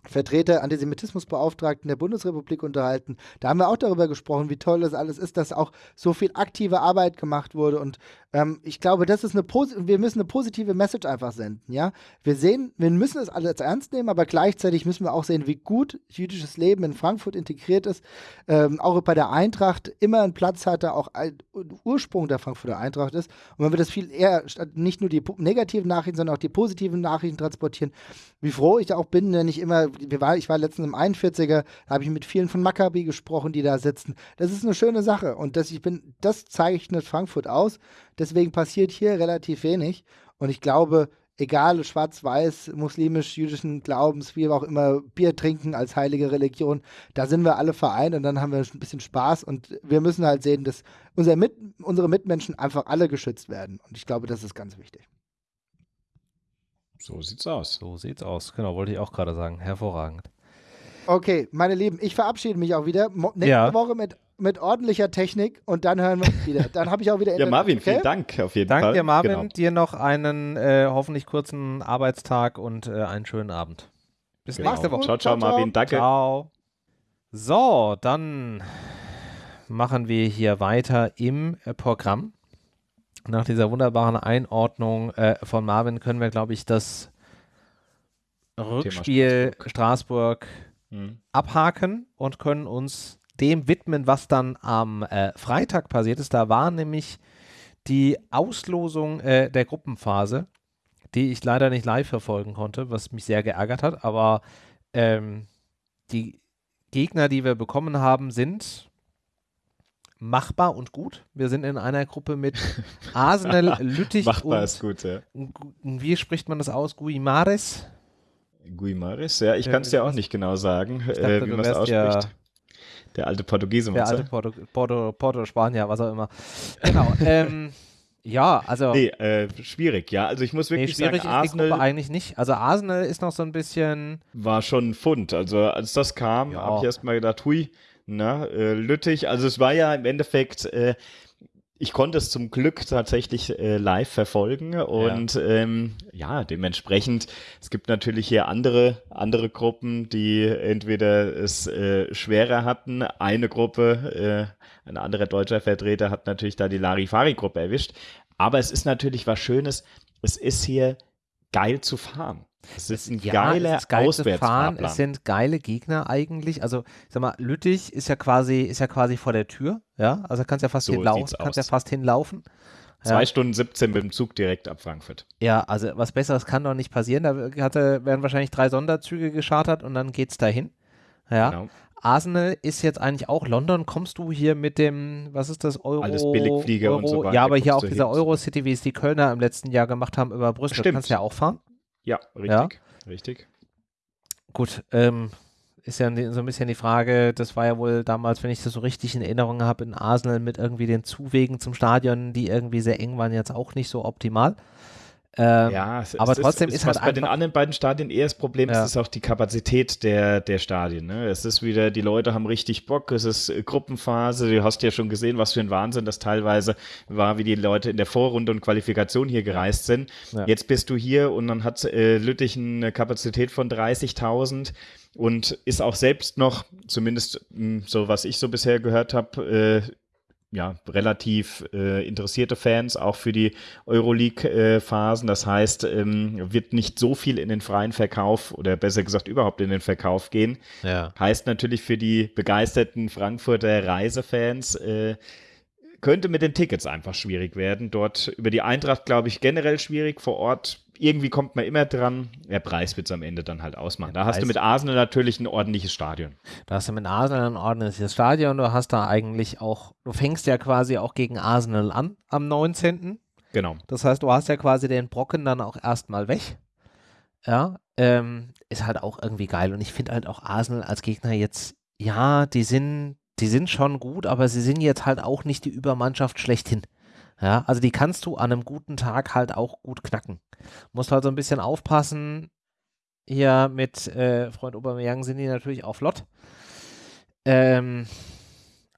Speaker 4: Vertreter Antisemitismusbeauftragten der Bundesrepublik unterhalten. Da haben wir auch darüber gesprochen, wie toll das alles ist, dass auch so viel aktive Arbeit gemacht wurde. Und ähm, ich glaube, das ist eine wir müssen eine positive Message einfach senden. Ja, wir sehen, wir müssen es alles ernst nehmen, aber gleichzeitig müssen wir auch sehen, wie gut jüdisches Leben in Frankfurt integriert ist. Ähm, auch bei der Eintracht immer einen Platz hatte, auch ein Ursprung der Frankfurter Eintracht ist. Und wenn wir das viel eher nicht nur die negativen Nachrichten, sondern auch die positiven Nachrichten transportieren, wie froh ich auch bin, wenn ich immer wir war, ich war letztens im 41er, da habe ich mit vielen von Maccabi gesprochen, die da sitzen. Das ist eine schöne Sache und das, ich bin, das zeichnet Frankfurt aus. Deswegen passiert hier relativ wenig. Und ich glaube, egal schwarz-weiß, muslimisch, jüdischen Glaubens, wie auch immer, Bier trinken als heilige Religion, da sind wir alle vereint und dann haben wir ein bisschen Spaß und wir müssen halt sehen, dass unser Mit unsere Mitmenschen einfach alle geschützt werden. Und ich glaube, das ist ganz wichtig.
Speaker 2: So sieht's aus.
Speaker 1: So sieht's aus. Genau, wollte ich auch gerade sagen. Hervorragend.
Speaker 4: Okay, meine Lieben, ich verabschiede mich auch wieder. Nächste ja. Woche mit mit ordentlicher Technik und dann hören wir uns wieder. Dann habe ich auch wieder.
Speaker 2: ja, Marvin, okay? vielen Dank auf jeden
Speaker 1: Dank
Speaker 2: Fall.
Speaker 1: Danke, Marvin. Genau. Dir noch einen äh, hoffentlich kurzen Arbeitstag und äh, einen schönen Abend. Bis genau. nächste Woche.
Speaker 2: Ciao, ciao, ciao, Marvin. Danke.
Speaker 1: Ciao. So, dann machen wir hier weiter im äh, Programm. Nach dieser wunderbaren Einordnung äh, von Marvin können wir, glaube ich, das Rückspiel Straßburg, Straßburg hm. abhaken und können uns dem widmen, was dann am äh, Freitag passiert ist. Da war nämlich die Auslosung äh, der Gruppenphase, die ich leider nicht live verfolgen konnte, was mich sehr geärgert hat. Aber ähm, die Gegner, die wir bekommen haben, sind machbar und gut. Wir sind in einer Gruppe mit Arsenal, Lüttich
Speaker 2: machbar und ist gut, ja.
Speaker 1: wie spricht man das aus? Guimares?
Speaker 2: Guimares, ja, ich kann es ja auch nicht genau sagen, dachte, äh, wie man es ausspricht. Ja der alte Portugiese,
Speaker 1: Der alte Porto, Porto, Porto, Spanier, was auch immer. Genau. ähm, ja, also.
Speaker 2: Nee, äh, schwierig, ja. Also ich muss wirklich nee, schwierig sagen,
Speaker 1: ist Arsenal. Die Gruppe eigentlich nicht. Also Arsenal ist noch so ein bisschen.
Speaker 2: War schon ein Fund. Also als das kam, ja. habe ich erstmal gedacht, hui, na, äh, Lüttich. Also es war ja im Endeffekt. Äh, ich konnte es zum Glück tatsächlich äh, live verfolgen und ja. Ähm, ja, dementsprechend, es gibt natürlich hier andere, andere Gruppen, die entweder es äh, schwerer hatten. Eine Gruppe, äh, ein anderer deutscher Vertreter hat natürlich da die Larifari-Gruppe erwischt. Aber es ist natürlich was Schönes. Es ist hier geil zu fahren. Es ist ein ja, geiler es ist geil Auswärtsfahren.
Speaker 1: Es sind geile Gegner eigentlich. Also, ich sag mal, Lüttich ist ja quasi, ist ja quasi vor der Tür. Ja, also kannst ja fast so hinlaufen. Kannst ja fast hinlaufen.
Speaker 2: Zwei ja. Stunden 17 mit dem Zug direkt ab Frankfurt.
Speaker 1: Ja, also was Besseres kann doch nicht passieren. Da hatte, werden wahrscheinlich drei Sonderzüge geschartert und dann geht's dahin. Ja. Genau. Arsenal ist jetzt eigentlich auch London. Kommst du hier mit dem, was ist das, Euro?
Speaker 2: Alles Billigflieger
Speaker 1: Euro,
Speaker 2: und so weiter.
Speaker 1: Ja, aber hier auch dieser Eurocity, wie es die Kölner im letzten Jahr gemacht haben über Brüssel. Stimmt. Kannst du ja auch fahren.
Speaker 2: Ja, richtig. Ja? Richtig.
Speaker 1: Gut, ähm, ist ja so ein bisschen die Frage, das war ja wohl damals, wenn ich das so richtig in Erinnerung habe, in Arsenal mit irgendwie den Zuwegen zum Stadion, die irgendwie sehr eng waren, jetzt auch nicht so optimal.
Speaker 2: Ähm, ja, es, aber es trotzdem ist, ist halt bei den anderen beiden Stadien eher das Problem, ja. ist auch die Kapazität der, der Stadien. Ne? Es ist wieder, die Leute haben richtig Bock, es ist äh, Gruppenphase, du hast ja schon gesehen, was für ein Wahnsinn das teilweise war, wie die Leute in der Vorrunde und Qualifikation hier gereist sind. Ja. Jetzt bist du hier und dann hat äh, Lüttich eine Kapazität von 30.000 und ist auch selbst noch, zumindest mh, hm, so was ich so bisher gehört habe, äh, ja, relativ äh, interessierte Fans, auch für die Euroleague-Phasen. das heißt, ähm, wird nicht so viel in den freien Verkauf oder besser gesagt überhaupt in den Verkauf gehen. Ja. Heißt natürlich für die begeisterten Frankfurter Reisefans, äh, könnte mit den Tickets einfach schwierig werden. Dort über die Eintracht, glaube ich, generell schwierig. Vor Ort irgendwie kommt man immer dran. Der Preis wird es am Ende dann halt ausmachen. Da hast du mit Arsenal natürlich ein ordentliches Stadion.
Speaker 1: Da hast du mit Arsenal ein ordentliches Stadion. Du hast da eigentlich auch, du fängst ja quasi auch gegen Arsenal an am 19.
Speaker 2: Genau.
Speaker 1: Das heißt, du hast ja quasi den Brocken dann auch erstmal weg. Ja, ähm, ist halt auch irgendwie geil. Und ich finde halt auch Arsenal als Gegner jetzt, ja, die sind, die sind schon gut, aber sie sind jetzt halt auch nicht die Übermannschaft schlechthin. Ja, also die kannst du an einem guten Tag halt auch gut knacken. Musst halt so ein bisschen aufpassen. Hier mit äh, Freund Aubameyang sind die natürlich auch flott. Ähm,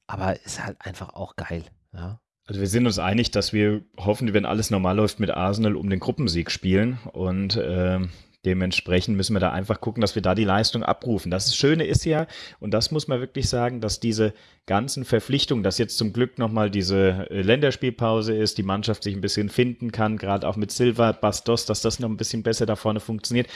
Speaker 1: aber ist halt einfach auch geil. Ja.
Speaker 2: Also wir sind uns einig, dass wir hoffen, wenn alles normal läuft, mit Arsenal um den Gruppensieg spielen. Und äh, Dementsprechend müssen wir da einfach gucken, dass wir da die Leistung abrufen. Das Schöne ist ja, und das muss man wirklich sagen, dass diese ganzen Verpflichtungen, dass jetzt zum Glück nochmal diese äh, Länderspielpause ist, die Mannschaft sich ein bisschen finden kann, gerade auch mit Silva, Bastos, dass das noch ein bisschen besser da vorne funktioniert.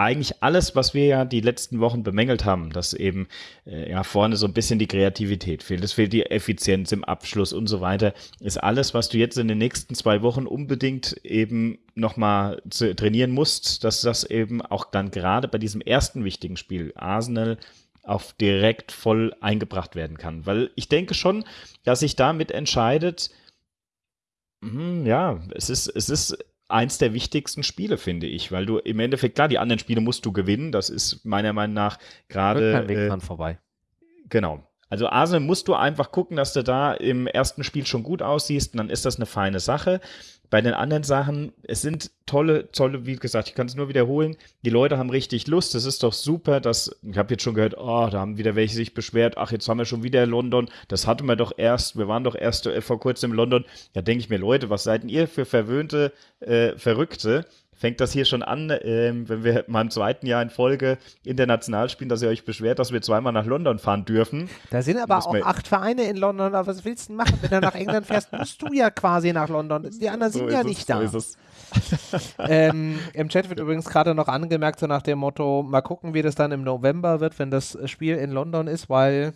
Speaker 2: Eigentlich alles, was wir ja die letzten Wochen bemängelt haben, dass eben äh, ja vorne so ein bisschen die Kreativität fehlt, es fehlt die Effizienz im Abschluss und so weiter, ist alles, was du jetzt in den nächsten zwei Wochen unbedingt eben nochmal trainieren musst, dass das eben auch dann gerade bei diesem ersten wichtigen Spiel Arsenal auf direkt voll eingebracht werden kann. Weil ich denke schon, dass sich damit entscheidet, hm, ja, es ist, es ist eins der wichtigsten Spiele, finde ich, weil du im Endeffekt, klar, die anderen Spiele musst du gewinnen, das ist meiner Meinung nach gerade.
Speaker 1: Kein Weg äh, dran vorbei.
Speaker 2: Genau. Also Arsenal musst du einfach gucken, dass du da im ersten Spiel schon gut aussiehst und dann ist das eine feine Sache. Bei den anderen Sachen, es sind tolle, tolle, wie gesagt, ich kann es nur wiederholen. Die Leute haben richtig Lust. Es ist doch super, dass, ich habe jetzt schon gehört, oh, da haben wieder welche sich beschwert, ach, jetzt haben wir schon wieder London. Das hatten wir doch erst, wir waren doch erst vor kurzem in London. Da denke ich mir, Leute, was seid ihr für verwöhnte äh, Verrückte? Fängt das hier schon an, ähm, wenn wir mal im zweiten Jahr in Folge international spielen, dass ihr euch beschwert, dass wir zweimal nach London fahren dürfen.
Speaker 1: Da sind aber auch acht Vereine in London, aber was willst du machen? Wenn du nach England fährst, musst du ja quasi nach London. Die anderen so sind ja nicht es, da. So ähm, Im Chat wird übrigens gerade noch angemerkt, so nach dem Motto, mal gucken, wie das dann im November wird, wenn das Spiel in London ist, weil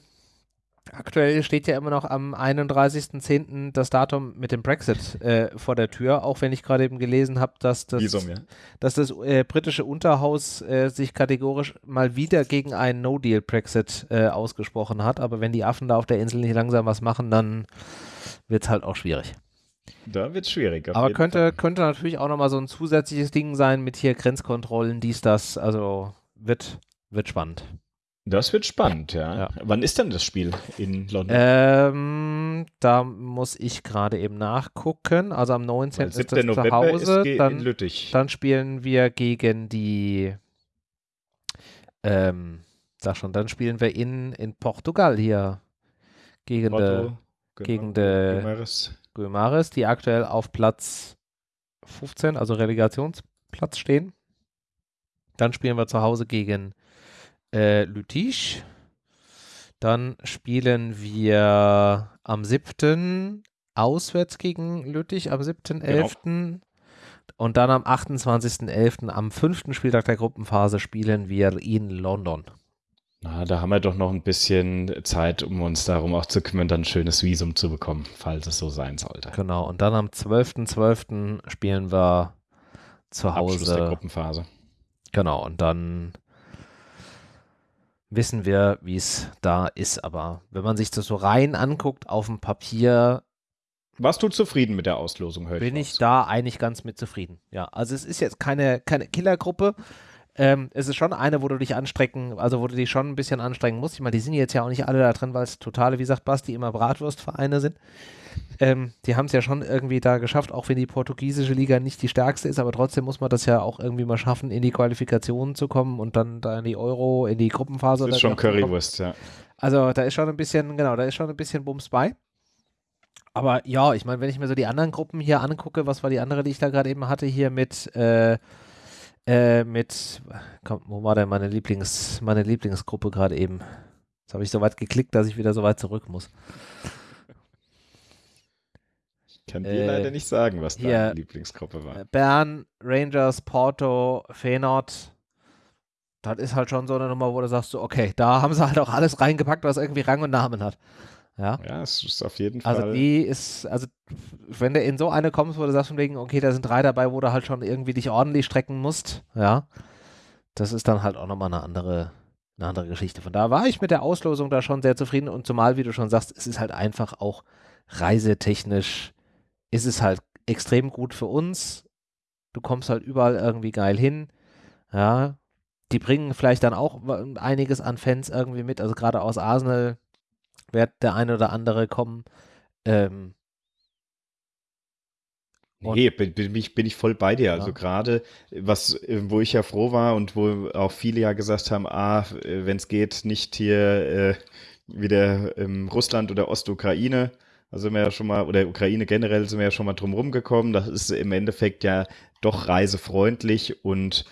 Speaker 1: Aktuell steht ja immer noch am 31.10. das Datum mit dem Brexit äh, vor der Tür, auch wenn ich gerade eben gelesen habe, dass das, Visum, ja. dass das äh, britische Unterhaus äh, sich kategorisch mal wieder gegen einen No-Deal-Brexit äh, ausgesprochen hat. Aber wenn die Affen da auf der Insel nicht langsam was machen, dann wird es halt auch schwierig.
Speaker 2: Da wird es schwierig.
Speaker 1: Aber könnte, könnte natürlich auch nochmal so ein zusätzliches Ding sein mit hier Grenzkontrollen, dies, das. Also wird, wird spannend.
Speaker 2: Das wird spannend, ja. ja. Wann ist denn das Spiel in London?
Speaker 1: Ähm, da muss ich gerade eben nachgucken. Also am 19. ist das November zu Hause. Dann, dann spielen wir gegen die ähm, sag schon, dann spielen wir in, in Portugal hier gegen Porto, de, genau, de Guimares. Guimares, die aktuell auf Platz 15, also Relegationsplatz stehen. Dann spielen wir zu Hause gegen äh, Lüttich. Dann spielen wir am 7. auswärts gegen Lüttich, am 7.11. Genau. Und dann am 28.11., am fünften Spieltag der Gruppenphase, spielen wir in London.
Speaker 2: Na, da haben wir doch noch ein bisschen Zeit, um uns darum auch zu kümmern, dann ein schönes Visum zu bekommen, falls es so sein sollte.
Speaker 1: Genau, und dann am 12.12. .12. spielen wir zu Hause. Abschluss der
Speaker 2: Gruppenphase.
Speaker 1: Genau, und dann wissen wir, wie es da ist. Aber wenn man sich das so rein anguckt auf dem Papier.
Speaker 2: Warst du zufrieden mit der Auslosung
Speaker 1: heute? Bin ich, ich da eigentlich ganz mit zufrieden. Ja, also es ist jetzt keine, keine Killergruppe. Ähm, es ist schon eine, wo du dich anstrecken, also wo du dich schon ein bisschen anstrengen musst. Ich meine, die sind jetzt ja auch nicht alle da drin, weil es totale, wie sagt Basti, immer Bratwurstvereine sind. Ähm, die haben es ja schon irgendwie da geschafft, auch wenn die portugiesische Liga nicht die stärkste ist, aber trotzdem muss man das ja auch irgendwie mal schaffen, in die Qualifikationen zu kommen und dann da in die Euro, in die Gruppenphase.
Speaker 2: Das ist schon Currywurst, ja.
Speaker 1: Also da ist schon ein bisschen, genau, da ist schon ein bisschen Bums bei. Aber ja, ich meine, wenn ich mir so die anderen Gruppen hier angucke, was war die andere, die ich da gerade eben hatte, hier mit, äh, äh, mit, komm, wo war denn meine Lieblings, meine Lieblingsgruppe gerade eben? Jetzt habe ich so weit geklickt, dass ich wieder so weit zurück muss.
Speaker 2: Ich kann dir äh, leider nicht sagen, was hier, deine Lieblingsgruppe war.
Speaker 1: Bern, Rangers, Porto, Feyenoord. Das ist halt schon so eine Nummer, wo du sagst, so, okay, da haben sie halt auch alles reingepackt, was irgendwie Rang und Namen hat. Ja,
Speaker 2: ja es ist auf jeden
Speaker 1: also Fall. Also die ist, also wenn du in so eine kommst, wo du sagst von wegen, okay, da sind drei dabei, wo du halt schon irgendwie dich ordentlich strecken musst, ja, das ist dann halt auch nochmal eine andere, eine andere Geschichte. Von da war ich mit der Auslosung da schon sehr zufrieden und zumal, wie du schon sagst, es ist halt einfach auch reisetechnisch ist es halt extrem gut für uns. Du kommst halt überall irgendwie geil hin. Ja, die bringen vielleicht dann auch einiges an Fans irgendwie mit. Also gerade aus Arsenal wird der eine oder andere kommen. Ähm,
Speaker 2: Nee, bin, bin, ich, bin ich voll bei dir. Also ja. gerade, was, wo ich ja froh war und wo auch viele ja gesagt haben, ah, wenn es geht, nicht hier äh, wieder ähm, Russland oder Ostukraine, also sind wir ja schon mal, oder Ukraine generell sind wir ja schon mal drum rumgekommen. Das ist im Endeffekt ja doch reisefreundlich und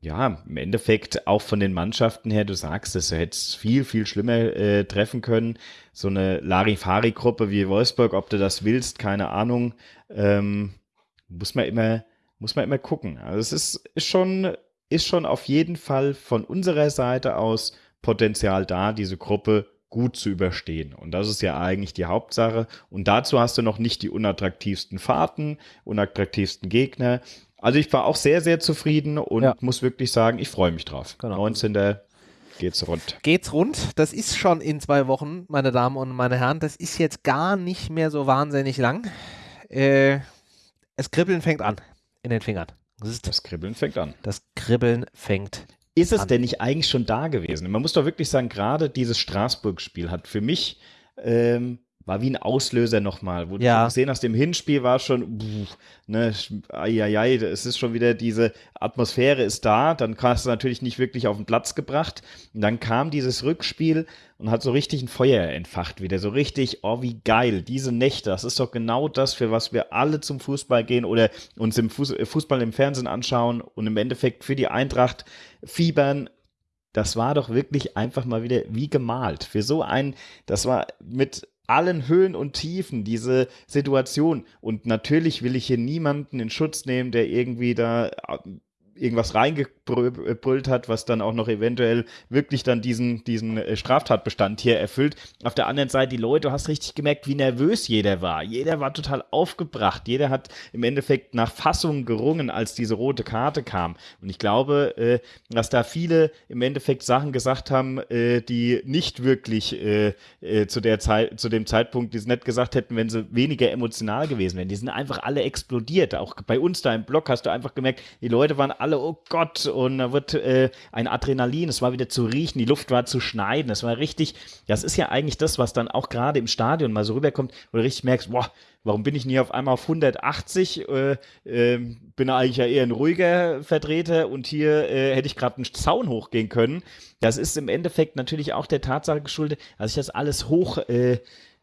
Speaker 2: ja, im Endeffekt auch von den Mannschaften her, du sagst es, du hättest viel, viel schlimmer äh, treffen können. So eine Larifari-Gruppe wie Wolfsburg, ob du das willst, keine Ahnung. Ähm, muss man immer, muss man immer gucken. Also es ist, ist schon ist schon auf jeden Fall von unserer Seite aus Potenzial da, diese Gruppe gut zu überstehen. Und das ist ja eigentlich die Hauptsache. Und dazu hast du noch nicht die unattraktivsten Fahrten, unattraktivsten Gegner. Also ich war auch sehr, sehr zufrieden und ja. muss wirklich sagen, ich freue mich drauf. Genau. 19. geht's rund.
Speaker 1: Geht's rund. Das ist schon in zwei Wochen, meine Damen und meine Herren. Das ist jetzt gar nicht mehr so wahnsinnig lang. Äh, es Kribbeln fängt an in den Fingern.
Speaker 2: Das, das Kribbeln fängt an.
Speaker 1: Das Kribbeln fängt an.
Speaker 2: Ist es denn nicht eigentlich schon da gewesen? Man muss doch wirklich sagen, gerade dieses Straßburg-Spiel hat für mich ähm, war wie ein Auslöser nochmal, wo ja. du gesehen hast, im Hinspiel war schon, pff, ne, ai, es ist schon wieder diese Atmosphäre ist da, dann hast du natürlich nicht wirklich auf den Platz gebracht. Und dann kam dieses Rückspiel und hat so richtig ein Feuer entfacht wieder, so richtig, oh, wie geil, diese Nächte, das ist doch genau das, für was wir alle zum Fußball gehen oder uns im Fußball im Fernsehen anschauen und im Endeffekt für die Eintracht fiebern, das war doch wirklich einfach mal wieder wie gemalt. Für so ein, das war mit allen Höhen und Tiefen diese Situation. Und natürlich will ich hier niemanden in Schutz nehmen, der irgendwie da irgendwas reingebrüllt hat, was dann auch noch eventuell wirklich dann diesen, diesen äh, Straftatbestand hier erfüllt. Auf der anderen Seite, die Leute, du hast richtig gemerkt, wie nervös jeder war. Jeder war total aufgebracht. Jeder hat im Endeffekt nach Fassung gerungen, als diese rote Karte kam. Und ich glaube, äh, dass da viele im Endeffekt Sachen gesagt haben, äh, die nicht wirklich zu, der Zeit, zu dem Zeitpunkt, die es nicht gesagt hätten, wenn sie weniger emotional gewesen wären. Die sind einfach alle explodiert. Auch bei uns da im Blog hast du einfach gemerkt, die Leute waren alle, oh Gott, und da wird äh, ein Adrenalin, es war wieder zu riechen, die Luft war zu schneiden, es war richtig, das ist ja eigentlich das, was dann auch gerade im Stadion mal so rüberkommt, wo du richtig merkst, boah, warum bin ich nie auf einmal auf 180? Äh, äh, bin eigentlich ja eher ein ruhiger Vertreter und hier äh, hätte ich gerade einen Zaun hochgehen können. Das ist im Endeffekt natürlich auch der Tatsache geschuldet, dass ich das alles hoch äh,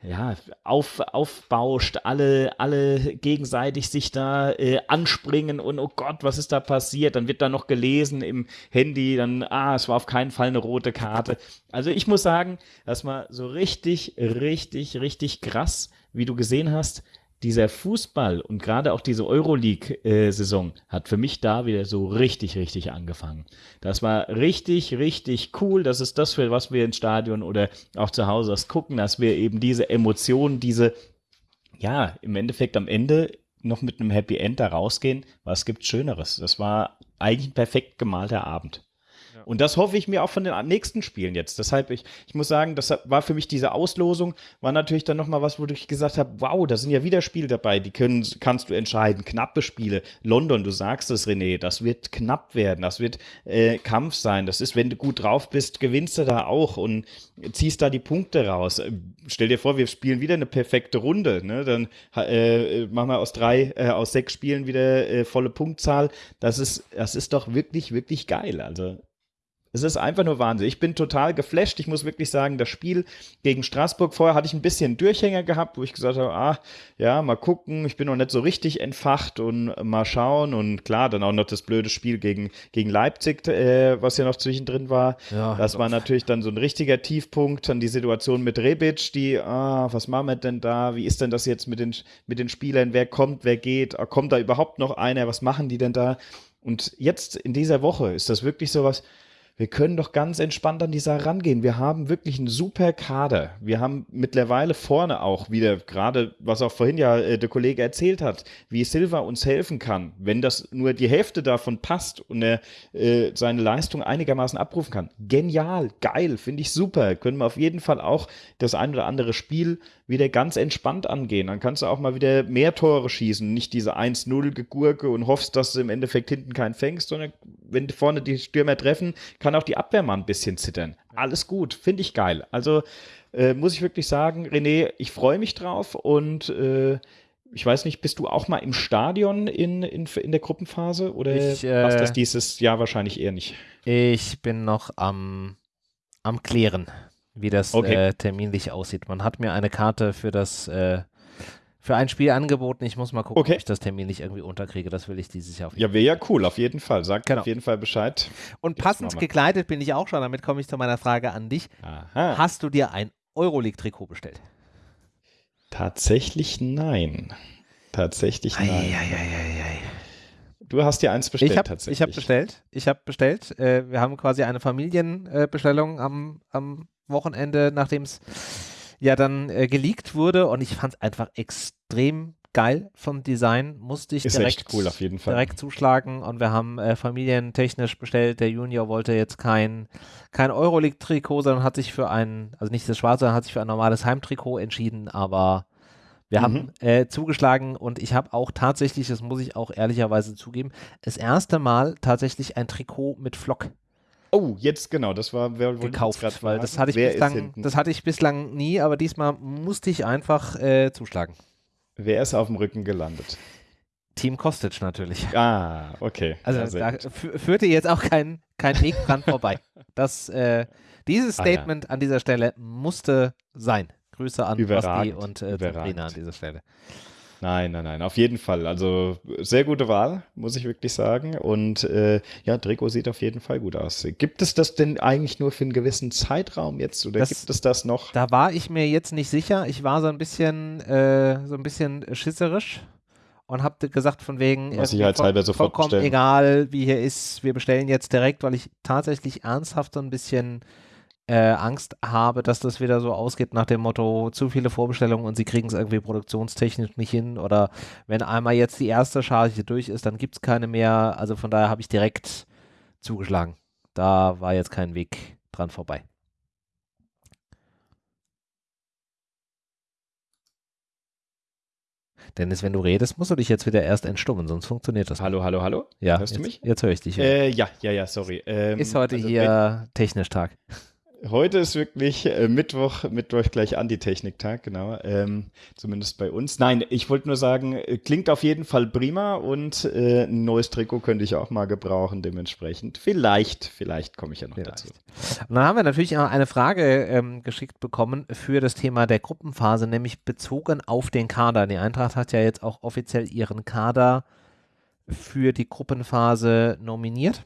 Speaker 2: ja, auf, aufbauscht, alle, alle gegenseitig sich da äh, anspringen und oh Gott, was ist da passiert? Dann wird da noch gelesen im Handy, dann, ah, es war auf keinen Fall eine rote Karte. Also ich muss sagen, das war so richtig, richtig, richtig krass, wie du gesehen hast, dieser Fußball und gerade auch diese Euroleague-Saison hat für mich da wieder so richtig, richtig angefangen. Das war richtig, richtig cool. Das ist das, für was wir ins Stadion oder auch zu Hause das gucken, dass wir eben diese Emotionen, diese, ja, im Endeffekt am Ende noch mit einem Happy End da rausgehen. Was gibt Schöneres? Das war eigentlich ein perfekt gemalter Abend. Und das hoffe ich mir auch von den nächsten Spielen jetzt. Deshalb, ich, ich muss sagen, das war für mich diese Auslosung, war natürlich dann nochmal was, wo ich gesagt habe, wow, da sind ja wieder Spiele dabei, die können, kannst du entscheiden. Knappe Spiele. London, du sagst es, René, das wird knapp werden, das wird äh, Kampf sein. Das ist, wenn du gut drauf bist, gewinnst du da auch und ziehst da die Punkte raus. Äh, stell dir vor, wir spielen wieder eine perfekte Runde. Ne? Dann äh, machen wir aus drei, äh, aus sechs Spielen wieder äh, volle Punktzahl. Das ist, das ist doch wirklich, wirklich geil. Also es ist einfach nur Wahnsinn. Ich bin total geflasht. Ich muss wirklich sagen, das Spiel gegen Straßburg vorher hatte ich ein bisschen Durchhänger gehabt, wo ich gesagt habe, ah, ja, mal gucken. Ich bin noch nicht so richtig entfacht und mal schauen. Und klar, dann auch noch das blöde Spiel gegen, gegen Leipzig, äh, was ja noch zwischendrin war. Ja, das war natürlich dann so ein richtiger Tiefpunkt. Dann die Situation mit Rebic, die, ah, was machen wir denn da? Wie ist denn das jetzt mit den, mit den Spielern? Wer kommt, wer geht? Kommt da überhaupt noch einer? Was machen die denn da? Und jetzt in dieser Woche ist das wirklich so was, wir können doch ganz entspannt an die Sache rangehen. Wir haben wirklich einen super Kader. Wir haben mittlerweile vorne auch wieder, gerade was auch vorhin ja äh, der Kollege erzählt hat, wie Silva uns helfen kann. Wenn das nur die Hälfte davon passt und er äh, seine Leistung einigermaßen abrufen kann. Genial, geil, finde ich super. Können wir auf jeden Fall auch das ein oder andere Spiel wieder ganz entspannt angehen. Dann kannst du auch mal wieder mehr Tore schießen, nicht diese 1-0 Gegurke und hoffst, dass du im Endeffekt hinten keinen fängst, sondern wenn vorne die Stürmer treffen, kann auch die Abwehr mal ein bisschen zittern. Alles gut, finde ich geil. Also äh, muss ich wirklich sagen, René, ich freue mich drauf und äh, ich weiß nicht, bist du auch mal im Stadion in, in, in der Gruppenphase oder ich, äh, machst das dieses Jahr wahrscheinlich eher nicht?
Speaker 1: Ich bin noch am, am Klären wie das okay. äh, terminlich aussieht. Man hat mir eine Karte für das äh, für ein Spiel angeboten. Ich muss mal gucken, okay. ob ich das terminlich irgendwie unterkriege. Das will ich dieses Jahr
Speaker 2: auf jeden Fall. Ja, wäre ja cool, auf jeden Fall. Sag genau. auf jeden Fall Bescheid.
Speaker 1: Und passend gekleidet bin ich auch schon. Damit komme ich zu meiner Frage an dich. Aha. Hast du dir ein Euroleague-Trikot bestellt?
Speaker 2: Tatsächlich nein. Tatsächlich nein. Ei, ei, ei, Du hast dir eins bestellt
Speaker 1: ich hab,
Speaker 2: tatsächlich.
Speaker 1: Ich habe bestellt. Ich habe bestellt. Äh, wir haben quasi eine Familienbestellung am, am Wochenende, nachdem es ja dann äh, geleakt wurde und ich fand es einfach extrem geil vom Design, musste ich
Speaker 2: Ist
Speaker 1: direkt,
Speaker 2: cool auf jeden Fall.
Speaker 1: direkt zuschlagen und wir haben äh, familientechnisch bestellt. Der Junior wollte jetzt kein, kein Euroleague-Trikot, sondern hat sich für ein, also nicht das schwarze, sondern hat sich für ein normales Heimtrikot entschieden, aber wir mhm. haben äh, zugeschlagen und ich habe auch tatsächlich, das muss ich auch ehrlicherweise zugeben, das erste Mal tatsächlich ein Trikot mit Flock
Speaker 2: Oh, jetzt genau, das war
Speaker 1: wer, gekauft, weil das hatte ich bislang, das hatte ich bislang nie, aber diesmal musste ich einfach äh, zuschlagen.
Speaker 2: Wer ist auf dem Rücken gelandet?
Speaker 1: Team Kostic natürlich.
Speaker 2: Ah, okay.
Speaker 1: Also da führte jetzt auch kein, kein Weg dran vorbei. Das, äh, dieses Statement ah, ja. an dieser Stelle musste sein. Grüße an Basti und äh, Trainer an dieser Stelle.
Speaker 2: Nein, nein, nein, auf jeden Fall. Also sehr gute Wahl, muss ich wirklich sagen. Und äh, ja, Trikot sieht auf jeden Fall gut aus. Gibt es das denn eigentlich nur für einen gewissen Zeitraum jetzt oder das, gibt es das noch?
Speaker 1: Da war ich mir jetzt nicht sicher. Ich war so ein bisschen, äh, so ein bisschen schisserisch und habe gesagt von wegen
Speaker 2: Was sicherheitshalber sofort
Speaker 1: vollkommen
Speaker 2: bestellen.
Speaker 1: egal, wie hier ist, wir bestellen jetzt direkt, weil ich tatsächlich ernsthaft so ein bisschen äh, Angst habe, dass das wieder so ausgeht nach dem Motto, zu viele Vorbestellungen und sie kriegen es irgendwie produktionstechnisch nicht hin oder wenn einmal jetzt die erste Charge durch ist, dann gibt es keine mehr. Also von daher habe ich direkt zugeschlagen. Da war jetzt kein Weg dran vorbei. Dennis, wenn du redest, musst du dich jetzt wieder erst entstummen, sonst funktioniert das.
Speaker 2: Hallo, hallo, hallo.
Speaker 1: Ja,
Speaker 2: hörst
Speaker 1: jetzt,
Speaker 2: du mich?
Speaker 1: Jetzt höre ich dich.
Speaker 2: Ja. Äh, ja, ja, ja, sorry.
Speaker 1: Ähm, Ist heute also hier technisch Tag.
Speaker 2: Heute ist wirklich äh, Mittwoch, Mittwoch gleich Antitechnik-Tag, genau. Ähm, zumindest bei uns. Nein, ich wollte nur sagen, äh, klingt auf jeden Fall prima und äh, ein neues Trikot könnte ich auch mal gebrauchen, dementsprechend. Vielleicht, vielleicht komme ich ja noch vielleicht. dazu.
Speaker 1: Und dann haben wir natürlich auch eine Frage ähm, geschickt bekommen für das Thema der Gruppenphase, nämlich bezogen auf den Kader. Die Eintracht hat ja jetzt auch offiziell ihren Kader für die Gruppenphase nominiert.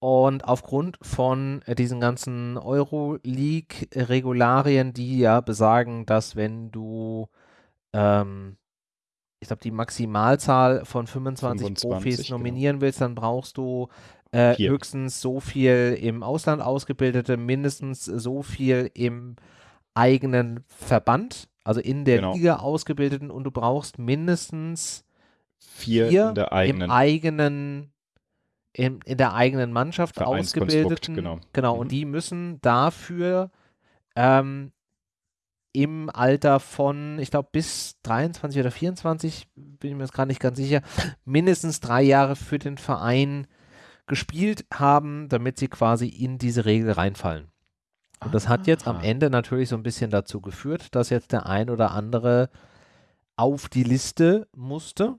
Speaker 1: Und aufgrund von äh, diesen ganzen Euroleague-Regularien, die ja besagen, dass wenn du, ähm, ich glaube, die Maximalzahl von 25, 25 Profis genau. nominieren genau. willst, dann brauchst du äh, höchstens so viel im Ausland ausgebildete, mindestens so viel im eigenen Verband, also in der genau. Liga ausgebildeten und du brauchst mindestens
Speaker 2: vier, vier
Speaker 1: im eigenen in, in der eigenen Mannschaft ausgebildeten.
Speaker 2: Genau,
Speaker 1: genau mhm. und die müssen dafür ähm, im Alter von, ich glaube, bis 23 oder 24, bin ich mir jetzt gerade nicht ganz sicher, mindestens drei Jahre für den Verein gespielt haben, damit sie quasi in diese Regel reinfallen. Und das hat jetzt am ah. Ende natürlich so ein bisschen dazu geführt, dass jetzt der ein oder andere auf die Liste musste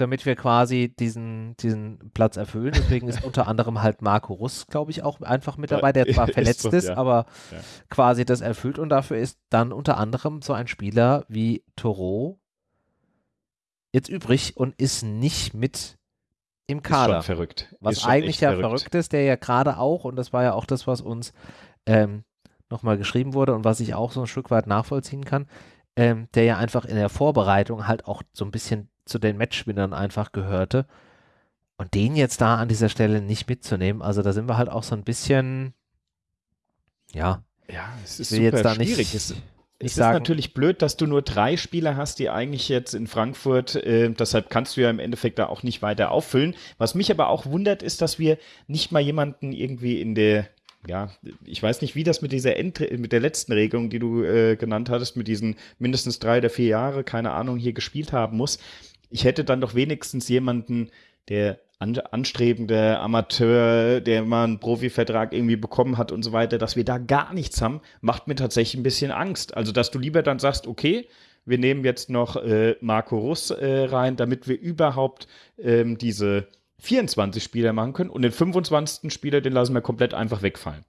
Speaker 1: damit wir quasi diesen, diesen Platz erfüllen. Deswegen ist unter anderem halt Marco Russ, glaube ich, auch einfach mit dabei, der zwar verletzt ist, ist ja. aber ja. quasi das erfüllt. Und dafür ist dann unter anderem so ein Spieler wie Toro jetzt übrig und ist nicht mit im Kader.
Speaker 2: Ist schon verrückt.
Speaker 1: Was eigentlich ja verrückt. verrückt ist, der ja gerade auch, und das war ja auch das, was uns ähm, nochmal geschrieben wurde und was ich auch so ein Stück weit nachvollziehen kann, ähm, der ja einfach in der Vorbereitung halt auch so ein bisschen zu den Matchwinnern einfach gehörte. Und den jetzt da an dieser Stelle nicht mitzunehmen, also da sind wir halt auch so ein bisschen, ja.
Speaker 2: Ja, es ist super schwierig. Nicht, es, es ist natürlich blöd, dass du nur drei Spieler hast, die eigentlich jetzt in Frankfurt, äh, deshalb kannst du ja im Endeffekt da auch nicht weiter auffüllen. Was mich aber auch wundert, ist, dass wir nicht mal jemanden irgendwie in der ja, ich weiß nicht, wie das mit dieser End mit der letzten Regelung, die du äh, genannt hattest, mit diesen mindestens drei oder vier Jahre, keine Ahnung, hier gespielt haben muss ich hätte dann doch wenigstens jemanden, der anstrebende Amateur, der mal einen Profivertrag irgendwie bekommen hat und so weiter, dass wir da gar nichts haben, macht mir tatsächlich ein bisschen Angst. Also, dass du lieber dann sagst, okay, wir nehmen jetzt noch äh, Marco Russ äh, rein, damit wir überhaupt ähm, diese 24 Spieler machen können und den 25. Spieler, den lassen wir komplett einfach wegfallen.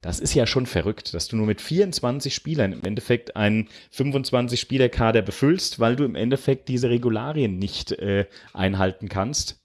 Speaker 2: Das ist ja schon verrückt, dass du nur mit 24 Spielern im Endeffekt einen 25-Spieler-Kader befüllst, weil du im Endeffekt diese Regularien nicht äh, einhalten kannst.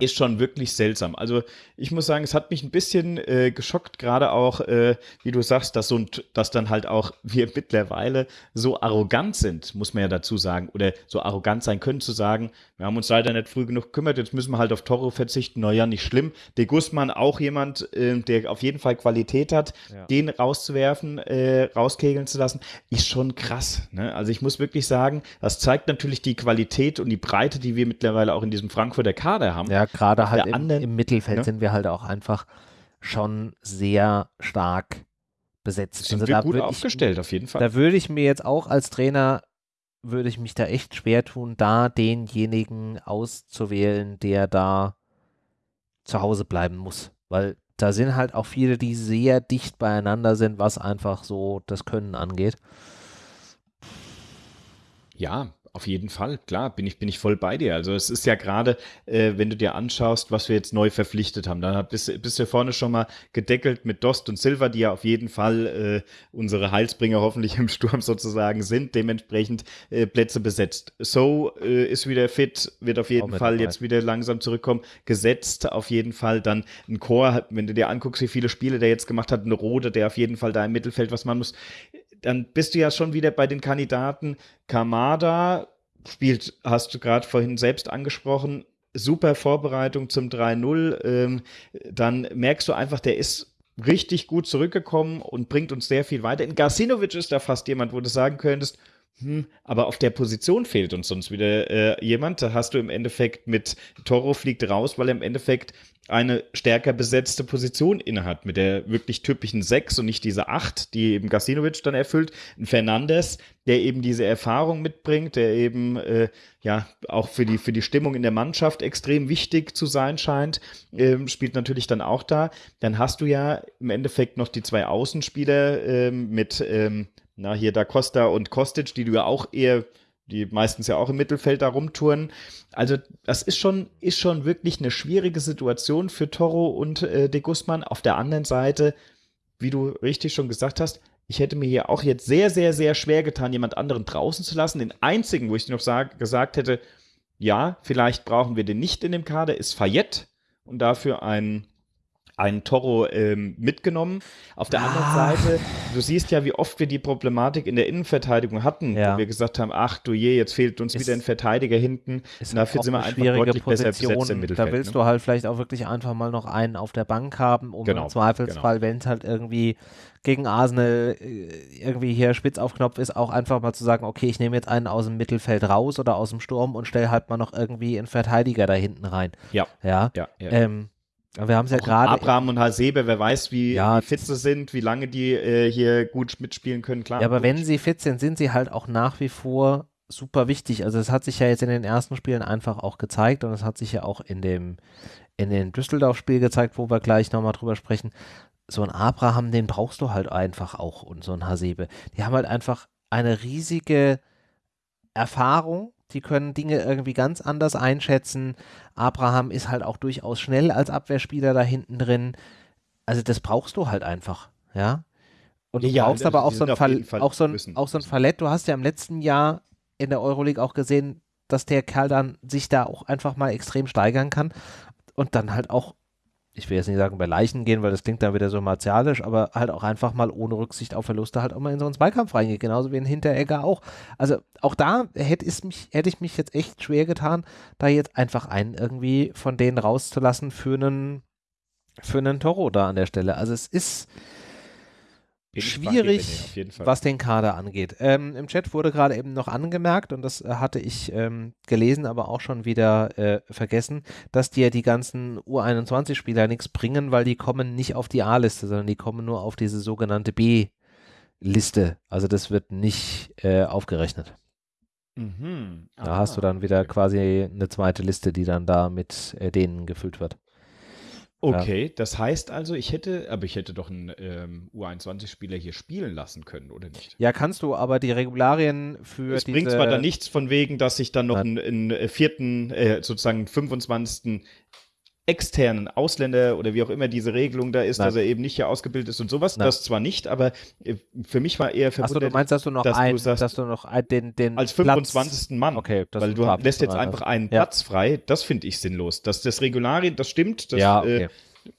Speaker 2: Ist schon wirklich seltsam. Also ich muss sagen, es hat mich ein bisschen äh, geschockt, gerade auch, äh, wie du sagst, dass, so ein, dass dann halt auch wir mittlerweile so arrogant sind, muss man ja dazu sagen, oder so arrogant sein können zu sagen, wir haben uns leider nicht früh genug gekümmert, jetzt müssen wir halt auf Toro verzichten. Naja, nicht schlimm. De Guzman auch jemand, äh, der auf jeden Fall Qualität hat, ja. den rauszuwerfen, äh, rauskegeln zu lassen, ist schon krass. Ne? Also ich muss wirklich sagen, das zeigt natürlich die Qualität und die Breite, die wir mittlerweile auch in diesem Frankfurter Kader haben.
Speaker 1: Ja, gerade halt im, anderen, im, Mittelfeld ja. sind wir halt auch einfach schon sehr stark besetzt.
Speaker 2: Sind also wir gut aufgestellt,
Speaker 1: ich,
Speaker 2: auf jeden Fall.
Speaker 1: Da würde ich mir jetzt auch als Trainer, würde ich mich da echt schwer tun, da denjenigen auszuwählen, der da zu Hause bleiben muss. Weil da sind halt auch viele, die sehr dicht beieinander sind, was einfach so das Können angeht.
Speaker 2: Ja, auf jeden Fall, klar, bin ich, bin ich voll bei dir. Also es ist ja gerade, äh, wenn du dir anschaust, was wir jetzt neu verpflichtet haben, dann bist, bist du vorne schon mal gedeckelt mit Dost und Silver, die ja auf jeden Fall äh, unsere Heilsbringer hoffentlich im Sturm sozusagen sind, dementsprechend äh, Plätze besetzt. So äh, ist wieder fit, wird auf jeden Fall jetzt wieder langsam zurückkommen, gesetzt auf jeden Fall. Dann ein Chor, wenn du dir anguckst, wie viele Spiele der jetzt gemacht hat, ein Rode, der auf jeden Fall da im Mittelfeld was man muss dann bist du ja schon wieder bei den Kandidaten. Kamada spielt, hast du gerade vorhin selbst angesprochen, super Vorbereitung zum 3-0. Ähm, dann merkst du einfach, der ist richtig gut zurückgekommen und bringt uns sehr viel weiter. In Garsinovic ist da fast jemand, wo du sagen könntest, hm, aber auf der Position fehlt uns sonst wieder äh, jemand. Da hast du im Endeffekt mit Toro fliegt raus, weil er im Endeffekt eine stärker besetzte Position innehat, mit der wirklich typischen 6 und nicht diese 8, die eben Gasinovic dann erfüllt. Ein Fernandes, der eben diese Erfahrung mitbringt, der eben äh, ja auch für die, für die Stimmung in der Mannschaft extrem wichtig zu sein scheint, ähm, spielt natürlich dann auch da. Dann hast du ja im Endeffekt noch die zwei Außenspieler ähm, mit, ähm, na hier Da Costa und Kostic, die du ja auch eher die meistens ja auch im Mittelfeld da rumtouren. Also das ist schon, ist schon wirklich eine schwierige Situation für Toro und äh, De Guzman. Auf der anderen Seite, wie du richtig schon gesagt hast, ich hätte mir hier auch jetzt sehr, sehr, sehr schwer getan, jemand anderen draußen zu lassen. Den einzigen, wo ich noch sag, gesagt hätte, ja, vielleicht brauchen wir den nicht in dem Kader, ist Fayette und dafür ein einen Toro ähm, mitgenommen. Auf der ah. anderen Seite, du siehst ja, wie oft wir die Problematik in der Innenverteidigung hatten, ja. wo wir gesagt haben, ach du je, jetzt fehlt uns ist, wieder ein Verteidiger hinten.
Speaker 1: Ist dafür sind wir einfach deutlich Position. besser besetzt im Mittelfeld. Da willst ne? du halt vielleicht auch wirklich einfach mal noch einen auf der Bank haben, um genau, im Zweifelsfall, genau. wenn es halt irgendwie gegen Arsenal äh, irgendwie hier spitz auf Knopf ist, auch einfach mal zu sagen, okay, ich nehme jetzt einen aus dem Mittelfeld raus oder aus dem Sturm und stelle halt mal noch irgendwie einen Verteidiger da hinten rein.
Speaker 2: Ja.
Speaker 1: Ja. ja, ja. Ähm, wir haben es ja gerade.
Speaker 2: Abraham und Hasebe, wer weiß, wie, ja, wie fit sie sind, wie lange die äh, hier gut mitspielen können, klar.
Speaker 1: Ja, aber wenn sie fit sind, sind sie halt auch nach wie vor super wichtig. Also es hat sich ja jetzt in den ersten Spielen einfach auch gezeigt und es hat sich ja auch in dem, in dem Düsseldorf-Spiel gezeigt, wo wir gleich nochmal drüber sprechen. So ein Abraham, den brauchst du halt einfach auch und so ein Hasebe. Die haben halt einfach eine riesige Erfahrung die können Dinge irgendwie ganz anders einschätzen. Abraham ist halt auch durchaus schnell als Abwehrspieler da hinten drin. Also das brauchst du halt einfach, ja. Und du ja, brauchst aber auch so, ein auch, so ein, auch so ein Fallett. Du hast ja im letzten Jahr in der Euroleague auch gesehen, dass der Kerl dann sich da auch einfach mal extrem steigern kann und dann halt auch ich will jetzt nicht sagen bei Leichen gehen, weil das klingt dann wieder so martialisch, aber halt auch einfach mal ohne Rücksicht auf Verluste halt auch mal in so einen Zweikampf reingeht, genauso wie ein Hinteregger auch. Also auch da hätte, mich, hätte ich mich jetzt echt schwer getan, da jetzt einfach einen irgendwie von denen rauszulassen für einen, für einen Toro da an der Stelle. Also es ist, schwierig, was den Kader angeht. Ähm, Im Chat wurde gerade eben noch angemerkt, und das äh, hatte ich ähm, gelesen, aber auch schon wieder äh, vergessen, dass dir die ganzen U21-Spieler nichts bringen, weil die kommen nicht auf die A-Liste, sondern die kommen nur auf diese sogenannte B-Liste. Also das wird nicht äh, aufgerechnet. Mhm. Da hast du dann wieder quasi eine zweite Liste, die dann da mit äh, denen gefüllt wird.
Speaker 2: Okay, ja. das heißt also, ich hätte, aber ich hätte doch einen ähm, U21-Spieler hier spielen lassen können, oder nicht?
Speaker 1: Ja, kannst du, aber die Regularien für
Speaker 2: Es bringt zwar dann nichts von wegen, dass ich dann noch einen, einen, äh, vierten, äh, sozusagen 25. externen Ausländer oder wie auch immer diese Regelung da ist, Nein. dass er eben nicht hier ausgebildet ist und sowas. Nein. Das zwar nicht, aber äh, für mich war eher
Speaker 1: verwundert, Achso, du meinst, dass du noch, dass ein, du sagst, dass du noch den, den
Speaker 2: als 25. Platz. Mann,
Speaker 1: okay,
Speaker 2: weil du lässt jetzt einfach einen ja. Platz frei. Das finde ich sinnlos. Dass das Regularien, das stimmt. Das,
Speaker 1: ja, okay. äh,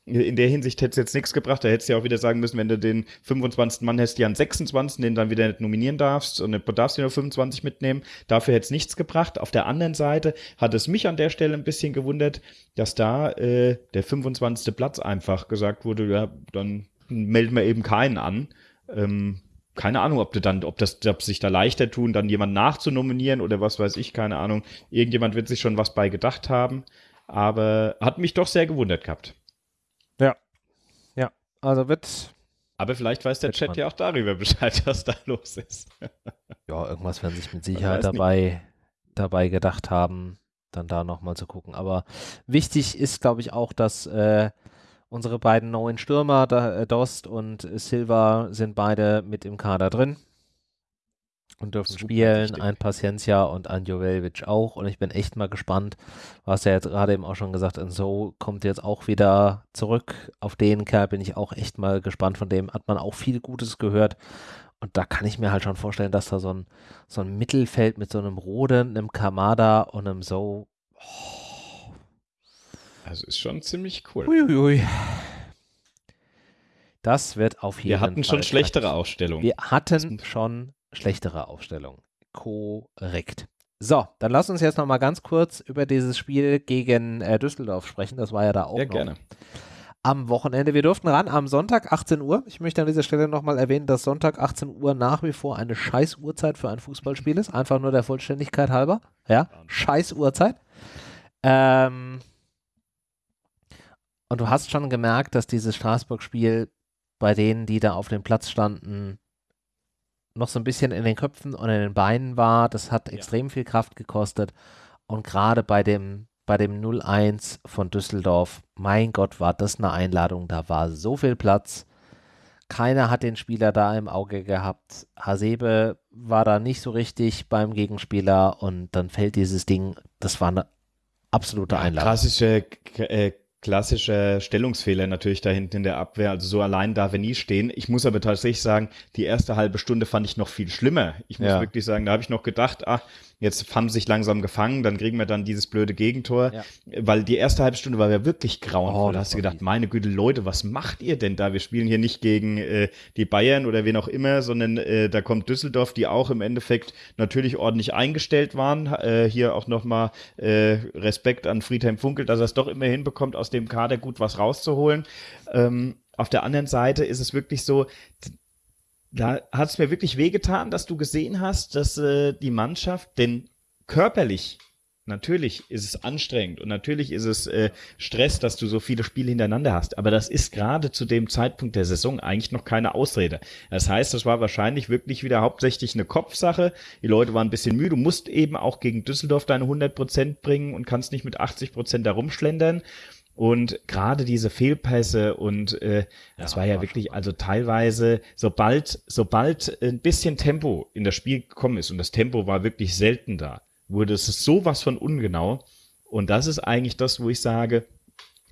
Speaker 2: in der Hinsicht hätte es jetzt nichts gebracht. Da hättest du ja auch wieder sagen müssen, wenn du den 25. Mann hast, ja einen 26. den dann wieder nicht nominieren darfst und du darfst nur 25 mitnehmen. Dafür hätte es nichts gebracht. Auf der anderen Seite hat es mich an der Stelle ein bisschen gewundert, dass da äh, der 25. Platz einfach gesagt wurde, ja, dann melden wir eben keinen an. Ähm, keine Ahnung, ob du dann, ob das, ob sich da leichter tun, dann jemanden nachzunominieren oder was weiß ich, keine Ahnung. Irgendjemand wird sich schon was bei gedacht haben. Aber hat mich doch sehr gewundert gehabt.
Speaker 1: Also wird.
Speaker 2: Aber vielleicht weiß der Chat man. ja auch darüber Bescheid, was da los ist.
Speaker 1: ja, irgendwas werden sich mit Sicherheit dabei, dabei gedacht haben, dann da nochmal zu gucken. Aber wichtig ist, glaube ich, auch, dass äh, unsere beiden neuen Stürmer, da, äh, Dost und Silva, sind beide mit im Kader drin und dürfen Super spielen. Ein Paciencia und ein Joveljic auch. Und ich bin echt mal gespannt. Du hast ja jetzt gerade eben auch schon gesagt, und so kommt jetzt auch wieder zurück. Auf den Kerl bin ich auch echt mal gespannt. Von dem hat man auch viel Gutes gehört. Und da kann ich mir halt schon vorstellen, dass da so ein, so ein Mittelfeld mit so einem Rode, einem Kamada und einem So. Oh.
Speaker 2: Also ist schon ziemlich cool.
Speaker 1: Uiuiui. Das wird auf jeden
Speaker 2: Fall. Wir hatten schon schlechtere Ausstellungen.
Speaker 1: Wir hatten schon schlechtere Aufstellung. Korrekt. So, dann lass uns jetzt noch mal ganz kurz über dieses Spiel gegen äh, Düsseldorf sprechen. Das war ja da auch ja, noch. gerne. Am Wochenende. Wir durften ran am Sonntag 18 Uhr. Ich möchte an dieser Stelle nochmal erwähnen, dass Sonntag 18 Uhr nach wie vor eine scheiß Uhrzeit für ein Fußballspiel ist. Einfach nur der Vollständigkeit halber. Ja, scheiß Uhrzeit. Ähm, und du hast schon gemerkt, dass dieses Straßburg-Spiel bei denen, die da auf dem Platz standen, noch so ein bisschen in den Köpfen und in den Beinen war. Das hat ja. extrem viel Kraft gekostet. Und gerade bei dem, bei dem 0-1 von Düsseldorf, mein Gott, war das eine Einladung. Da war so viel Platz. Keiner hat den Spieler da im Auge gehabt. Hasebe war da nicht so richtig beim Gegenspieler und dann fällt dieses Ding. Das war eine absolute Einladung.
Speaker 2: Klassische äh, klassischer Stellungsfehler natürlich da hinten in der Abwehr. Also so allein darf er nie stehen. Ich muss aber tatsächlich sagen, die erste halbe Stunde fand ich noch viel schlimmer. Ich muss ja. wirklich sagen, da habe ich noch gedacht, ach, Jetzt haben sie sich langsam gefangen, dann kriegen wir dann dieses blöde Gegentor, ja. weil die erste halbe Stunde war ja wirklich grauenvoll. Oh, da hast du gedacht, meine Güte, Leute, was macht ihr denn da? Wir spielen hier nicht gegen äh, die Bayern oder wen auch immer, sondern äh, da kommt Düsseldorf, die auch im Endeffekt natürlich ordentlich eingestellt waren. Äh, hier auch nochmal äh, Respekt an Friedhelm Funkel, dass er es doch immer hinbekommt, aus dem Kader gut was rauszuholen. Ähm, auf der anderen Seite ist es wirklich so, da hat es mir wirklich wehgetan, dass du gesehen hast, dass äh, die Mannschaft, denn körperlich, natürlich ist es anstrengend und natürlich ist es äh, Stress, dass du so viele Spiele hintereinander hast, aber das ist gerade zu dem Zeitpunkt der Saison eigentlich noch keine Ausrede. Das heißt, das war wahrscheinlich wirklich wieder hauptsächlich eine Kopfsache. Die Leute waren ein bisschen müde. Du musst eben auch gegen Düsseldorf deine 100 Prozent bringen und kannst nicht mit 80 Prozent da rumschlendern. Und gerade diese Fehlpässe und äh, das ja, war ja war wirklich, also teilweise, sobald, sobald ein bisschen Tempo in das Spiel gekommen ist, und das Tempo war wirklich selten da, wurde es sowas von ungenau. Und das ist eigentlich das, wo ich sage,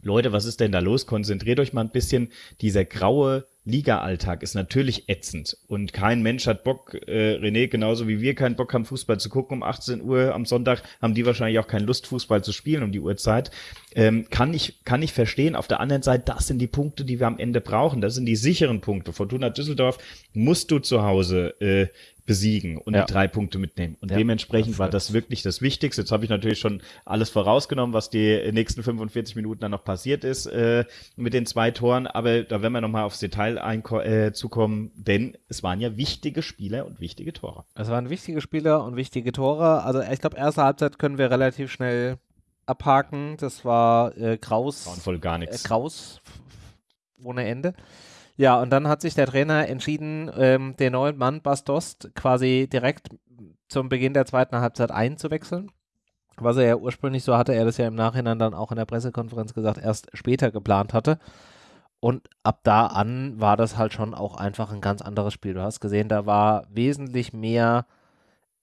Speaker 2: Leute, was ist denn da los? Konzentriert euch mal ein bisschen. Dieser graue Liga-Alltag ist natürlich ätzend und kein Mensch hat Bock, äh, René, genauso wie wir keinen Bock haben, Fußball zu gucken um 18 Uhr am Sonntag, haben die wahrscheinlich auch keine Lust, Fußball zu spielen um die Uhrzeit. Ähm, kann ich, kann ich verstehen. Auf der anderen Seite, das sind die Punkte, die wir am Ende brauchen. Das sind die sicheren Punkte. Fortuna Düsseldorf musst du zu Hause äh, besiegen und ja. die drei Punkte mitnehmen. Und ja, dementsprechend das war das wirklich das Wichtigste. Jetzt habe ich natürlich schon alles vorausgenommen, was die nächsten 45 Minuten dann noch passiert ist äh, mit den zwei Toren. Aber da werden wir nochmal aufs Detail äh, zukommen, denn es waren ja wichtige Spieler und wichtige Tore.
Speaker 1: Es waren wichtige Spieler und wichtige Tore. Also ich glaube, erste Halbzeit können wir relativ schnell abhaken. Das war äh, Kraus.
Speaker 2: Grauenvoll gar nichts.
Speaker 1: Äh, Kraus ohne Ende. Ja, und dann hat sich der Trainer entschieden, ähm, den neuen Mann Bastost quasi direkt zum Beginn der zweiten Halbzeit einzuwechseln. Was er ja ursprünglich, so hatte er das ja im Nachhinein dann auch in der Pressekonferenz gesagt, erst später geplant hatte. Und ab da an war das halt schon auch einfach ein ganz anderes Spiel. Du hast gesehen, da war wesentlich mehr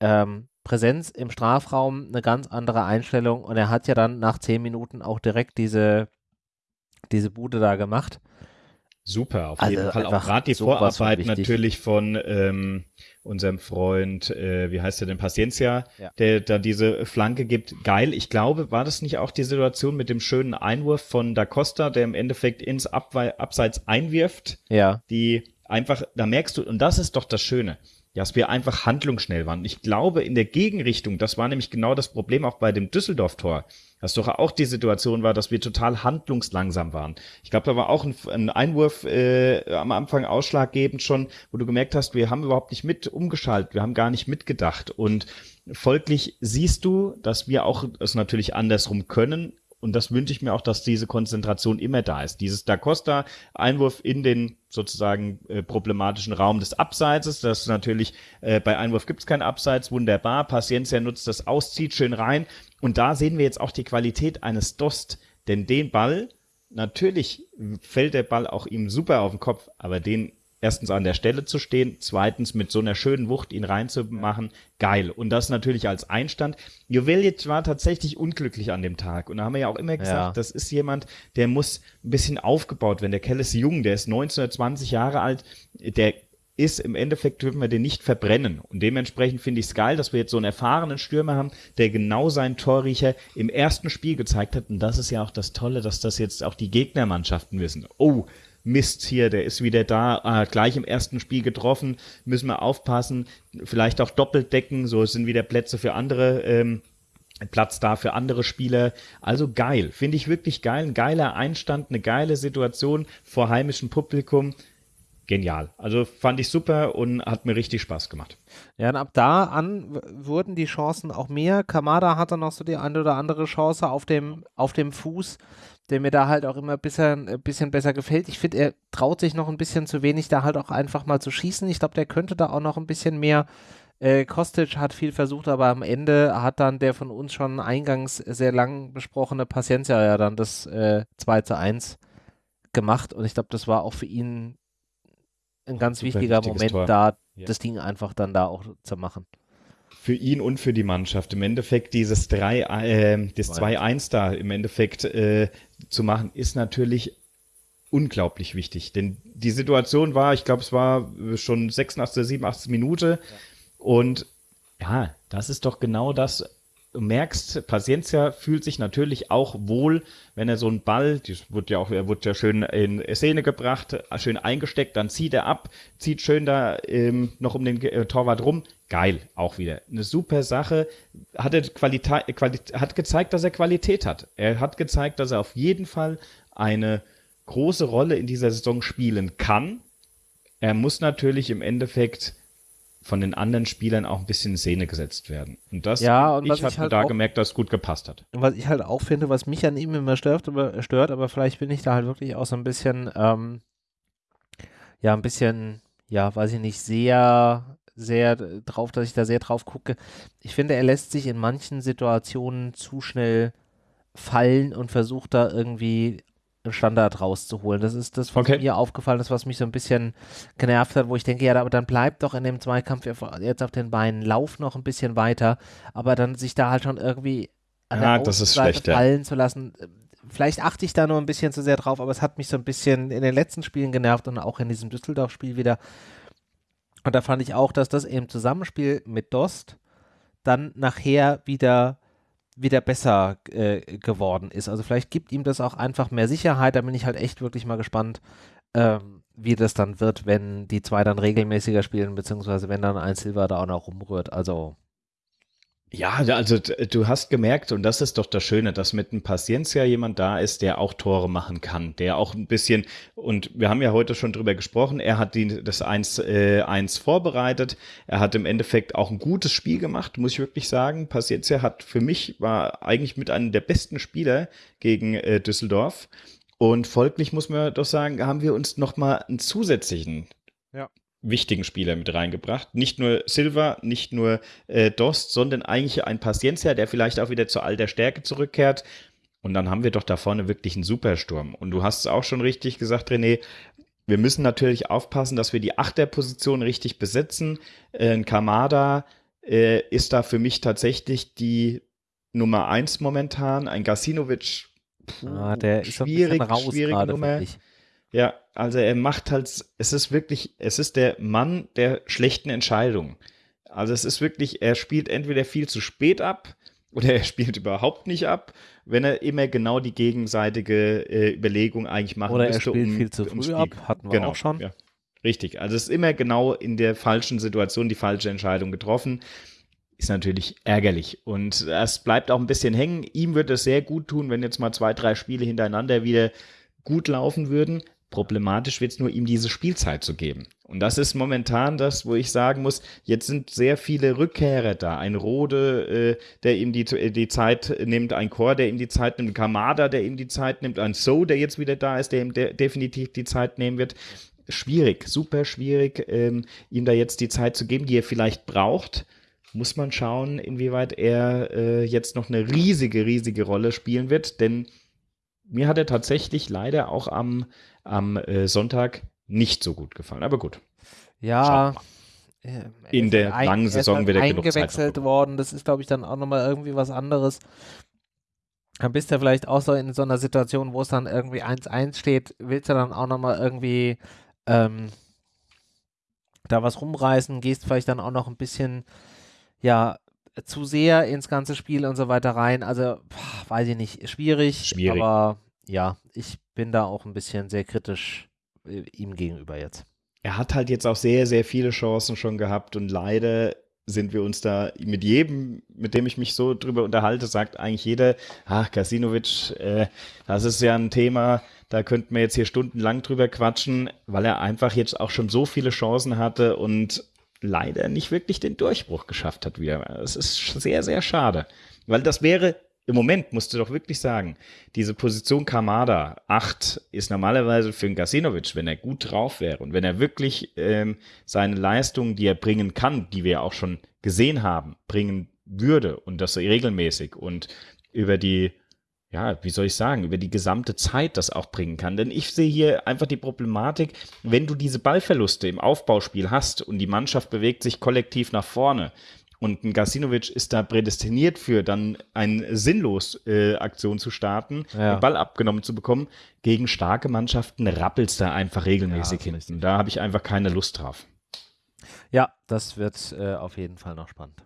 Speaker 1: ähm, Präsenz im Strafraum, eine ganz andere Einstellung. Und er hat ja dann nach zehn Minuten auch direkt diese diese Bude da gemacht.
Speaker 2: Super, auf also jeden Fall. Auch gerade die Vorarbeit natürlich von ähm, unserem Freund, äh, wie heißt er denn, Paciencia, ja. der da diese Flanke gibt. Geil. Ich glaube, war das nicht auch die Situation mit dem schönen Einwurf von Da Costa, der im Endeffekt ins Abwe Abseits einwirft?
Speaker 1: Ja.
Speaker 2: Die einfach, da merkst du, und das ist doch das Schöne dass wir einfach handlungsschnell waren. Ich glaube, in der Gegenrichtung, das war nämlich genau das Problem auch bei dem Düsseldorf-Tor, dass doch auch die Situation war, dass wir total handlungslangsam waren. Ich glaube, da war auch ein, ein Einwurf äh, am Anfang ausschlaggebend schon, wo du gemerkt hast, wir haben überhaupt nicht mit umgeschaltet, wir haben gar nicht mitgedacht. Und folglich siehst du, dass wir auch es natürlich andersrum können, und das wünsche ich mir auch, dass diese Konzentration immer da ist. Dieses Da Costa Einwurf in den sozusagen äh, problematischen Raum des Abseits. Das natürlich äh, bei Einwurf gibt es kein Abseits, wunderbar. Paciencia nutzt das aus, zieht schön rein. Und da sehen wir jetzt auch die Qualität eines Dost, denn den Ball natürlich fällt der Ball auch ihm super auf den Kopf, aber den erstens an der Stelle zu stehen, zweitens mit so einer schönen Wucht ihn reinzumachen, geil. Und das natürlich als Einstand. Jovelic war tatsächlich unglücklich an dem Tag. Und da haben wir ja auch immer gesagt, ja. das ist jemand, der muss ein bisschen aufgebaut werden. Der Kell ist jung, der ist 1920 Jahre alt, der ist im Endeffekt, dürfen wir den nicht verbrennen. Und dementsprechend finde ich es geil, dass wir jetzt so einen erfahrenen Stürmer haben, der genau seinen Torriecher im ersten Spiel gezeigt hat. Und das ist ja auch das Tolle, dass das jetzt auch die Gegnermannschaften wissen. Oh, Mist hier, der ist wieder da, ah, gleich im ersten Spiel getroffen, müssen wir aufpassen, vielleicht auch doppelt decken, so sind wieder Plätze für andere, ähm, Platz da für andere Spieler. Also geil, finde ich wirklich geil, ein geiler Einstand, eine geile Situation vor heimischem Publikum. Genial. Also fand ich super und hat mir richtig Spaß gemacht.
Speaker 1: Ja, und ab da an wurden die Chancen auch mehr. Kamada hatte noch so die eine oder andere Chance auf dem, auf dem Fuß der mir da halt auch immer ein bisschen, ein bisschen besser gefällt. Ich finde, er traut sich noch ein bisschen zu wenig, da halt auch einfach mal zu schießen. Ich glaube, der könnte da auch noch ein bisschen mehr. Äh, Kostic hat viel versucht, aber am Ende hat dann der von uns schon eingangs sehr lang besprochene Paciencia ja dann das äh, 2 zu 1 gemacht. Und ich glaube, das war auch für ihn ein ganz Super wichtiger Moment, Tor. da ja. das Ding einfach dann da auch zu machen
Speaker 2: für ihn und für die Mannschaft. Im Endeffekt dieses 3, äh, das 2-1 da im Endeffekt äh, zu machen, ist natürlich unglaublich wichtig. Denn die Situation war, ich glaube, es war schon 86, 87 Minute. Ja. Und ja, das ist doch genau das, du merkst, Paciencia fühlt sich natürlich auch wohl, wenn er so einen Ball, das wird ja auch, er wird ja schön in Szene gebracht, schön eingesteckt, dann zieht er ab, zieht schön da ähm, noch um den äh, Torwart rum. Geil, auch wieder. Eine super Sache. Hat, er Qualität, Qualität, hat gezeigt, dass er Qualität hat. Er hat gezeigt, dass er auf jeden Fall eine große Rolle in dieser Saison spielen kann. Er muss natürlich im Endeffekt von den anderen Spielern auch ein bisschen in Szene gesetzt werden. Und das,
Speaker 1: ja, und
Speaker 2: ich habe halt da gemerkt, dass es gut gepasst hat.
Speaker 1: Und was ich halt auch finde, was mich an ihm immer stört, aber, stört, aber vielleicht bin ich da halt wirklich auch so ein bisschen, ähm, ja, ein bisschen, ja, weiß ich nicht, sehr, sehr drauf, dass ich da sehr drauf gucke. Ich finde, er lässt sich in manchen Situationen zu schnell fallen und versucht da irgendwie Standard rauszuholen. Das ist das, was okay. mir aufgefallen ist, was mich so ein bisschen genervt hat, wo ich denke, ja, aber dann bleibt doch in dem Zweikampf jetzt auf den Beinen, lauf noch ein bisschen weiter, aber dann sich da halt schon irgendwie
Speaker 2: an ja, der Außenseite
Speaker 1: fallen ja. zu lassen. Vielleicht achte ich da nur ein bisschen zu sehr drauf, aber es hat mich so ein bisschen in den letzten Spielen genervt und auch in diesem Düsseldorf-Spiel wieder. Und da fand ich auch, dass das im Zusammenspiel mit Dost dann nachher wieder wieder besser äh, geworden ist. Also vielleicht gibt ihm das auch einfach mehr Sicherheit. Da bin ich halt echt wirklich mal gespannt, ähm, wie das dann wird, wenn die zwei dann regelmäßiger spielen, beziehungsweise wenn dann ein Silver da auch noch rumrührt. Also
Speaker 2: ja, also du hast gemerkt, und das ist doch das Schöne, dass mit einem Paciencia jemand da ist, der auch Tore machen kann, der auch ein bisschen, und wir haben ja heute schon drüber gesprochen, er hat die, das 1, äh, 1 vorbereitet, er hat im Endeffekt auch ein gutes Spiel gemacht, muss ich wirklich sagen. Paciencia hat für mich, war eigentlich mit einem der besten Spieler gegen äh, Düsseldorf. Und folglich muss man doch sagen, haben wir uns nochmal einen zusätzlichen ja wichtigen Spieler mit reingebracht. Nicht nur Silva, nicht nur äh, Dost, sondern eigentlich ein Paciencia, der vielleicht auch wieder zur alter Stärke zurückkehrt. Und dann haben wir doch da vorne wirklich einen Supersturm. Und du hast es auch schon richtig gesagt, René. Wir müssen natürlich aufpassen, dass wir die Achterposition richtig besetzen. Äh, ein Kamada äh, ist da für mich tatsächlich die Nummer eins momentan. Ein Gasinovic
Speaker 1: ah, der ist schwierig, raus schwierig Nummer.
Speaker 2: Ja, also er macht halt, es ist wirklich, es ist der Mann der schlechten Entscheidungen. Also es ist wirklich, er spielt entweder viel zu spät ab oder er spielt überhaupt nicht ab, wenn er immer genau die gegenseitige äh, Überlegung eigentlich machen
Speaker 1: oder müsste. Er spielt um, viel zu früh ab, hatten wir genau, auch schon.
Speaker 2: Ja. Richtig, also es ist immer genau in der falschen Situation die falsche Entscheidung getroffen. Ist natürlich ärgerlich und es bleibt auch ein bisschen hängen. Ihm wird es sehr gut tun, wenn jetzt mal zwei, drei Spiele hintereinander wieder gut laufen würden. Problematisch wird es nur, ihm diese Spielzeit zu geben. Und das ist momentan das, wo ich sagen muss, jetzt sind sehr viele Rückkehrer da. Ein Rode, äh, der ihm die, die Zeit nimmt, ein Chor, der ihm die Zeit nimmt, ein Kamada, der ihm die Zeit nimmt, ein So, der jetzt wieder da ist, der ihm de definitiv die Zeit nehmen wird. Schwierig, super schwierig, ähm, ihm da jetzt die Zeit zu geben, die er vielleicht braucht muss man schauen, inwieweit er äh, jetzt noch eine riesige, riesige Rolle spielen wird. Denn mir hat er tatsächlich leider auch am, am äh, Sonntag nicht so gut gefallen. Aber gut.
Speaker 1: Ja.
Speaker 2: Äh, In der ein, langen Saison wird er
Speaker 1: eingewechselt worden. Das ist, glaube ich, dann auch nochmal irgendwie was anderes. Dann bist du vielleicht auch so in so einer Situation, wo es dann irgendwie 1-1 steht, willst du dann auch nochmal irgendwie ähm, da was rumreißen, gehst vielleicht dann auch noch ein bisschen, ja, zu sehr ins ganze Spiel und so weiter rein. Also, weiß ich nicht, schwierig,
Speaker 2: schwierig.
Speaker 1: Aber ja, ich bin da auch ein bisschen sehr kritisch äh, ihm gegenüber jetzt.
Speaker 2: Er hat halt jetzt auch sehr, sehr viele Chancen schon gehabt und leider sind wir uns da mit jedem, mit dem ich mich so drüber unterhalte, sagt eigentlich jeder, ach, Kasinovic, äh, das ist ja ein Thema, da könnten wir jetzt hier stundenlang drüber quatschen, weil er einfach jetzt auch schon so viele Chancen hatte und leider nicht wirklich den Durchbruch geschafft hat wieder. Es ist sehr, sehr schade. Weil das wäre, im Moment musst du doch wirklich sagen, diese Position Kamada 8 ist normalerweise für einen Gasinovic, wenn er gut drauf wäre und wenn er wirklich ähm, seine Leistungen, die er bringen kann, die wir auch schon gesehen haben, bringen würde und das regelmäßig und über die ja, wie soll ich sagen, über die gesamte Zeit das auch bringen kann. Denn ich sehe hier einfach die Problematik, wenn du diese Ballverluste im Aufbauspiel hast und die Mannschaft bewegt sich kollektiv nach vorne und ein Gasinovic ist da prädestiniert für, dann eine sinnlos äh, Aktion zu starten, ja. den Ball abgenommen zu bekommen, gegen starke Mannschaften rappelst da einfach regelmäßig ja, hinten. Da habe ich einfach keine Lust drauf.
Speaker 1: Ja, das wird äh, auf jeden Fall noch spannend.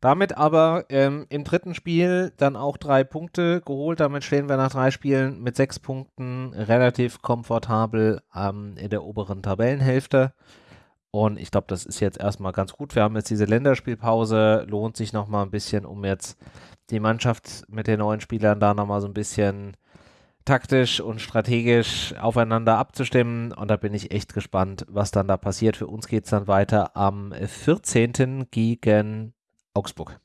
Speaker 1: Damit aber ähm, im dritten Spiel dann auch drei Punkte geholt. Damit stehen wir nach drei Spielen mit sechs Punkten relativ komfortabel ähm, in der oberen Tabellenhälfte. Und ich glaube, das ist jetzt erstmal ganz gut. Wir haben jetzt diese Länderspielpause. Lohnt sich nochmal ein bisschen, um jetzt die Mannschaft mit den neuen Spielern da nochmal so ein bisschen taktisch und strategisch aufeinander abzustimmen. Und da bin ich echt gespannt, was dann da passiert. Für uns geht es dann weiter am 14. gegen Augsburg.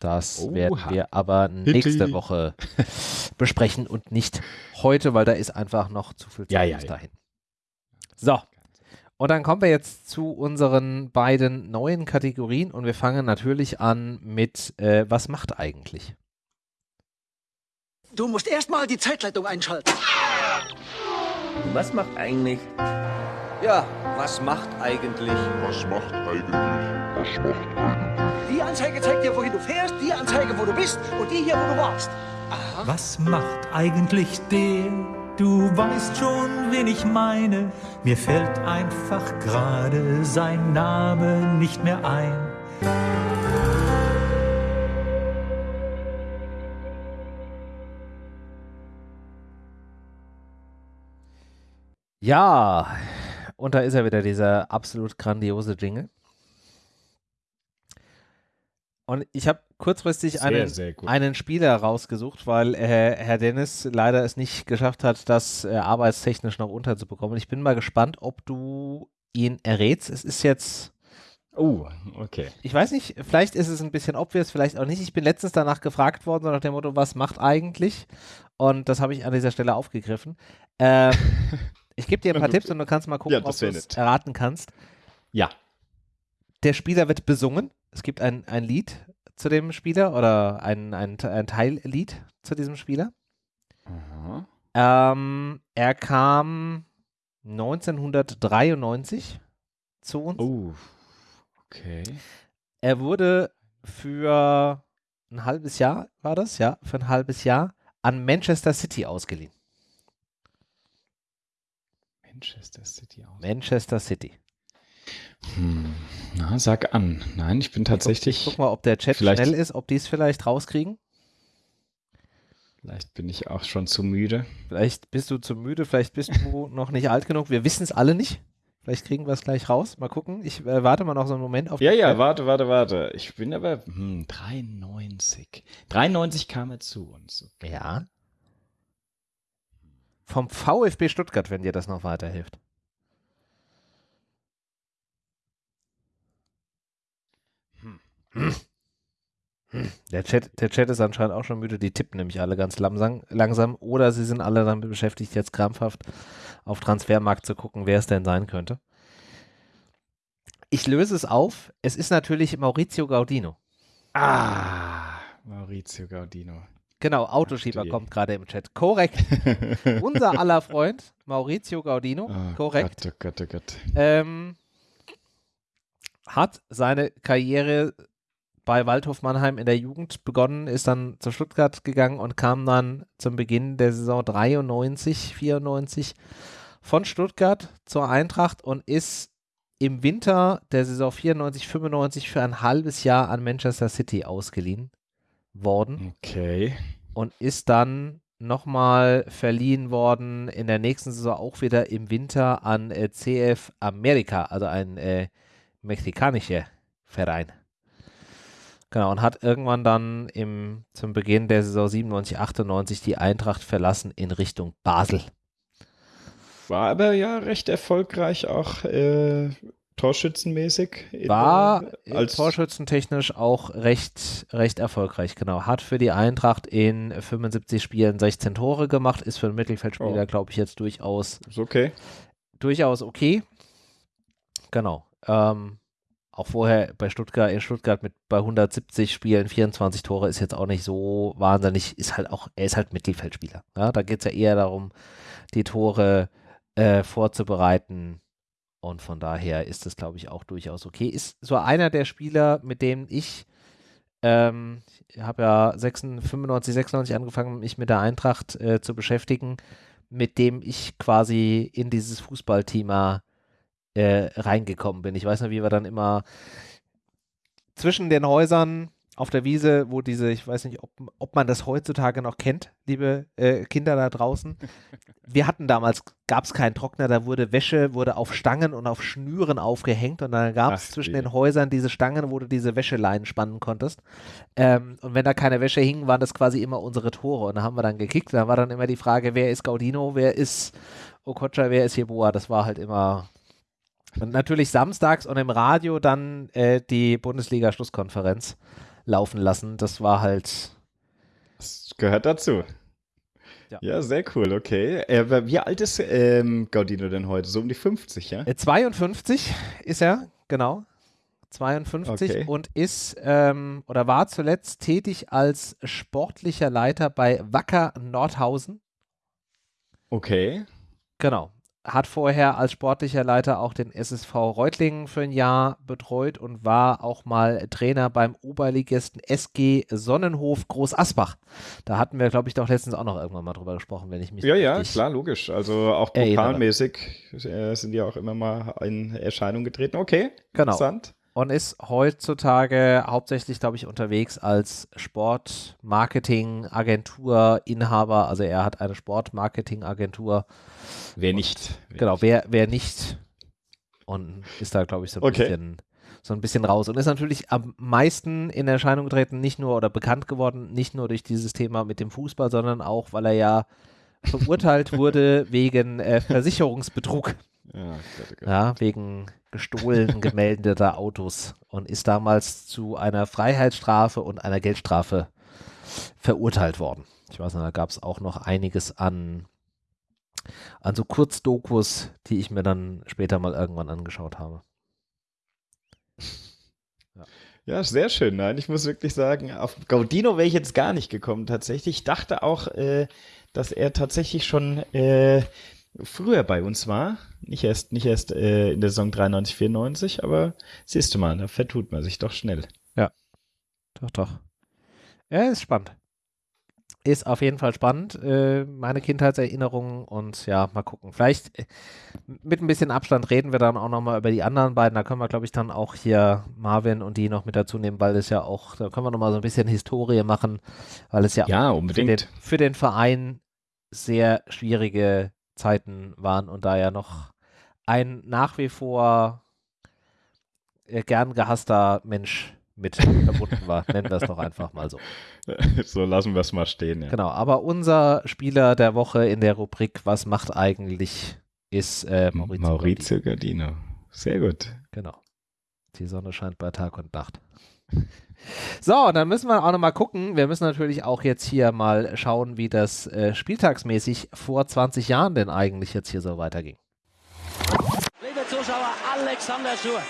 Speaker 1: Das Oha. werden wir aber nächste Woche besprechen und nicht heute, weil da ist einfach noch zu viel Zeit
Speaker 2: ja, ja,
Speaker 1: bis dahin. So. Und dann kommen wir jetzt zu unseren beiden neuen Kategorien und wir fangen natürlich an mit, äh, was macht eigentlich?
Speaker 5: Du musst erstmal die Zeitleitung einschalten.
Speaker 6: Was macht eigentlich?
Speaker 7: Ja, was macht eigentlich?
Speaker 8: Was macht eigentlich? Was macht eigentlich?
Speaker 5: Die Anzeige zeigt dir, wohin du fährst, die Anzeige, wo du bist und die hier, wo du warst.
Speaker 9: Aha. Was macht eigentlich der? Du weißt schon, wen ich meine. Mir fällt einfach gerade sein Name nicht mehr ein.
Speaker 1: Ja, und da ist er wieder, dieser absolut grandiose Jingle. Und ich habe kurzfristig sehr, einen, sehr einen Spieler rausgesucht, weil äh, Herr Dennis leider es nicht geschafft hat, das äh, arbeitstechnisch noch unterzubekommen. Ich bin mal gespannt, ob du ihn errätst. Es ist jetzt.
Speaker 2: Oh, okay.
Speaker 1: Ich weiß nicht, vielleicht ist es ein bisschen obvious, vielleicht auch nicht. Ich bin letztens danach gefragt worden, so nach dem Motto, was macht eigentlich? Und das habe ich an dieser Stelle aufgegriffen. Ähm, ich gebe dir ein paar Tipps und du kannst mal gucken, ja, ob du es erraten kannst.
Speaker 2: Ja.
Speaker 1: Der Spieler wird besungen es gibt ein, ein Lied zu dem Spieler oder ein, ein, ein Teillied zu diesem Spieler. Ähm, er kam 1993 zu uns.
Speaker 2: Oh, okay.
Speaker 1: Er wurde für ein halbes Jahr, war das, ja, für ein halbes Jahr an Manchester City ausgeliehen.
Speaker 2: Manchester City
Speaker 1: aus. Manchester City.
Speaker 2: Hm. Na, sag an. Nein, ich bin tatsächlich.
Speaker 1: Ich guck, ich guck mal, ob der Chat schnell ist, ob die es vielleicht rauskriegen.
Speaker 2: Vielleicht bin ich auch schon zu müde.
Speaker 1: Vielleicht bist du zu müde, vielleicht bist du noch nicht alt genug. Wir wissen es alle nicht. Vielleicht kriegen wir es gleich raus. Mal gucken. Ich äh, warte mal noch so einen Moment auf.
Speaker 2: Ja, ja, Chat. warte, warte, warte. Ich bin aber hm, 93. 93 kam er zu uns.
Speaker 1: Okay. Ja. Vom VfB Stuttgart, wenn dir das noch weiterhilft. Hm. Hm. Der Chat, der Chat ist anscheinend auch schon müde. Die tippen nämlich alle ganz langsam, langsam. Oder sie sind alle damit beschäftigt, jetzt krampfhaft auf Transfermarkt zu gucken, wer es denn sein könnte. Ich löse es auf. Es ist natürlich Maurizio Gaudino.
Speaker 2: Ah, Maurizio Gaudino.
Speaker 1: Genau, Autoschieber kommt gerade im Chat. Korrekt. Unser aller Freund, Maurizio Gaudino. Oh korrekt. Gott, oh Gott, oh Gott. Ähm, hat seine Karriere bei Waldhof Mannheim in der Jugend begonnen, ist dann zu Stuttgart gegangen und kam dann zum Beginn der Saison 93, 94 von Stuttgart zur Eintracht und ist im Winter der Saison 94, 95 für ein halbes Jahr an Manchester City ausgeliehen worden.
Speaker 2: Okay.
Speaker 1: Und ist dann nochmal verliehen worden in der nächsten Saison auch wieder im Winter an äh, CF America, also ein äh, mexikanischer Verein. Genau, und hat irgendwann dann im, zum Beginn der Saison 97, 98 die Eintracht verlassen in Richtung Basel.
Speaker 2: War aber ja recht erfolgreich auch äh, torschützenmäßig.
Speaker 1: War der, als torschützentechnisch auch recht, recht erfolgreich, genau. Hat für die Eintracht in 75 Spielen 16 Tore gemacht, ist für einen Mittelfeldspieler, oh. glaube ich, jetzt durchaus
Speaker 2: ist okay.
Speaker 1: Durchaus okay. Genau. Ähm, auch vorher bei Stuttgart, in Stuttgart mit bei 170 Spielen 24 Tore ist jetzt auch nicht so wahnsinnig, ist halt auch, er ist halt Mittelfeldspieler. Ja? Da geht es ja eher darum, die Tore äh, vorzubereiten. Und von daher ist das, glaube ich, auch durchaus okay. Ist so einer der Spieler, mit dem ich, ähm, ich habe ja 96, 95, 96 angefangen, mich mit der Eintracht äh, zu beschäftigen, mit dem ich quasi in dieses Fußballthema äh, reingekommen bin. Ich weiß noch, wie wir dann immer zwischen den Häusern auf der Wiese, wo diese, ich weiß nicht, ob, ob man das heutzutage noch kennt, liebe äh, Kinder da draußen. Wir hatten damals, gab es keinen Trockner, da wurde Wäsche, wurde auf Stangen und auf Schnüren aufgehängt und dann gab es zwischen den Häusern diese Stangen, wo du diese Wäscheleinen spannen konntest. Ähm, und wenn da keine Wäsche hing, waren das quasi immer unsere Tore und da haben wir dann gekickt. Da war dann immer die Frage, wer ist Gaudino, wer ist Okocha, wer ist Jeboa? Das war halt immer und natürlich samstags und im Radio dann äh, die Bundesliga-Schlusskonferenz laufen lassen. Das war halt.
Speaker 2: Das gehört dazu. Ja, ja sehr cool, okay. Äh, wie alt ist ähm, Gaudino denn heute? So um die 50, ja?
Speaker 1: 52 äh, ist er, genau. 52 okay. und ist ähm, oder war zuletzt tätig als sportlicher Leiter bei Wacker Nordhausen.
Speaker 2: Okay.
Speaker 1: Genau hat vorher als sportlicher Leiter auch den SSV Reutlingen für ein Jahr betreut und war auch mal Trainer beim Oberligisten SG Sonnenhof Groß Asbach. Da hatten wir, glaube ich, doch letztens auch noch irgendwann mal drüber gesprochen, wenn ich mich
Speaker 2: Ja, ja, klar, logisch. Also auch pokalmäßig äh, sind ja auch immer mal in Erscheinung getreten. Okay,
Speaker 1: genau. interessant und ist heutzutage hauptsächlich, glaube ich, unterwegs als Gestohlen gemeldeter Autos und ist damals zu einer Freiheitsstrafe und einer Geldstrafe verurteilt worden. Ich weiß nicht, da gab es auch noch einiges an, an so Kurzdokus, die ich mir dann später mal irgendwann angeschaut habe.
Speaker 2: Ja. Ja, sehr schön. Nein, ich muss wirklich sagen, auf Gaudino wäre ich jetzt gar nicht gekommen tatsächlich. Ich dachte auch, äh, dass er tatsächlich schon äh, früher bei uns war. Nicht erst, nicht erst äh, in der Saison 93, 94, aber siehst du mal, da vertut man sich doch schnell.
Speaker 1: Ja, doch, doch. Ja, ist spannend. ist auf jeden Fall spannend. Äh, meine Kindheitserinnerungen und ja, mal gucken. Vielleicht äh, mit ein bisschen Abstand reden wir dann auch nochmal über die anderen beiden. Da können wir, glaube ich, dann auch hier Marvin und die noch mit dazu nehmen, weil es ja auch, da können wir nochmal so ein bisschen Historie machen, weil es ja,
Speaker 2: ja unbedingt.
Speaker 1: Für, den, für den Verein sehr schwierige Zeiten waren und da ja noch ein nach wie vor äh, gern gehasster Mensch mit verbunden war. Nennen wir es doch einfach mal so.
Speaker 2: So lassen wir es mal stehen. Ja.
Speaker 1: Genau, aber unser Spieler der Woche in der Rubrik Was macht eigentlich ist äh, Maurizio,
Speaker 2: Maurizio Gardino. Sehr gut.
Speaker 1: Genau. Die Sonne scheint bei Tag und Nacht. So, dann müssen wir auch nochmal gucken. Wir müssen natürlich auch jetzt hier mal schauen, wie das äh, spieltagsmäßig vor 20 Jahren denn eigentlich jetzt hier so weiterging.
Speaker 10: Liebe Zuschauer, Alexander Schur.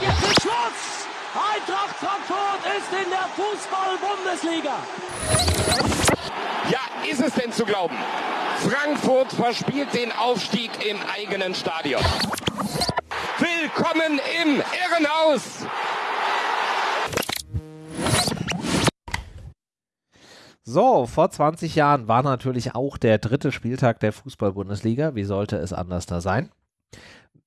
Speaker 10: Jetzt ist Schluss! Eintracht Frankfurt ist in der Fußball-Bundesliga.
Speaker 11: Ja, ist es denn zu glauben? Frankfurt verspielt den Aufstieg im eigenen Stadion. Willkommen im Irrenhaus!
Speaker 1: So, vor 20 Jahren war natürlich auch der dritte Spieltag der Fußball-Bundesliga. Wie sollte es anders da sein?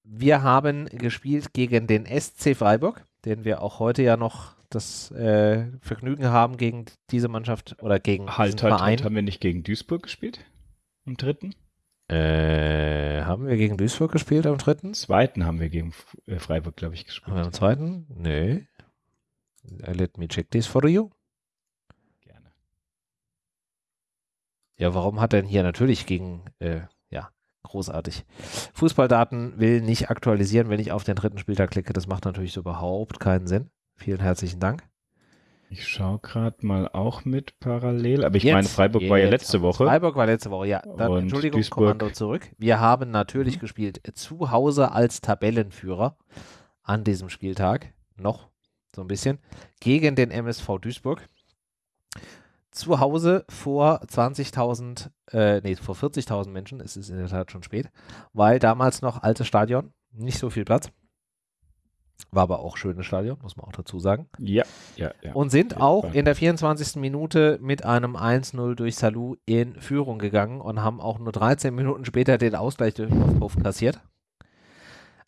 Speaker 1: Wir haben gespielt gegen den SC Freiburg, den wir auch heute ja noch das äh, Vergnügen haben gegen diese Mannschaft oder gegen
Speaker 2: halt, diesen halt, Verein. Halt, haben wir nicht gegen Duisburg gespielt? Im dritten?
Speaker 1: Äh, haben wir gegen Duisburg gespielt am dritten?
Speaker 2: Zweiten haben wir gegen äh, Freiburg, glaube ich, gespielt. Haben
Speaker 1: wir am zweiten? Nee. Let me check this for you. Ja, warum hat denn hier natürlich gegen, äh, ja, großartig. Fußballdaten will nicht aktualisieren, wenn ich auf den dritten Spieltag klicke. Das macht natürlich so überhaupt keinen Sinn. Vielen herzlichen Dank.
Speaker 2: Ich schaue gerade mal auch mit parallel, aber ich jetzt, meine, Freiburg war ja letzte Woche.
Speaker 1: Freiburg war letzte Woche, ja. Dann, Entschuldigung, Duisburg. Kommando zurück. Wir haben natürlich mhm. gespielt zu Hause als Tabellenführer an diesem Spieltag, noch so ein bisschen, gegen den MSV Duisburg zu Hause vor 20.000, äh, nee, vor 40.000 Menschen, es ist in der Tat schon spät, weil damals noch altes Stadion, nicht so viel Platz. War aber auch schönes Stadion, muss man auch dazu sagen.
Speaker 2: Ja, ja, ja.
Speaker 1: Und sind auch in der 24. Minute mit einem 1-0 durch Salou in Führung gegangen und haben auch nur 13 Minuten später den Ausgleich durch Aufruf kassiert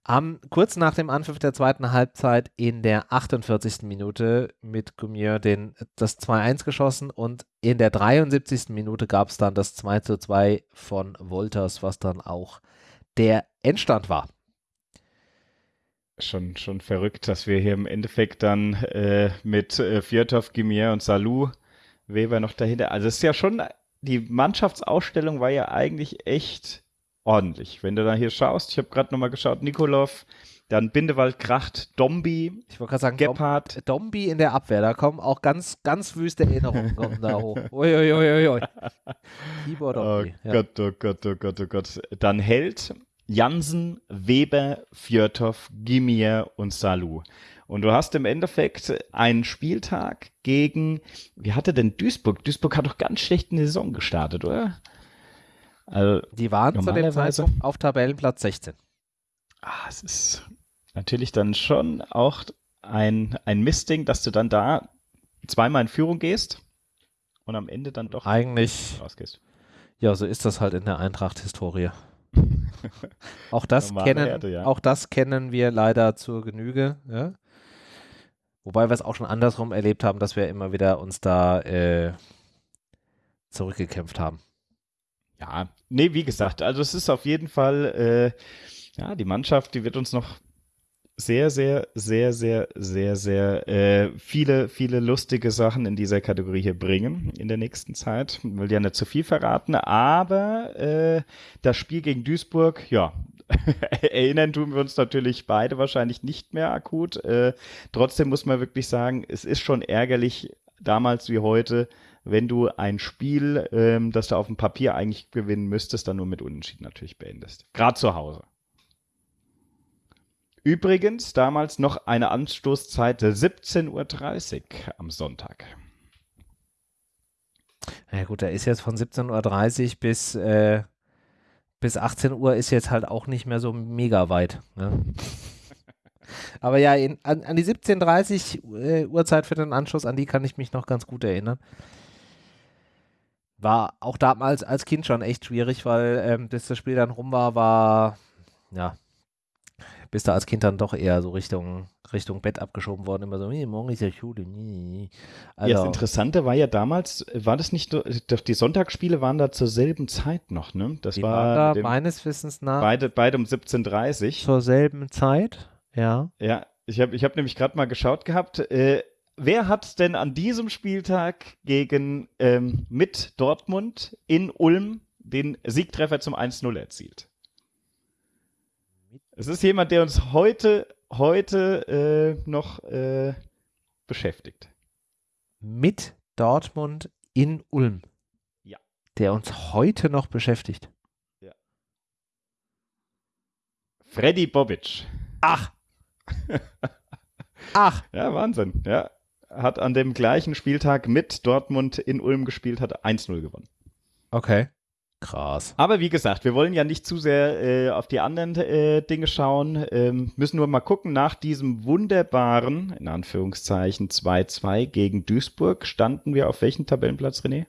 Speaker 1: haben kurz nach dem Anpfiff der zweiten Halbzeit in der 48. Minute mit Gumier den, das 2-1 geschossen und in der 73. Minute gab es dann das 2-2 von Wolters, was dann auch der Endstand war.
Speaker 2: Schon, schon verrückt, dass wir hier im Endeffekt dann äh, mit äh, Fjordhoff, Gumier und Salou Weber noch dahinter. Also es ist ja schon, die Mannschaftsausstellung war ja eigentlich echt ordentlich. Wenn du da hier schaust, ich habe gerade nochmal geschaut, Nikolov, dann Bindewald, Kracht, Dombi,
Speaker 1: ich wollte gerade sagen, Gebhardt. Dombi in der Abwehr, da kommen auch ganz, ganz wüste Erinnerungen kommen da hoch. Uiuiuiui. Ui, ui.
Speaker 2: Tibor Dombi. Oh ja. Gott, oh Gott, oh Gott, oh Gott. Dann Held, Jansen, Weber, Fjörtov, Gimier und Salou. Und du hast im Endeffekt einen Spieltag gegen, wie hatte denn Duisburg? Duisburg hat doch ganz schlecht eine Saison gestartet, oder?
Speaker 1: Also die waren zu dem Zeitpunkt auf Tabellenplatz 16.
Speaker 2: Ah, es ist natürlich dann schon auch ein, ein Mistding, dass du dann da zweimal in Führung gehst und am Ende dann doch
Speaker 1: eigentlich rausgehst. Ja, so ist das halt in der Eintracht-Historie. auch, das kennen, Erde, ja. auch das kennen wir leider zur Genüge. Ja? Wobei wir es auch schon andersrum erlebt haben, dass wir immer wieder uns da äh, zurückgekämpft haben.
Speaker 2: Ja, nee, wie gesagt, also es ist auf jeden Fall, äh, ja, die Mannschaft, die wird uns noch sehr, sehr, sehr, sehr, sehr, sehr äh, viele, viele lustige Sachen in dieser Kategorie hier bringen in der nächsten Zeit. Ich will ja nicht zu viel verraten, aber äh, das Spiel gegen Duisburg, ja, erinnern tun wir uns natürlich beide wahrscheinlich nicht mehr akut. Äh, trotzdem muss man wirklich sagen, es ist schon ärgerlich, damals wie heute, wenn du ein Spiel, ähm, das du auf dem Papier eigentlich gewinnen müsstest, dann nur mit Unentschieden natürlich beendest. Gerade zu Hause. Übrigens damals noch eine Anstoßzeit 17.30 Uhr am Sonntag.
Speaker 1: Ja gut, da ist jetzt von 17.30 Uhr bis, äh, bis 18 Uhr ist jetzt halt auch nicht mehr so mega weit. Ne? Aber ja, in, an, an, die 17.30 äh, Uhrzeit für den Anschluss, an die kann ich mich noch ganz gut erinnern. war auch damals als Kind schon echt schwierig, weil ähm, bis das Spiel dann rum war, war, ja, bist du als Kind dann doch eher so Richtung, Richtung Bett abgeschoben worden, immer so, nee, morgen ist ja Schule. Nee.
Speaker 2: Also, ja, das Interessante war ja damals, war das nicht, die Sonntagsspiele waren da zur selben Zeit noch, ne? Das
Speaker 1: die
Speaker 2: war
Speaker 1: waren da meines Wissens nach
Speaker 2: beide, beide um 17.30
Speaker 1: Zur selben Zeit, ja.
Speaker 2: Ja, ich habe ich hab nämlich gerade mal geschaut gehabt, äh, wer hat denn an diesem Spieltag gegen ähm, mit Dortmund in Ulm den Siegtreffer zum 1-0 erzielt? Es ist jemand, der uns heute, heute äh, noch äh, beschäftigt.
Speaker 1: Mit Dortmund in Ulm.
Speaker 2: Ja.
Speaker 1: Der uns heute noch beschäftigt.
Speaker 2: Ja. Freddy Bobic.
Speaker 1: Ach. Ach.
Speaker 2: Ja, Wahnsinn. Ja. Hat an dem gleichen Spieltag mit Dortmund in Ulm gespielt, hat 1-0 gewonnen.
Speaker 1: Okay. Krass.
Speaker 2: Aber wie gesagt, wir wollen ja nicht zu sehr äh, auf die anderen äh, Dinge schauen. Ähm, müssen nur mal gucken, nach diesem wunderbaren, in Anführungszeichen, 2-2 gegen Duisburg, standen wir auf welchem Tabellenplatz, René?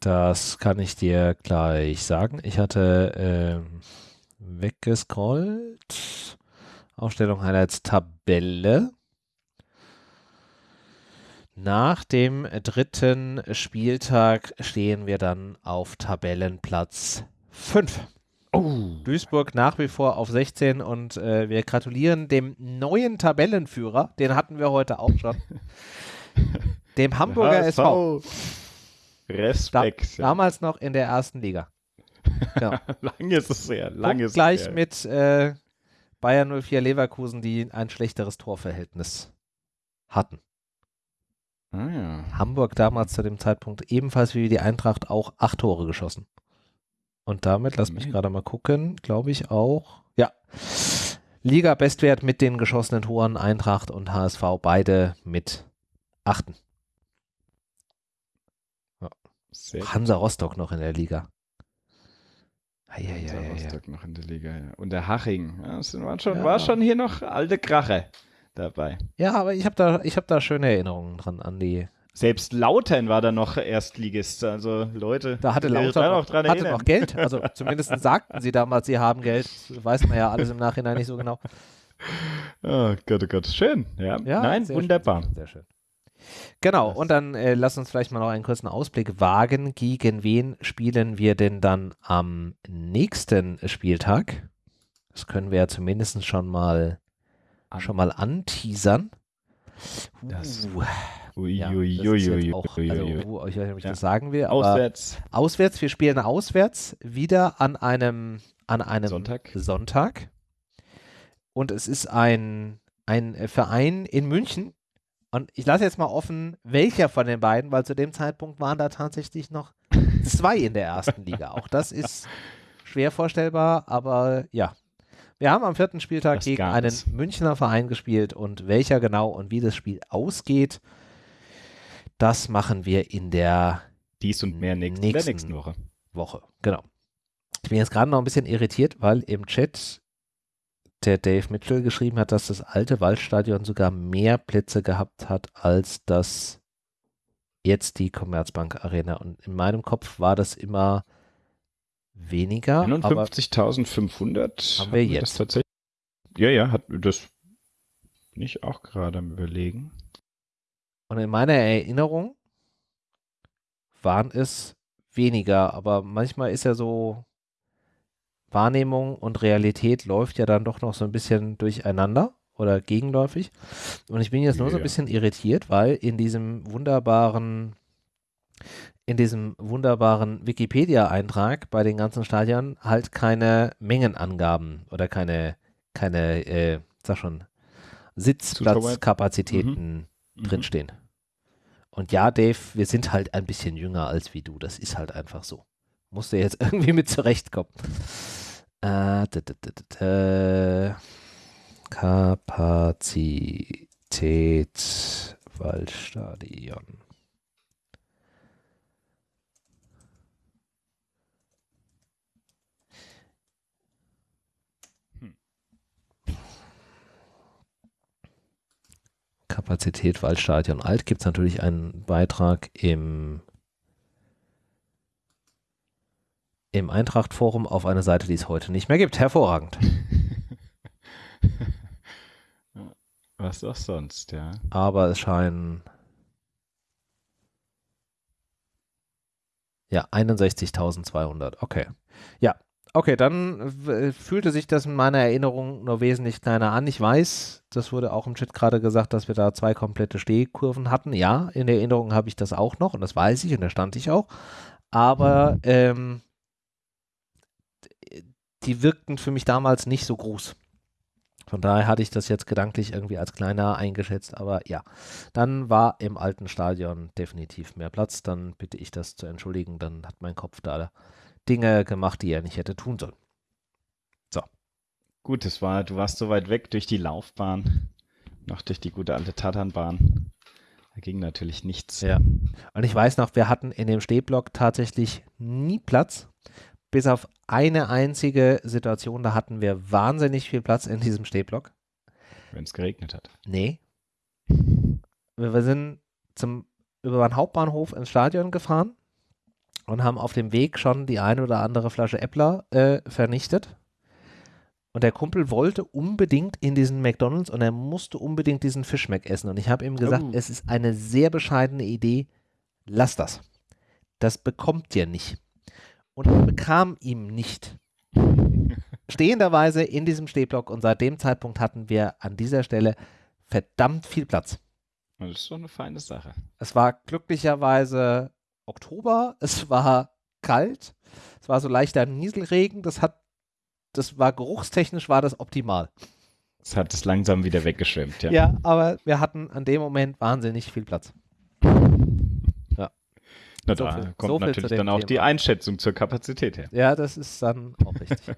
Speaker 1: Das kann ich dir gleich sagen. Ich hatte ähm, weggescrollt. Aufstellung Highlights Tabelle. Nach dem dritten Spieltag stehen wir dann auf Tabellenplatz 5. Oh. Duisburg nach wie vor auf 16 und äh, wir gratulieren dem neuen Tabellenführer, den hatten wir heute auch schon, dem Hamburger HSV. SV.
Speaker 2: Respekt.
Speaker 1: Da, damals noch in der ersten Liga.
Speaker 2: Ja. lang ist es sehr, lang ist
Speaker 1: gleich es mit äh, Bayern 04 Leverkusen, die ein schlechteres Torverhältnis hatten.
Speaker 2: Ah, ja.
Speaker 1: Hamburg damals zu dem Zeitpunkt ebenfalls wie die Eintracht auch acht Tore geschossen. Und damit, lass mich gerade mal gucken, glaube ich auch, ja, Liga-Bestwert mit den geschossenen Toren, Eintracht und HSV, beide mit achten. Ja. Hansa Rostock noch in der Liga.
Speaker 2: Ah, ja, ja, ja, Rostock noch in der Liga, ja. Und der Haching, das war schon, war schon hier noch alte Krache dabei.
Speaker 1: Ja, aber ich habe da, hab da schöne Erinnerungen dran an die.
Speaker 2: Selbst Lautern war da noch Erstligist. Also Leute,
Speaker 1: da hatte Lautern noch, dran hatte noch Geld. Also zumindest sagten sie damals, sie haben Geld. Das weiß man ja alles im Nachhinein nicht so genau.
Speaker 2: Oh Gott, oh Gott. Schön. Ja, ja nein, wunderbar.
Speaker 1: Schön, sehr schön. Genau, und dann äh, lass uns vielleicht mal noch einen kurzen Ausblick wagen. Gegen wen spielen wir denn dann am nächsten Spieltag? Das können wir ja zumindest schon mal an. schon mal anteasern.
Speaker 2: Das.
Speaker 1: Uh. Uiuiuiui. Uh, also, uh, ich weiß nicht, ob ich ja. das sagen will.
Speaker 2: auswärts.
Speaker 1: Auswärts. Wir spielen auswärts wieder an einem, an einem
Speaker 2: Sonntag.
Speaker 1: Sonntag. Und es ist ein, ein Verein in München. Und ich lasse jetzt mal offen, welcher von den beiden, weil zu dem Zeitpunkt waren da tatsächlich noch zwei in der ersten Liga. Auch das ist schwer vorstellbar, aber ja, wir haben am vierten Spieltag das gegen einen Münchner Verein gespielt und welcher genau und wie das Spiel ausgeht, das machen wir in der
Speaker 2: dies und mehr nächsten,
Speaker 1: nächsten, nächsten Woche. Woche. Genau. Ich bin jetzt gerade noch ein bisschen irritiert, weil im Chat der Dave Mitchell geschrieben hat, dass das alte Waldstadion sogar mehr Plätze gehabt hat als das jetzt die Commerzbank Arena. Und in meinem Kopf war das immer weniger.
Speaker 2: 51.500
Speaker 1: haben wir jetzt.
Speaker 2: tatsächlich. Ja, ja, hat das nicht auch gerade am Überlegen.
Speaker 1: Und in meiner Erinnerung waren es weniger, aber manchmal ist ja so Wahrnehmung und Realität läuft ja dann doch noch so ein bisschen durcheinander oder gegenläufig. Und ich bin jetzt nur ja. so ein bisschen irritiert, weil in diesem wunderbaren in diesem wunderbaren Wikipedia-Eintrag bei den ganzen Stadien halt keine Mengenangaben oder keine, keine, äh, sag schon, Sitzplatzkapazitäten mhm. drinstehen. Und ja, Dave, wir sind halt ein bisschen jünger als wie du. Das ist halt einfach so. Musst du jetzt irgendwie mit zurechtkommen. Äh, Kapazität Waldstadion. Kapazität Waldstadion Alt gibt es natürlich einen Beitrag im im Eintracht-Forum auf eine Seite, die es heute nicht mehr gibt. Hervorragend.
Speaker 2: Was auch sonst, ja.
Speaker 1: Aber es scheinen ja 61.200. Okay. Ja, Okay, dann fühlte sich das in meiner Erinnerung nur wesentlich kleiner an. Ich weiß, das wurde auch im Chat gerade gesagt, dass wir da zwei komplette Stehkurven hatten. Ja, in Erinnerung habe ich das auch noch und das weiß ich und da stand ich auch. Aber ähm, die wirkten für mich damals nicht so groß. Von daher hatte ich das jetzt gedanklich irgendwie als kleiner eingeschätzt, aber ja, dann war im alten Stadion definitiv mehr Platz. Dann bitte ich das zu entschuldigen, dann hat mein Kopf da Dinge gemacht, die er nicht hätte tun sollen. So.
Speaker 2: Gut, es war, du warst so weit weg durch die Laufbahn, noch durch die gute alte Tatanbahn. Da ging natürlich nichts.
Speaker 1: Ja. Und ich weiß noch, wir hatten in dem Stehblock tatsächlich nie Platz. Bis auf eine einzige Situation, da hatten wir wahnsinnig viel Platz in diesem Stehblock.
Speaker 2: Wenn es geregnet hat.
Speaker 1: Nee. Wir sind zum, über den Hauptbahnhof ins Stadion gefahren und haben auf dem Weg schon die eine oder andere Flasche Äppler äh, vernichtet. Und der Kumpel wollte unbedingt in diesen McDonalds und er musste unbedingt diesen Fischmeck essen. Und ich habe ihm gesagt, oh. es ist eine sehr bescheidene Idee, lass das. Das bekommt ihr nicht. Und er bekam ihm nicht. Stehenderweise in diesem Stehblock und seit dem Zeitpunkt hatten wir an dieser Stelle verdammt viel Platz.
Speaker 2: Das ist doch eine feine Sache.
Speaker 1: Es war glücklicherweise Oktober, es war kalt, es war so leichter Nieselregen, das hat, das war geruchstechnisch war das optimal.
Speaker 2: Es hat es langsam wieder weggeschwemmt, ja.
Speaker 1: Ja, aber wir hatten an dem Moment wahnsinnig viel Platz.
Speaker 2: Ja. Na, so da viel, kommt so natürlich dann auch Thema. die Einschätzung zur Kapazität her.
Speaker 1: Ja, das ist dann auch richtig.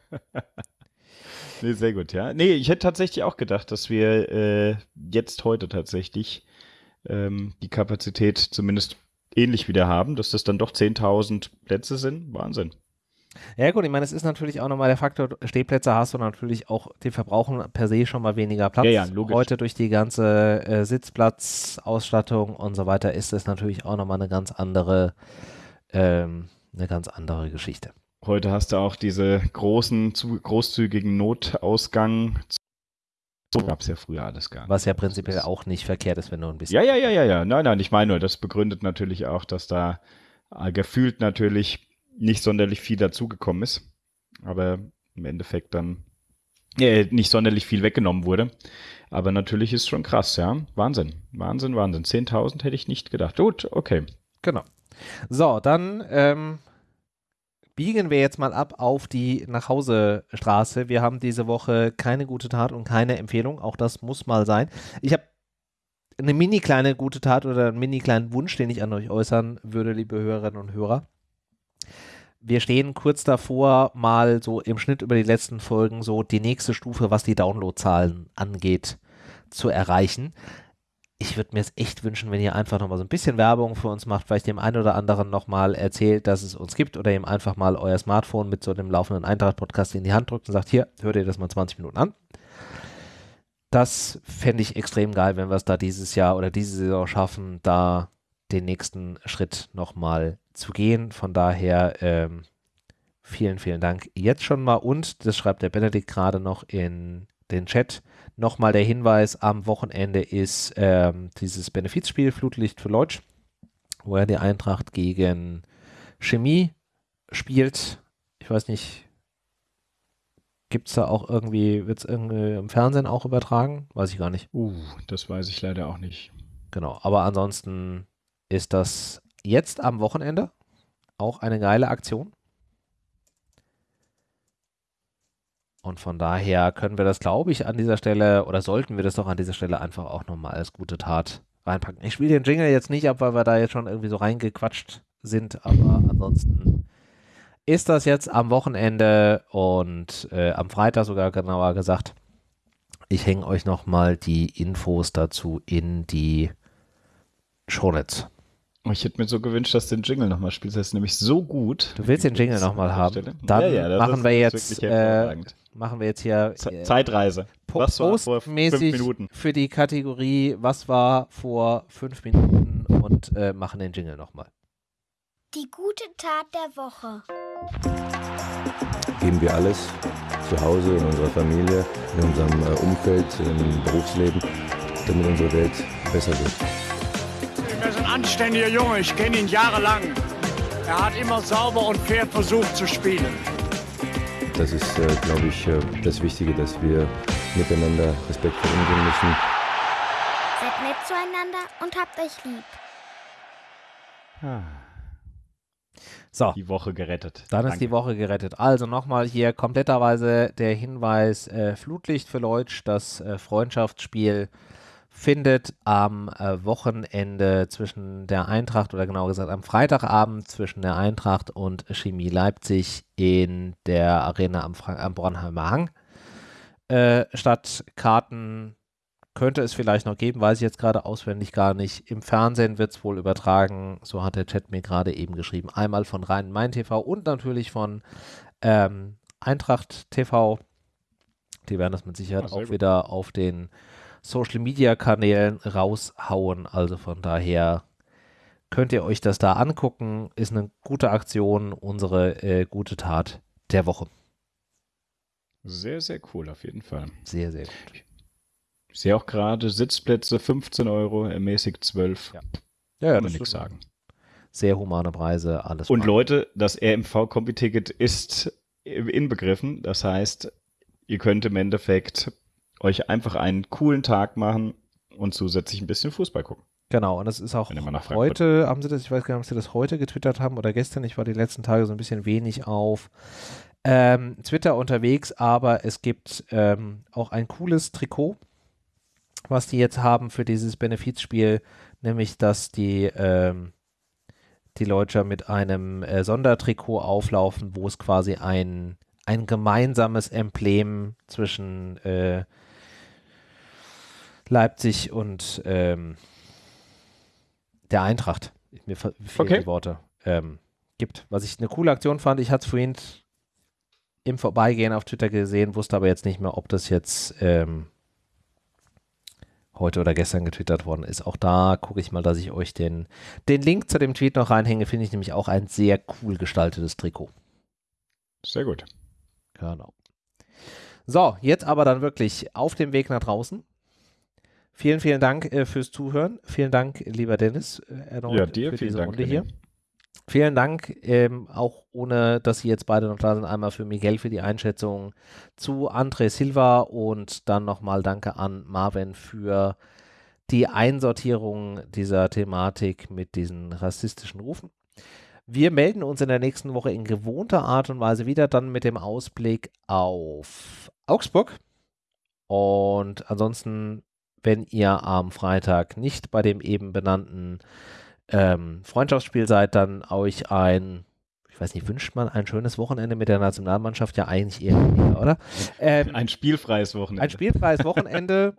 Speaker 2: nee, sehr gut, ja. Nee, ich hätte tatsächlich auch gedacht, dass wir äh, jetzt heute tatsächlich ähm, die Kapazität zumindest ähnlich wieder haben, dass das dann doch 10.000 Plätze sind. Wahnsinn.
Speaker 1: Ja gut, ich meine, es ist natürlich auch nochmal der Faktor, Stehplätze hast du natürlich auch, die verbrauchen per se schon mal weniger Platz.
Speaker 2: Ja, ja, logisch.
Speaker 1: Heute durch die ganze äh, Sitzplatzausstattung und so weiter ist es natürlich auch nochmal eine ganz andere, ähm, eine ganz andere Geschichte.
Speaker 2: Heute hast du auch diese großen, zu, großzügigen Notausgang so gab es ja früher alles gar nicht.
Speaker 1: Was ja prinzipiell auch nicht verkehrt ist, wenn du ein bisschen.
Speaker 2: Ja, ja, ja, ja, ja. Nein, nein, ich meine nur, das begründet natürlich auch, dass da äh, gefühlt natürlich nicht sonderlich viel dazugekommen ist. Aber im Endeffekt dann äh, nicht sonderlich viel weggenommen wurde. Aber natürlich ist schon krass, ja. Wahnsinn. Wahnsinn, Wahnsinn. 10.000 hätte ich nicht gedacht. Gut, okay.
Speaker 1: Genau. So, dann ähm, biegen wir jetzt mal ab auf die Nachhausestraße. Wir haben diese Woche keine gute Tat und keine Empfehlung. Auch das muss mal sein. Ich habe eine mini kleine gute Tat oder einen mini kleinen Wunsch, den ich an euch äußern würde, liebe Hörerinnen und Hörer. Wir stehen kurz davor, mal so im Schnitt über die letzten Folgen so die nächste Stufe, was die Downloadzahlen angeht, zu erreichen ich würde mir es echt wünschen, wenn ihr einfach nochmal so ein bisschen Werbung für uns macht, vielleicht dem einen oder anderen nochmal erzählt, dass es uns gibt oder ihm einfach mal euer Smartphone mit so einem laufenden Eintracht-Podcast in die Hand drückt und sagt, hier, hört ihr das mal 20 Minuten an. Das fände ich extrem geil, wenn wir es da dieses Jahr oder diese Saison schaffen, da den nächsten Schritt nochmal zu gehen. Von daher ähm, vielen, vielen Dank jetzt schon mal und, das schreibt der Benedikt gerade noch in den Chat, Nochmal der Hinweis, am Wochenende ist ähm, dieses Benefizspiel Flutlicht für Leutsch, wo er die Eintracht gegen Chemie spielt. Ich weiß nicht, gibt es da auch irgendwie, wird es irgendwie im Fernsehen auch übertragen? Weiß ich gar nicht.
Speaker 2: Uh, das weiß ich leider auch nicht.
Speaker 1: Genau, aber ansonsten ist das jetzt am Wochenende auch eine geile Aktion. Und von daher können wir das, glaube ich, an dieser Stelle oder sollten wir das doch an dieser Stelle einfach auch nochmal als gute Tat reinpacken. Ich spiele den Jingle jetzt nicht ab, weil wir da jetzt schon irgendwie so reingequatscht sind, aber ansonsten ist das jetzt am Wochenende und äh, am Freitag sogar genauer gesagt. Ich hänge euch nochmal die Infos dazu in die Shownotes.
Speaker 2: Ich hätte mir so gewünscht, dass du den Jingle nochmal spielst. Das ist nämlich so gut.
Speaker 1: Du willst den Jingle nochmal haben? Dann ja, ja, machen wir jetzt äh, machen wir jetzt hier
Speaker 2: äh, Zeitreise.
Speaker 1: Was war vor fünf Minuten? Für die Kategorie Was war vor fünf Minuten und äh, machen den Jingle nochmal.
Speaker 12: Die gute Tat der Woche.
Speaker 13: Geben wir alles zu Hause, in unserer Familie, in unserem äh, Umfeld, im Berufsleben, damit unsere Welt besser wird.
Speaker 14: Er anständiger Junge, ich kenne ihn jahrelang. Er hat immer sauber und fair versucht zu spielen.
Speaker 13: Das ist, äh, glaube ich, äh, das Wichtige, dass wir miteinander respektvoll umgehen müssen.
Speaker 12: Seid nett zueinander und habt euch lieb.
Speaker 2: Ah.
Speaker 1: So.
Speaker 2: Die Woche gerettet.
Speaker 1: Dann
Speaker 2: Danke.
Speaker 1: ist die Woche gerettet. Also nochmal hier kompletterweise der Hinweis: äh, Flutlicht für Leutsch, das äh, Freundschaftsspiel findet am äh, Wochenende zwischen der Eintracht oder genauer gesagt am Freitagabend zwischen der Eintracht und Chemie Leipzig in der Arena am, Fra am Bornheimer Hang äh, statt. Karten könnte es vielleicht noch geben, weiß ich jetzt gerade auswendig gar nicht. Im Fernsehen wird es wohl übertragen, so hat der Chat mir gerade eben geschrieben. Einmal von Rhein-Main TV und natürlich von ähm, Eintracht TV. Die werden das mit Sicherheit
Speaker 2: Ah,
Speaker 1: auch
Speaker 2: gut.
Speaker 1: wieder auf den Social Media Kanälen raushauen. Also von daher könnt ihr euch das da angucken. Ist eine gute Aktion, unsere äh, gute Tat der Woche.
Speaker 2: Sehr, sehr cool, auf jeden Fall.
Speaker 1: Sehr, sehr gut.
Speaker 2: Ich sehe auch gerade Sitzplätze 15 Euro, ermäßigt 12.
Speaker 1: Ja,
Speaker 2: Kann man
Speaker 1: das
Speaker 2: nichts sagen.
Speaker 1: Sehr humane Preise, alles.
Speaker 2: Und
Speaker 1: fein.
Speaker 2: Leute, das RMV-Kombi-Ticket ist inbegriffen. Das heißt, ihr könnt im Endeffekt euch einfach einen coolen Tag machen und zusätzlich ein bisschen Fußball gucken.
Speaker 1: Genau, und das ist auch heute, haben sie das, ich weiß gar nicht, ob sie das heute getwittert haben oder gestern, ich war die letzten Tage so ein bisschen wenig auf ähm, Twitter unterwegs, aber es gibt ähm, auch ein cooles Trikot, was die jetzt haben für dieses Benefizspiel, nämlich dass die, ähm, die Leute mit einem äh, Sondertrikot auflaufen, wo es quasi ein, ein gemeinsames Emblem zwischen äh, Leipzig und ähm, der Eintracht, mir fe- fehlen
Speaker 2: Okay.
Speaker 1: die Worte, ähm, gibt. Was ich eine coole Aktion fand, ich hatte es vorhin im Vorbeigehen auf Twitter gesehen, wusste aber jetzt nicht mehr, ob das jetzt ähm, heute oder gestern getwittert worden ist. Auch da gucke ich mal, dass ich euch den, den Link zu dem Tweet noch reinhänge. Finde ich nämlich auch ein sehr cool gestaltetes Trikot.
Speaker 2: Sehr gut.
Speaker 1: Genau. So, jetzt aber dann wirklich auf dem Weg nach draußen. Vielen, vielen Dank äh, fürs Zuhören. Vielen Dank, lieber Dennis, äh,
Speaker 2: Ja, dir
Speaker 1: für diese
Speaker 2: Dank.
Speaker 1: Runde hier. Vielen Dank, ähm, auch ohne, dass Sie jetzt beide noch da sind, einmal für Miguel für die Einschätzung zu André Silva und dann nochmal Danke an Marvin für die Einsortierung dieser Thematik mit diesen rassistischen Rufen. Wir melden uns in der nächsten Woche in gewohnter Art und Weise wieder, dann mit dem Ausblick auf Augsburg. Und ansonsten, wenn ihr am Freitag nicht bei dem eben benannten ähm, Freundschaftsspiel seid, dann euch ein, ich weiß nicht, wünscht man ein schönes Wochenende mit der Nationalmannschaft? Ja, eigentlich eher weniger, oder? Ähm,
Speaker 2: Ein spielfreies Wochenende.
Speaker 1: ein spielfreies Wochenende.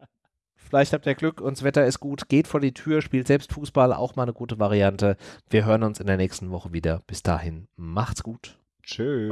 Speaker 1: Vielleicht habt ihr Glück und das Wetter ist gut. Geht vor die Tür, spielt selbst Fußball, auch mal eine gute Variante. Wir hören uns in der nächsten Woche wieder. Bis dahin, macht's gut.
Speaker 2: Tschö.